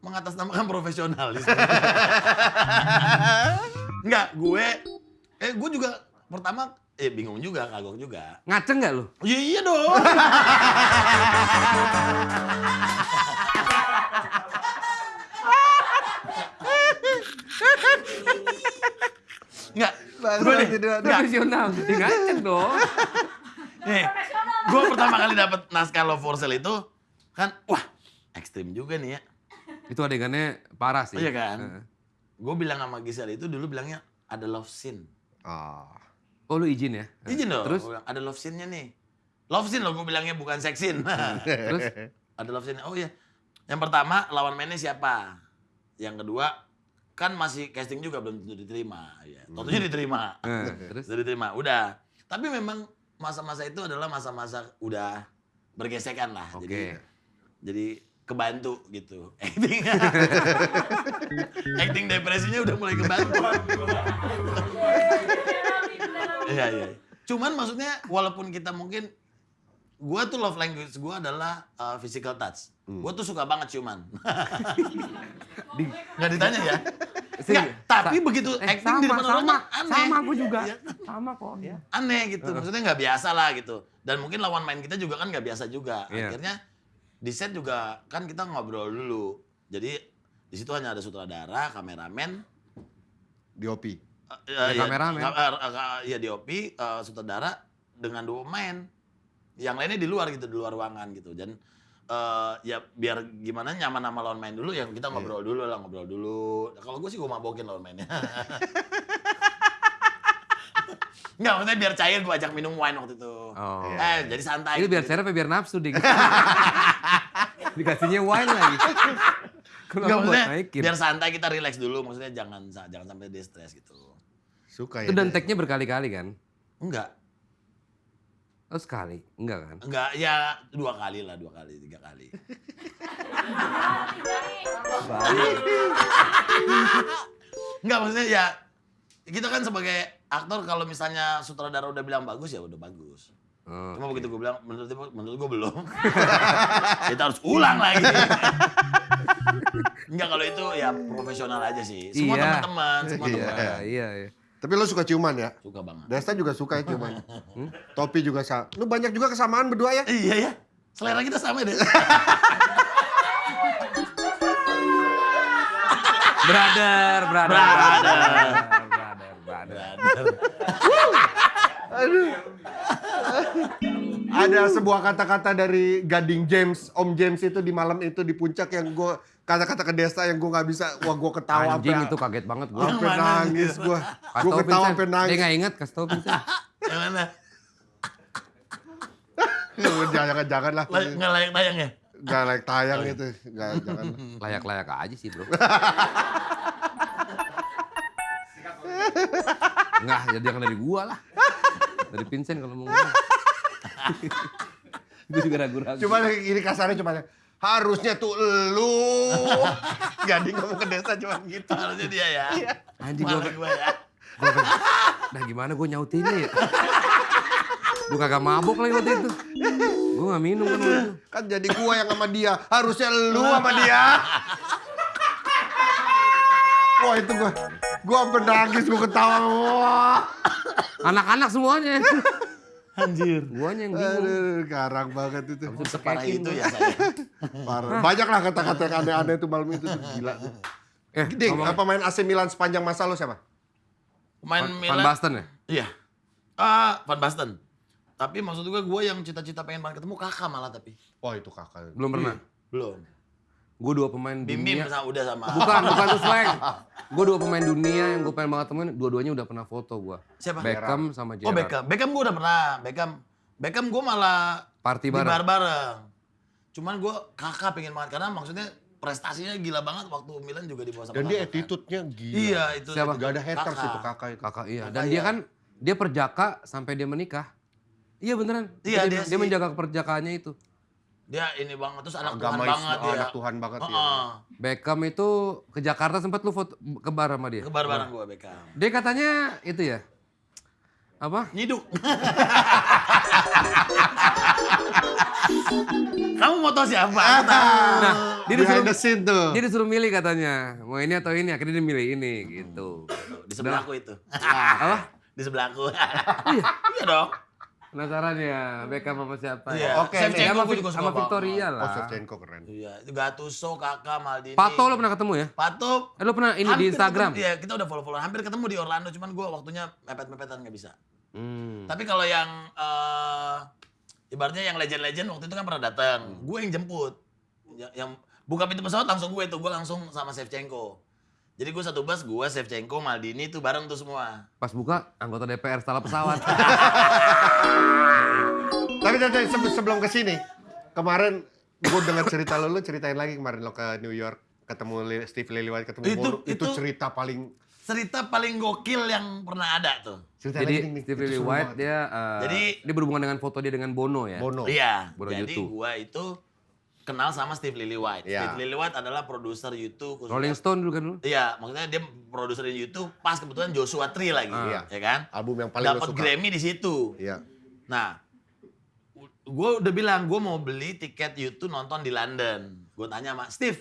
Speaker 1: mengatasnamakan profesionalis. Enggak, *laughs* gue eh gue juga pertama eh bingung juga, kagok juga.
Speaker 3: Ngaceng nggak lu?
Speaker 1: Iya iya dong. *laughs* Enggak, gue nih, enggak,
Speaker 3: Profesional, ngaceng dong. *laughs*
Speaker 1: nih, gue pertama kali dapet naskah Love for Sale itu kan, wah ekstrim juga nih ya.
Speaker 3: Itu adegannya parah sih.
Speaker 1: Iya kan?
Speaker 3: Heeh.
Speaker 1: Gue bilang sama Gisel itu dulu bilangnya ada love scene.
Speaker 2: Ah.
Speaker 3: Oh lu izin ya?
Speaker 1: Izin dong.
Speaker 3: Terus?
Speaker 1: Bilang, ada love scene-nya nih. Love scene loh gue bilangnya bukan sex scene. *laughs*
Speaker 3: Terus?
Speaker 1: ada love scene. Oh iya. Yang pertama lawan mainnya siapa? Yang kedua kan masih casting juga belum tentu diterima. Ya. Tentunya diterima.
Speaker 3: Nah, *laughs* terus?
Speaker 1: Sudah diterima. Udah. Tapi memang masa-masa itu adalah masa-masa udah bergesekan lah.
Speaker 3: Oke.
Speaker 1: Jadi jadi kebantu gitu. *laughs* Acting. Acting depresinya udah mulai kebantu. Iya, iya. Cuman maksudnya walaupun kita mungkin gua tuh love language gua adalah uh, physical touch. Gua tuh suka banget ciuman. *laughs*
Speaker 3: Di,
Speaker 1: Nggak ditanya ya. Nggak, tapi
Speaker 3: sa-
Speaker 1: begitu
Speaker 3: eh,
Speaker 1: acting di
Speaker 3: sama,
Speaker 1: depan orang
Speaker 3: sama,
Speaker 1: aneh.
Speaker 3: Sama aku juga.
Speaker 1: Iya.
Speaker 3: Sama kok ya.
Speaker 1: aneh gitu. Maksudnya nggak biasa lah gitu. Dan mungkin lawan main kita juga kan nggak biasa juga.
Speaker 3: Iya.
Speaker 1: Akhirnya di set juga kan kita ngobrol dulu. Jadi di situ hanya ada sutradara, kameramen,
Speaker 2: DOP.
Speaker 1: eh,
Speaker 3: Ya,
Speaker 1: ya,
Speaker 3: kameramen.
Speaker 1: ka- eh, eh, ya DOP, eh, sutradara dengan dua pemain. Yang lainnya di luar gitu, di luar ruangan gitu. Dan eh, ya biar gimana nyaman sama lawan main dulu, yang kita ngobrol dulu lah, ngobrol dulu. Kalau gue sih gue mabokin lawan mainnya. *laughs* Enggak, maksudnya biar cair gue ajak minum wine waktu itu.
Speaker 3: Oh.
Speaker 1: Eh, jadi santai.
Speaker 3: Itu biar
Speaker 1: gitu.
Speaker 3: share apa biar nafsu ding. *laughs* Dikasihnya wine lagi.
Speaker 1: Enggak, maksudnya
Speaker 3: naikin.
Speaker 1: biar santai kita relax dulu, maksudnya jangan jangan sampai dia stres gitu.
Speaker 2: Suka ya.
Speaker 3: Itu dan tag-nya berkali-kali kan?
Speaker 1: Enggak,
Speaker 3: Oh sekali? Enggak kan?
Speaker 1: enggak ya dua kali lah, dua kali, tiga kali. *laughs* Enggak maksudnya ya kita kan sebagai aktor kalau misalnya sutradara udah bilang bagus ya udah bagus.
Speaker 3: Oh,
Speaker 1: Cuma begitu gue bilang menurut menurut gue belum. *laughs* kita harus ulang lagi. Enggak kalau itu ya profesional aja sih. Semua
Speaker 3: Iya.
Speaker 1: teman-teman, semua
Speaker 2: Iya.
Speaker 1: teman.
Speaker 3: Iya, iya, iya.
Speaker 2: Tapi lo suka ciuman ya?
Speaker 1: Suka banget.
Speaker 2: Desta juga suka ya ciuman. *laughs* Hmm? Topi juga sama. Lu banyak juga kesamaan berdua ya?
Speaker 1: Iya ya. Selera kita sama deh. *laughs*
Speaker 3: Brother, brother,
Speaker 1: Brother.
Speaker 3: brother, brother, brother. *laughs*
Speaker 2: ada sebuah kata-kata dari Gading James, Om James itu di malam itu di puncak yang gue kata-kata ke desa yang gue nggak bisa, wah gue ketawa
Speaker 3: Anjing
Speaker 2: sampai-
Speaker 3: itu kaget banget gue.
Speaker 2: sampai nangis gue, gue ketawa sampai
Speaker 3: Dia
Speaker 2: nangis.
Speaker 3: nggak inget, kasih tau Vincent. *laughs*
Speaker 1: Yang mana? *laughs*
Speaker 2: jangan jangan lah,
Speaker 1: Nggak layak tayang ya?
Speaker 2: nggak like tayang itu, nggak jangan. *laughs*
Speaker 3: Layak-layak aja sih bro. Nggak, jadi jangan dari gua lah. Dari Vincent kalau mau ngomong. *laughs* Gue juga ragu-ragu.
Speaker 2: Cuma ini kasarnya cuma harusnya tuh lu. *laughs* Gading ngomong ke desa cuma gitu.
Speaker 1: Harusnya dia ya.
Speaker 3: Anjing
Speaker 1: Malah
Speaker 3: gua,
Speaker 1: gua ya.
Speaker 3: gua, nah gimana gue nyautinnya ya? *laughs* Gue kagak mabok lagi waktu itu. Gue gak minum kan waktu itu.
Speaker 2: Kan jadi gua yang sama dia, harusnya lu sama dia. Wah itu gua, gua sampai nangis, gua ketawa. Wah.
Speaker 3: Anak-anak semuanya.
Speaker 1: Anjir.
Speaker 3: Guanya yang bingung.
Speaker 2: Aduh, garang banget itu.
Speaker 1: Separah itu ya saya. *laughs*
Speaker 2: Parah. Banyak lah kata-kata yang aneh-aneh itu malam itu tuh gila. tuh.
Speaker 3: Eh,
Speaker 2: Ding,
Speaker 3: ngomong-
Speaker 2: pemain AC Milan sepanjang masa lu siapa?
Speaker 1: Main
Speaker 3: Van
Speaker 1: Milan.
Speaker 3: Basten ya?
Speaker 1: Iya. Ah, Van Basten. Tapi maksud gue, gue yang cita-cita pengen banget ketemu kakak malah tapi.
Speaker 2: Wah itu kakak.
Speaker 3: Belum pernah.
Speaker 1: Belum.
Speaker 3: Gue dua pemain
Speaker 1: Bim Bim
Speaker 3: dunia.
Speaker 1: sama- udah sama.
Speaker 3: Bukan, bukan tuh slang. *laughs* Gue dua pemain dunia yang gue pengen banget temuin. Dua-duanya udah pernah foto gue.
Speaker 1: Siapa?
Speaker 3: Beckham sama Gerrard.
Speaker 1: Oh Beckham. Beckham gue udah pernah. Beckham. Beckham gue malah
Speaker 3: Party
Speaker 1: di
Speaker 3: bareng.
Speaker 1: bar bareng. Cuman gue kakak pengen banget karena maksudnya prestasinya gila banget waktu Milan juga di bawah sama
Speaker 2: Dan dia
Speaker 1: kakak, kan.
Speaker 2: attitude-nya gila.
Speaker 1: Iya itu.
Speaker 3: Siapa?
Speaker 2: Gak ada haters
Speaker 1: Kakak.
Speaker 2: itu kakak itu.
Speaker 3: Kakak iya.
Speaker 1: Kakak
Speaker 3: Dan
Speaker 1: iya.
Speaker 3: dia kan dia perjaka sampai dia menikah. Iya beneran.
Speaker 1: Iya,
Speaker 3: dia,
Speaker 1: dia
Speaker 3: dia
Speaker 1: sih.
Speaker 3: menjaga keperjakaannya itu.
Speaker 1: Dia ini banget terus anak Tuhan
Speaker 2: Agamais,
Speaker 1: banget
Speaker 2: oh,
Speaker 1: dia.
Speaker 2: anak Tuhan banget ya.
Speaker 3: Beckham itu ke Jakarta sempat lu foto ke bar sama dia.
Speaker 1: Ke bar bareng gue Beckham.
Speaker 3: Dia katanya itu ya. Apa?
Speaker 1: Nyiduk. *laughs* Kamu mau tahu siapa? Aku tahu.
Speaker 3: Nah, dia disuruh
Speaker 2: the scene tuh.
Speaker 3: dia disuruh milih katanya. Mau ini atau ini, akhirnya dia milih ini gitu.
Speaker 1: Di sebelahku itu.
Speaker 3: Apa?
Speaker 1: Di sebelahku. Iya dong.
Speaker 3: Penasaran ya, Beckham sama siapa
Speaker 1: Iya.
Speaker 3: ya?
Speaker 2: Oke,
Speaker 3: Dia
Speaker 1: Shevchenko
Speaker 3: sama,
Speaker 1: gua juga
Speaker 3: sama
Speaker 1: suka
Speaker 3: Victoria
Speaker 2: Oh
Speaker 3: lah.
Speaker 2: Shevchenko keren.
Speaker 1: Iya, itu Gattuso, Kakak, Maldini.
Speaker 3: Pato lo pernah ketemu ya?
Speaker 1: Pato.
Speaker 3: Eh, lo pernah ini di Instagram?
Speaker 1: ketemu- Iya, kita udah follow-follow. Hampir ketemu di Orlando, cuman gue waktunya mepet-mepetan nggak bisa.
Speaker 3: Hmm.
Speaker 1: Tapi kalau yang eh ibaratnya yang legend-legend waktu itu kan pernah datang.
Speaker 3: Hmm.
Speaker 1: Gue yang jemput. Yang, yang buka pintu pesawat langsung gue itu, gue langsung sama Shevchenko. Jadi gue satu bus, gue Shevchenko, Maldini itu bareng tuh semua.
Speaker 3: Pas buka, anggota DPR salah pesawat. *laughs*
Speaker 2: Tapi se- sebelum ke sini, kemarin gue dengar cerita lo, lo ceritain lagi kemarin lo ke New York ketemu Li- Steve Lillywhite ketemu
Speaker 1: Itu-
Speaker 2: itu,
Speaker 1: itu-
Speaker 2: cerita paling
Speaker 1: Cerita paling gokil yang pernah ada tuh.
Speaker 2: cerita
Speaker 3: Jadi
Speaker 2: lagi nih,
Speaker 3: Steve
Speaker 2: itu seru
Speaker 3: White
Speaker 2: banget.
Speaker 3: dia eh,
Speaker 1: Jadi-
Speaker 3: dia berhubungan dengan foto dia dengan Bono ya.
Speaker 2: Bono.
Speaker 1: Iya,
Speaker 3: Bono
Speaker 1: jadi gue itu kenal sama Steve Lillywhite.
Speaker 2: Iya.
Speaker 1: Steve Lillywhite adalah produser YouTube. khususnya-
Speaker 3: Rolling Stone dulu kan lu?
Speaker 1: Iya, maksudnya dia produser di YouTube pas kebetulan Joshua Tree lagi,
Speaker 2: Iya.
Speaker 1: ya kan?
Speaker 2: Album yang paling
Speaker 1: Dapat. Grammy di situ.
Speaker 2: Iya.
Speaker 1: Nah, gue udah bilang gue mau beli tiket YouTube nonton di London. Gue tanya sama Steve,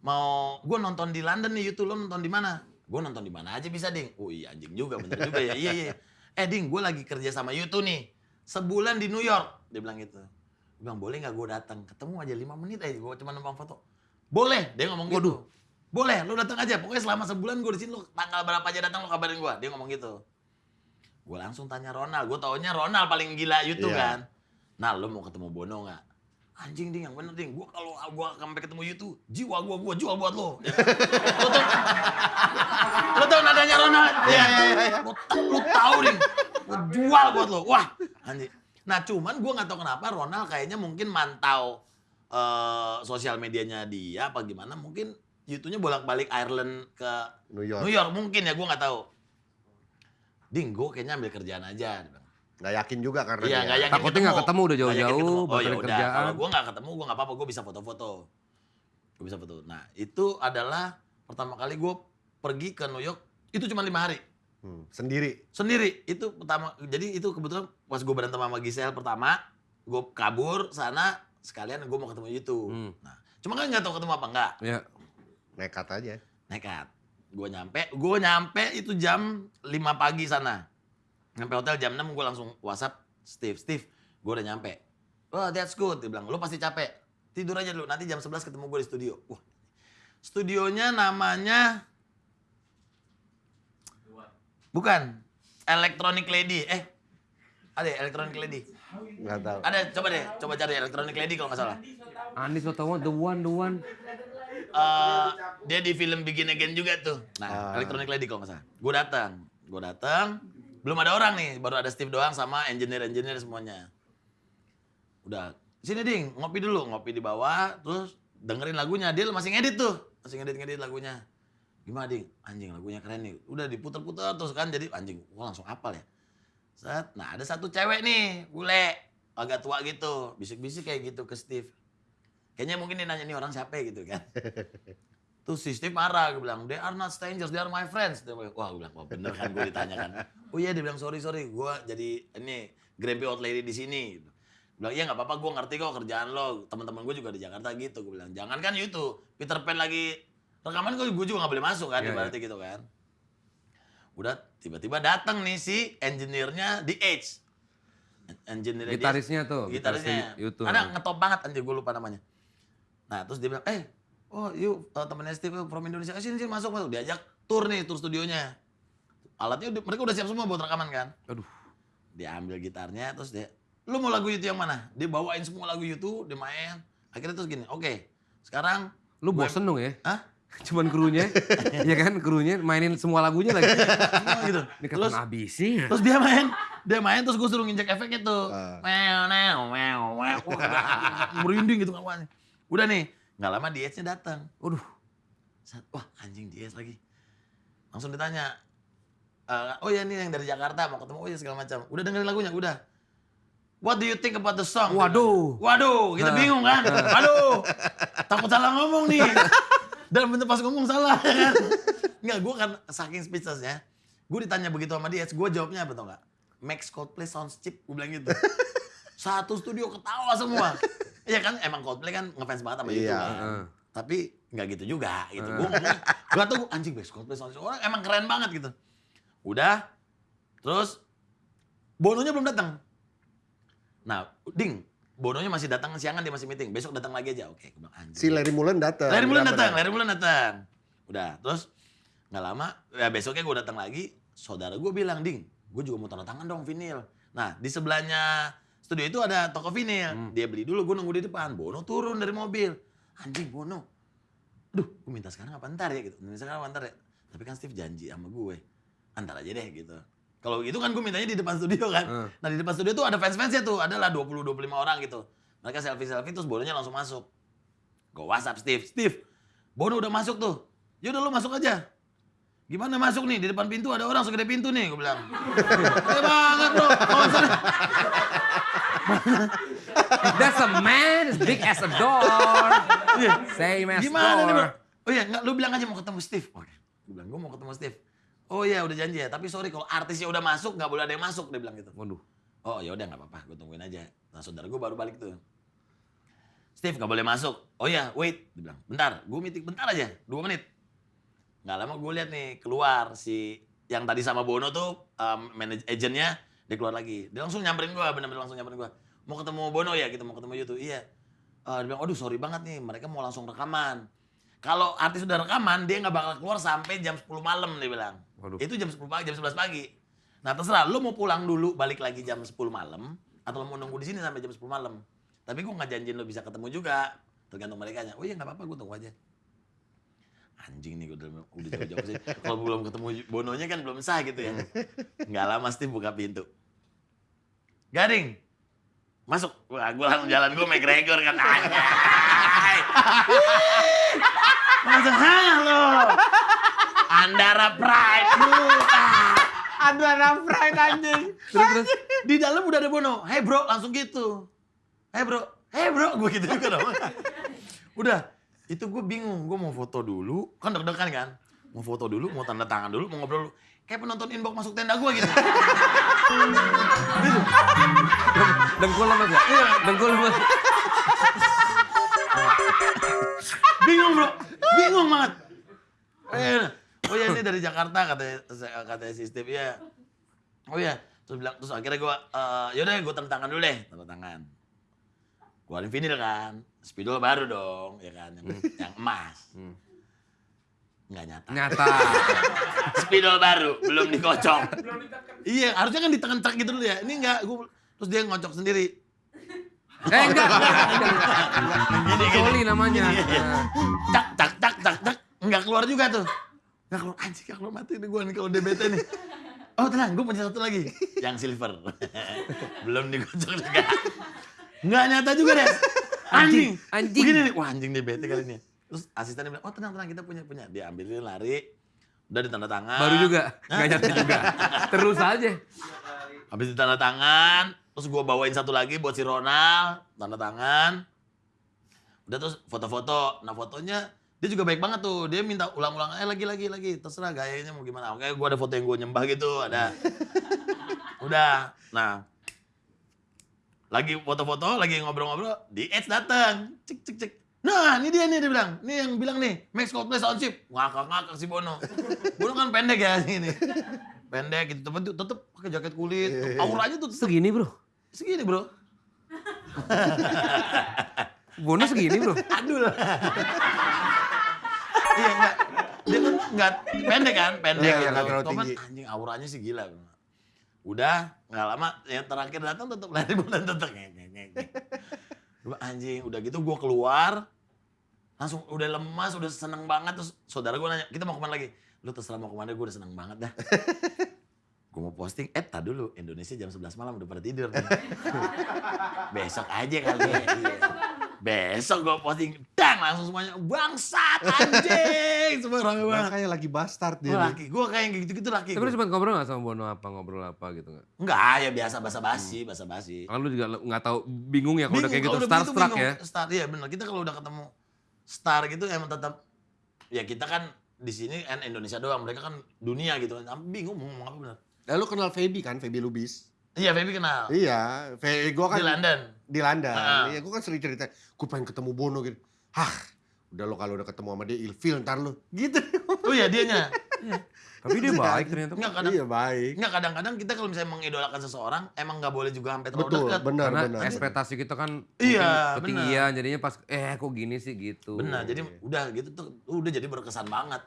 Speaker 1: mau gue nonton di London nih YouTube lo nonton di mana? Gue nonton di mana aja bisa ding. Oh iya anjing juga bener juga ya. Iya iya. Eh ding, gue lagi kerja sama YouTube nih. Sebulan di New York. Dia bilang gitu. Bilang boleh nggak gue datang? Ketemu aja lima menit aja. Gue cuma numpang foto. Boleh. Dia ngomong gitu. Boleh, lu datang aja. Pokoknya selama sebulan gue di sini lu tanggal berapa aja datang lu kabarin gue. Dia ngomong gitu. Gue langsung tanya Ronald. Gue taunya Ronald paling gila YouTube
Speaker 2: Iya.
Speaker 1: kan. Nah, lu mau ketemu Bono nggak? Anjing ding, yang bener ding. Gue kalau gue sampai ketemu YouTube, jiwa gue gue jual buat lo. *laughs* lu tau, lu tau nadanya Ronald? Iya iya iya. Lu, lu tahu ding, gue jual buat lo. Wah, anjing. Nah, cuman gue nggak tahu kenapa Ronald kayaknya mungkin mantau eh, sosial medianya dia apa gimana. Mungkin YouTube-nya bolak-balik Ireland ke
Speaker 2: New York.
Speaker 1: New York mungkin ya, gue nggak tahu. Ding, gue kayaknya ambil kerjaan aja.
Speaker 2: Nggak yakin juga karena
Speaker 1: Iya,
Speaker 2: dia-
Speaker 1: nggak yakin
Speaker 3: Takutnya nggak ketemu udah jauh-jauh,
Speaker 1: ketemu. Oh ya udah,
Speaker 3: kerjaan.
Speaker 1: kalau gue nggak ketemu, gue nggak apa-apa, gue bisa foto-foto. Gue bisa foto. Nah, itu adalah pertama kali gue pergi ke New York, itu cuma lima hari.
Speaker 2: Hmm, sendiri.
Speaker 1: Sendiri, itu pertama, jadi itu kebetulan pas gue berantem sama Giselle pertama, gue kabur sana, sekalian gue mau ketemu YouTube.
Speaker 3: Hmm.
Speaker 1: Nah, cuma kan nggak tahu ketemu apa enggak.
Speaker 3: Ya.
Speaker 2: Nekat aja.
Speaker 1: nekat. Gue nyampe, gue nyampe itu jam 5 pagi sana. Nyampe hotel jam 6 gue langsung WhatsApp Steve, Steve, gue udah nyampe. Wah, that's good. Dia bilang, lu pasti capek. Tidur aja dulu, nanti jam 11 ketemu gue di studio. Wah, studionya namanya... Bukan, Electronic Lady. Eh, Ada ya, Electronic Lady.
Speaker 2: Nggak tahu.
Speaker 1: Ada, coba deh, coba cari Electronic Lady kalau nggak salah.
Speaker 3: Andis lo tau the one, the one.
Speaker 1: Eh, dia di film Begin Again juga tuh. Nah,
Speaker 2: Ah.
Speaker 1: Electronic Lady kalau nggak salah. Gue datang, gue datang, belum ada orang nih, baru ada Steve doang sama engineer-engineer semuanya. Udah, sini ding, ngopi dulu, ngopi di bawah, terus dengerin lagunya. Dia masih ngedit tuh, masih ngedit-ngedit lagunya. Gimana ding? Anjing lagunya keren nih. Udah diputer-puter terus kan jadi anjing, gua langsung apal ya. Set, nah ada satu cewek nih, bule, agak tua gitu, bisik-bisik kayak gitu ke Steve. Kayaknya mungkin dia nanya nih orang siapa ya gitu kan. *laughs* Terus si Steve marah, gue bilang, they are not strangers, they are my friends. Dia bilang, Wah, gue bilang, wah bener kan gue ditanyakan. *laughs* Oh iya, dia bilang, sorry, sorry, gue jadi ini grumpy old lady di sini. Gue bilang, iya nggak apa-apa, gue ngerti kok kerjaan lo. Teman-teman gue juga di Jakarta gitu. Gue bilang, jangan kan itu, Peter Pan lagi rekaman gue, juga nggak boleh masuk kan,
Speaker 3: Iya,
Speaker 1: ibaratnya gitu kan. Udah tiba-tiba datang nih si engineer-nya di Edge. Engineer
Speaker 3: Gitarisnya tuh,
Speaker 1: Gitarisnya.
Speaker 3: YouTube.
Speaker 1: Ada ngetop banget anjir gue lupa namanya. Nah terus dia bilang, eh oh yuk uh, temennya Steve from Indonesia, Eh, sini sini masuk masuk. Diajak tour nih, tour studionya. Alatnya udah, mereka udah siap semua buat rekaman kan.
Speaker 3: Aduh.
Speaker 1: Dia ambil gitarnya terus dia, lu mau lagu itu yang mana? Dia bawain semua lagu itu, dia main. Akhirnya terus gini, oke sekarang
Speaker 3: Lu bosen dong ya?
Speaker 1: Hah?
Speaker 3: Cuman krunya, ya kan krunya mainin semua lagunya lagi.
Speaker 1: Gitu.
Speaker 3: Ini
Speaker 1: Terus
Speaker 3: habisnya?
Speaker 1: Terus dia main, dia main terus gue suruh nginjek efek itu.
Speaker 2: Ah.
Speaker 1: Meow, meow, meow, *laughs* merinding gitu kawannya. Udah nih, nggak lama Dietsnya datang.
Speaker 3: Waduh.
Speaker 1: Wah anjing Diets lagi. Langsung ditanya, "Eh, oh ya ini yang dari Jakarta mau ketemu, oh ya segala macam. Udah dengerin lagunya, udah. What do you think about the song?
Speaker 3: Waduh.
Speaker 1: Waduh, kita bingung kan? *laughs* Waduh, takut salah ngomong nih. Dan bener pas ngomong salah ya kan? *laughs* Enggak, gue kan saking speechlessnya. Gue ditanya begitu sama dia, gue jawabnya apa tau gak? Max Coldplay sounds cheap, gue bilang gitu. *laughs* Satu studio ketawa semua. Iya kan, emang Coldplay kan ngefans banget sama itu
Speaker 2: Iya.
Speaker 1: kan. Tapi nggak gitu juga gitu. Gue ngomong, gue tuh anjing Max Coldplay sounds cheap. Orang emang keren banget gitu. Udah, terus Bononya belum datang. Nah, ding, Bononya masih datang siangan dia masih meeting. Besok datang lagi aja. Oke, gue bilang anjing.
Speaker 2: Si Larry Mullen datang.
Speaker 1: Larry Mullen datang? Larry Mullen datang. Udah, terus nggak lama, ya besoknya gue datang lagi, saudara gue bilang, Ding, gue juga mau tanda tangan dong vinil. Nah, di sebelahnya studio itu ada toko vinil. Dia beli dulu, gue nunggu di depan. Bono turun dari mobil. Anjing, Bono. Duh, gue minta sekarang apa ntar ya gitu. Minta sekarang apa ntar ya. Tapi kan Steve janji sama gue. Antar aja deh gitu. Kalau gitu kan gue mintanya di depan studio kan.
Speaker 3: Hmm.
Speaker 1: Nah di depan studio tuh ada fans-fansnya tuh. Adalah 20-25 orang gitu. Mereka selfie-selfie terus Bononya langsung masuk. Gue WhatsApp Steve, Steve, Bono udah masuk tuh. Yaudah lu masuk aja. Gimana masuk nih? Di depan pintu ada orang segede pintu nih, gue bilang. *laughs* Gede banget bro. Oh. *laughs*
Speaker 3: That's a man as big as a door.
Speaker 1: Iya.
Speaker 3: Same as
Speaker 1: Gimana nih bro?
Speaker 3: door.
Speaker 1: Oh iya, nggak, lu bilang aja mau ketemu Steve. Oke. Gue bilang, gue mau ketemu Steve. Oh iya udah janji ya, tapi sorry kalau artisnya udah masuk nggak boleh ada yang masuk, dia bilang gitu.
Speaker 3: Waduh.
Speaker 1: Oh ya udah nggak apa-apa, gue tungguin aja. Nah saudara gue baru balik tuh. Steve nggak boleh masuk. Oh ya, wait. Dia bilang, bentar, gue meeting bentar aja, dua menit. Nggak lama gue lihat nih keluar si yang tadi sama Bono tuh um, manage agentnya dia keluar lagi. Dia langsung nyamperin gue, bener-bener langsung nyamperin gue. Mau ketemu Bono ya, kita mau ketemu YouTube. Iya. Eh, dia bilang, aduh sorry banget nih, mereka mau langsung rekaman. Kalau artis udah rekaman, dia nggak bakal keluar sampai jam 10 malam, dia bilang.
Speaker 3: Waduh.
Speaker 1: Itu jam 10 pagi, jam 11 pagi. Nah terserah, lu mau pulang dulu, balik lagi jam 10 malam, atau lu mau nunggu di sini sampai jam 10 malam. Tapi gue nggak janjiin lu bisa ketemu juga, tergantung mereka Oh iya nggak apa-apa, gue tunggu aja. Anjing nih, gue udah, udah jauh-jauh sih. *laughs* Kalau belum ketemu Bononya kan belum sah gitu ya. Nggak lama Steve buka pintu. Gading, masuk. Wah, gue langsung jalan, gue McGregor kan. Anjay. Langsung halo. Andara Pride.
Speaker 2: Andara Pride anjing.
Speaker 3: Terus terus.
Speaker 1: Di dalam udah ada Bono. Hey bro, langsung gitu. Hey bro, hey bro, gue gitu juga dong. *laughs* udah, itu gue bingung. Gue mau foto dulu, kan deg-degan kan. Mau foto dulu, mau tanda tangan dulu, mau ngobrol dulu. Kayak penonton inbox masuk tenda gue gitu. *laughs*
Speaker 3: Dengkul lemas ya? Dengkul lemas.
Speaker 1: bingung bro, bingung banget. Eh, oh ya ini dari Jakarta katanya katanya si Steve ya. Oh ya, terus bilang terus akhirnya gue, eh yaudah gue tanda tangan dulu deh, tanda tangan. Keluarin vinil kan, spidol baru dong, ya kan, yang, yang emas. Nggak nyata.
Speaker 3: Nyata. *laughs*
Speaker 1: Spidol baru, belum dikocok. *laughs* iya, harusnya kan ditekan cek gitu dulu ya. Ini enggak, gua terus dia ngocok sendiri.
Speaker 3: eh enggak, enggak, enggak, enggak.
Speaker 1: Gini, gini.
Speaker 3: Namanya.
Speaker 1: Iya.
Speaker 3: Nah.
Speaker 1: Cak, cak, cak, cak, cak. Enggak keluar juga tuh. Enggak keluar, anjing keluar mati nih gua nih kalau DBT nih. Oh tenang, gue punya satu lagi. Yang silver. *laughs* belum dikocok juga. Enggak nyata juga deh. Anjing.
Speaker 3: Anjing.
Speaker 1: Begini nih, wah anjing DBT kali ini. Terus asistennya bilang, oh tenang, tenang, kita punya, punya. Dia ambilin lari, udah ditanda tangan.
Speaker 3: Baru juga, enggak nyata juga. Terus aja.
Speaker 1: Habis ditanda tangan, terus gue bawain satu lagi buat si Ronald, tanda tangan. Udah terus foto-foto. Nah fotonya dia juga baik banget tuh. Dia minta ulang-ulang, eh lagi lagi lagi. Terserah gayanya mau gimana. Oke, gue ada foto yang gue nyembah gitu, ada. *laughs* Udah. Nah, lagi foto-foto, lagi ngobrol-ngobrol, di Edge datang. Cek cek cek. Nah, ini dia nih dia bilang. Ini yang bilang nih, Max Coldplay Soundship. Ngakak-ngakak si Bono. Bono kan pendek ya ini. Pendek gitu, tapi tetep pakai jaket kulit. Auranya tuh
Speaker 3: Segini, Bro.
Speaker 1: segini, Bro.
Speaker 3: Bono segini, Bro. *laughs*
Speaker 1: Aduh lah. Iya enggak. Dia kan enggak pendek kan, pendek
Speaker 2: Iya,
Speaker 1: gitu.
Speaker 2: terlalu
Speaker 1: Cuman anjing auranya sih gila. Udah, nggak lama yang terakhir datang tetap lari *laughs* bulan tetep. Gua, anjing, udah gitu gua keluar langsung udah lemas, udah seneng banget terus saudara gua nanya, "Kita mau ke mana lagi?" Lu terserah mau ke mana, gua udah seneng banget dah. *laughs* Gue mau posting, eh tak dulu, Indonesia jam 11 malam udah pada tidur. *laughs* Besok aja kali ya. Besok gue posting, dang langsung semuanya, bangsat anjing. *laughs* Semua rame banget.
Speaker 2: Makanya lagi bastard dia.
Speaker 1: Gue laki, gue kayak yang gitu-gitu laki.
Speaker 3: Tapi lu sempat ngobrol gak sama Bono apa, ngobrol apa gitu nggak?
Speaker 1: Enggak, ya biasa basa-basi, basa-basi.
Speaker 3: Kan lu juga nggak tahu bingung ya kalau udah kayak gitu
Speaker 1: kalau
Speaker 3: starstruck
Speaker 1: bingung.
Speaker 3: ya.
Speaker 1: Star, iya benar. Kita kalau udah ketemu star gitu emang tetap, ya kita kan di sini kan Indonesia doang, mereka kan dunia gitu. Bingung mau ngomong apa benar.
Speaker 2: Eh, lu kenal Feby kan, Feby Lubis?
Speaker 1: Iya, Feby kenal.
Speaker 2: Iya, Feby gua kan
Speaker 1: Di London.
Speaker 2: di London.
Speaker 1: Ah.
Speaker 2: Iya, gua kan sering cerita, gua pengen ketemu Bono gitu. Hah, udah lo kalau udah ketemu sama dia ilfil ntar lu. Gitu.
Speaker 1: Oh iya, dianya. *laughs*
Speaker 3: Tapi dia baik ternyata.
Speaker 1: Enggak kadang
Speaker 2: Iya, baik.
Speaker 1: Enggak kadang-kadang kita kalau misalnya mengidolakan seseorang emang nggak boleh juga sampai terlalu
Speaker 2: Betul,
Speaker 1: dekat.
Speaker 2: benar,
Speaker 3: Karena
Speaker 2: benar.
Speaker 3: ekspektasi kita kan
Speaker 1: Iya,
Speaker 3: ketinggian jadinya pas eh kok gini sih gitu.
Speaker 1: Benar, jadi udah gitu tuh udah jadi berkesan banget.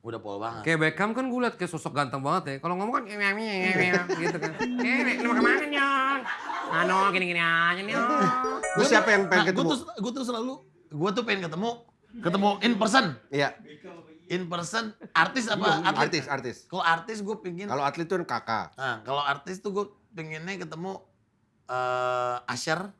Speaker 1: Udah pol banget.
Speaker 3: Kayak Beckham kan gue liat kayak sosok ganteng banget ya. Kalau ngomong kan gitu kan. Eh, lu mau ke mana nyong? Anu gini-gini aja nih.
Speaker 2: Lu siapa yang pengen
Speaker 1: Nah,
Speaker 2: ketemu?
Speaker 1: Gue tuh, gue tuh selalu, gue tuh pengen ketemu, ketemu in person.
Speaker 2: Iya,
Speaker 1: In person, artis apa atlet?
Speaker 2: artis, artis.
Speaker 1: Kalau artis gue pengen,
Speaker 2: Kalau atlet tuh kan kakak.
Speaker 1: nah kalau artis tuh gue pengennya ketemu eh Asher.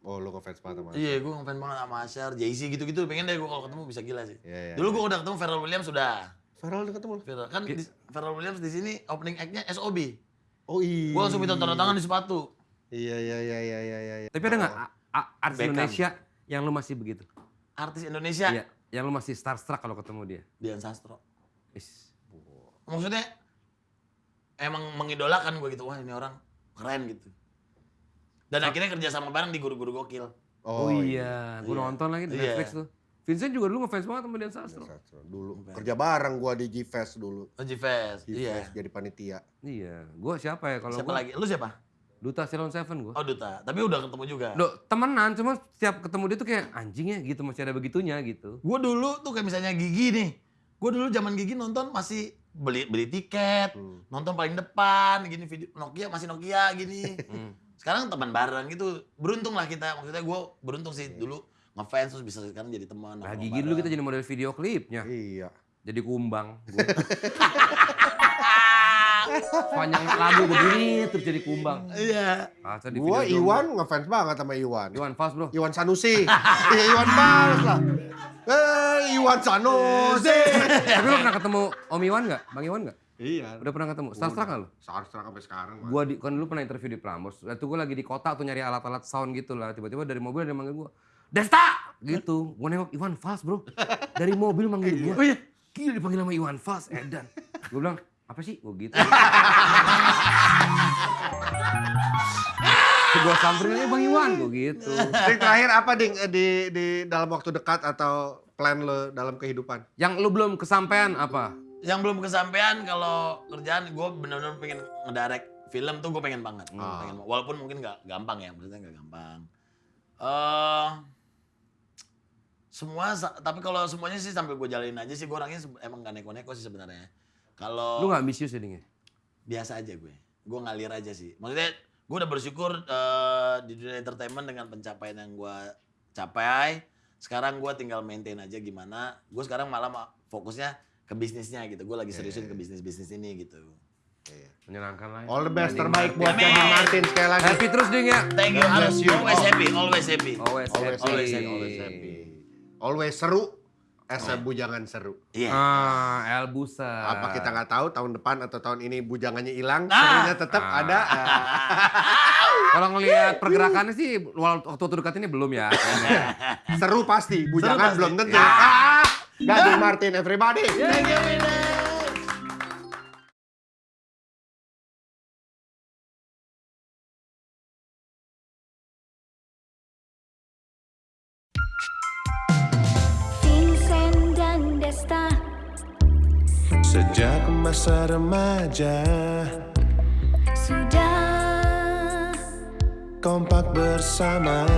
Speaker 2: Oh, lu ngefans banget sama
Speaker 1: Iya, gue ngefans banget sama Asher, Jay-Z gitu-gitu. Pengen deh gue kalau ketemu bisa gila sih.
Speaker 2: Iya, iya.
Speaker 1: Dulu gue udah ketemu Pharrell Williams sudah.
Speaker 2: Farel udah ketemu?
Speaker 1: Pharrell kan di, Pharrell Williams di sini opening act-nya SOB.
Speaker 2: Oh iya.
Speaker 1: Gue langsung minta tanda tangan di sepatu.
Speaker 2: Iya, iya, iya, iya, iya, iya. iya.
Speaker 3: Tapi ada nggak a- artis
Speaker 1: Beckham.
Speaker 3: Indonesia yang lu masih begitu?
Speaker 1: Artis Indonesia,
Speaker 3: Iya, yang lu masih starstruck kalau ketemu dia.
Speaker 1: Dian Sastro.
Speaker 3: Is.
Speaker 1: Maksudnya emang mengidolakan gue gitu. Wah ini orang keren gitu. Dan akhirnya kerja sama bareng di guru-guru gokil.
Speaker 3: Oh, iya, gue
Speaker 1: Iya.
Speaker 3: nonton lagi di
Speaker 1: Iya.
Speaker 3: Netflix tuh. Vincent juga dulu ngefans banget sama Dian Sastro.
Speaker 2: Sastro. Dulu kerja bareng gua di G-Fest dulu.
Speaker 1: Oh, G-Fest. Iya.
Speaker 2: Jadi panitia.
Speaker 3: Iya, gue siapa ya kalau
Speaker 1: Siapa
Speaker 3: gua
Speaker 1: lagi? Lu siapa?
Speaker 3: Duta Ceylon Seven gue.
Speaker 1: Oh Duta. Tapi udah ketemu juga.
Speaker 3: Lo temenan, cuma setiap ketemu dia tuh kayak anjing ya gitu masih ada begitunya gitu.
Speaker 1: Gue dulu tuh kayak misalnya Gigi nih. Gue dulu zaman Gigi nonton masih beli beli tiket,
Speaker 2: Hmm.
Speaker 1: nonton paling depan, gini video Nokia masih Nokia gini.
Speaker 3: Hmm.
Speaker 1: Sekarang teman bareng gitu. Beruntung lah kita. Maksudnya gue beruntung sih dulu ngefans terus bisa sekarang jadi teman.
Speaker 3: Nah, Gigi dulu kita jadi model video klipnya.
Speaker 2: Iya.
Speaker 3: Jadi kumbang. *laughs* Gua. Sepanjang lagu begini terus jadi kumbang.
Speaker 1: Iya.
Speaker 3: Kaca di
Speaker 2: Gua
Speaker 3: video
Speaker 2: Iwan ngefans banget sama Iwan.
Speaker 3: Iwan Fals bro.
Speaker 2: Iwan Sanusi. Iya, Iwan Fals lah. Eh, Iwan Sanusi.
Speaker 3: Tapi lo pernah ketemu Om Iwan nggak? Bang Iwan nggak?
Speaker 2: Iya.
Speaker 3: Udah pernah ketemu? Starstruck nggak lo?
Speaker 2: Starstruck sampai sekarang. Mas.
Speaker 3: Gua di, kan dulu pernah interview di Prambors. Waktu gue lagi di kota tuh nyari alat-alat sound gitu lah. Tiba-tiba dari mobil ada yang manggil gue. Desta! Gitu. Gue nengok Iwan Fals bro. Dari mobil manggil gue.
Speaker 1: Oh iya.
Speaker 3: Gila dipanggil sama Iwan Fals, Edan. Gue bilang, apa sih? Gue gitu. gue samperin aja Bang Iwan, gue gitu.
Speaker 2: Ding, terakhir apa ding eh, di di dalam waktu dekat atau plan lo dalam kehidupan?
Speaker 3: Yang lu belum kesampaian apa?
Speaker 1: Yang belum kesampaian kalau kerjaan gue bener-bener pengen ngedirect film tuh gue pengen banget.
Speaker 2: Ah.
Speaker 1: Pengen, walaupun mungkin nggak gampang ya, maksudnya nggak gampang. Eh Semua, tapi kalau semuanya sih sambil gue jalanin aja sih, gue orangnya emang gak neko-neko sih sebenarnya. Kalau
Speaker 3: Lu gak ambisius ya?
Speaker 1: biasa aja gue, gue ngalir aja sih. Maksudnya gue udah bersyukur eh, di dunia entertainment dengan pencapaian yang gue capai. Sekarang gue tinggal maintain aja gimana. Gue sekarang malah ma- fokusnya ke bisnisnya gitu. Gue lagi seriusin ke bisnis-bisnis ini gitu.
Speaker 3: Menyenangkan lah. ya.
Speaker 2: All the best terbaik buat. Gading Martin sekali lagi.
Speaker 3: Happy terus, Ding ya.
Speaker 1: Thank you,
Speaker 2: bless you.
Speaker 1: always happy, always happy.
Speaker 3: Always,
Speaker 2: Always
Speaker 3: happy.
Speaker 2: happy, always happy. Always seru, as a bujangan seru.
Speaker 1: Iya.
Speaker 3: Ah, El Busa.
Speaker 2: Apa kita nggak tahu tahun depan atau tahun ini bujangannya hilang,
Speaker 1: Ah.
Speaker 2: serunya tetap
Speaker 3: Ah.
Speaker 2: ada. ah. *laughs*
Speaker 3: Kalau ngelihat pergerakannya sih waktu waktu dekat ini belum ya.
Speaker 2: seru pasti, bujangan
Speaker 1: pasti.
Speaker 2: belum tentu.
Speaker 1: Ya.
Speaker 2: Ah, Gading Martin, everybody.
Speaker 1: Thank you, Winner.
Speaker 5: Vincent dan Desta
Speaker 4: Sejak masa remaja
Speaker 5: Sudah
Speaker 4: Kompak bersama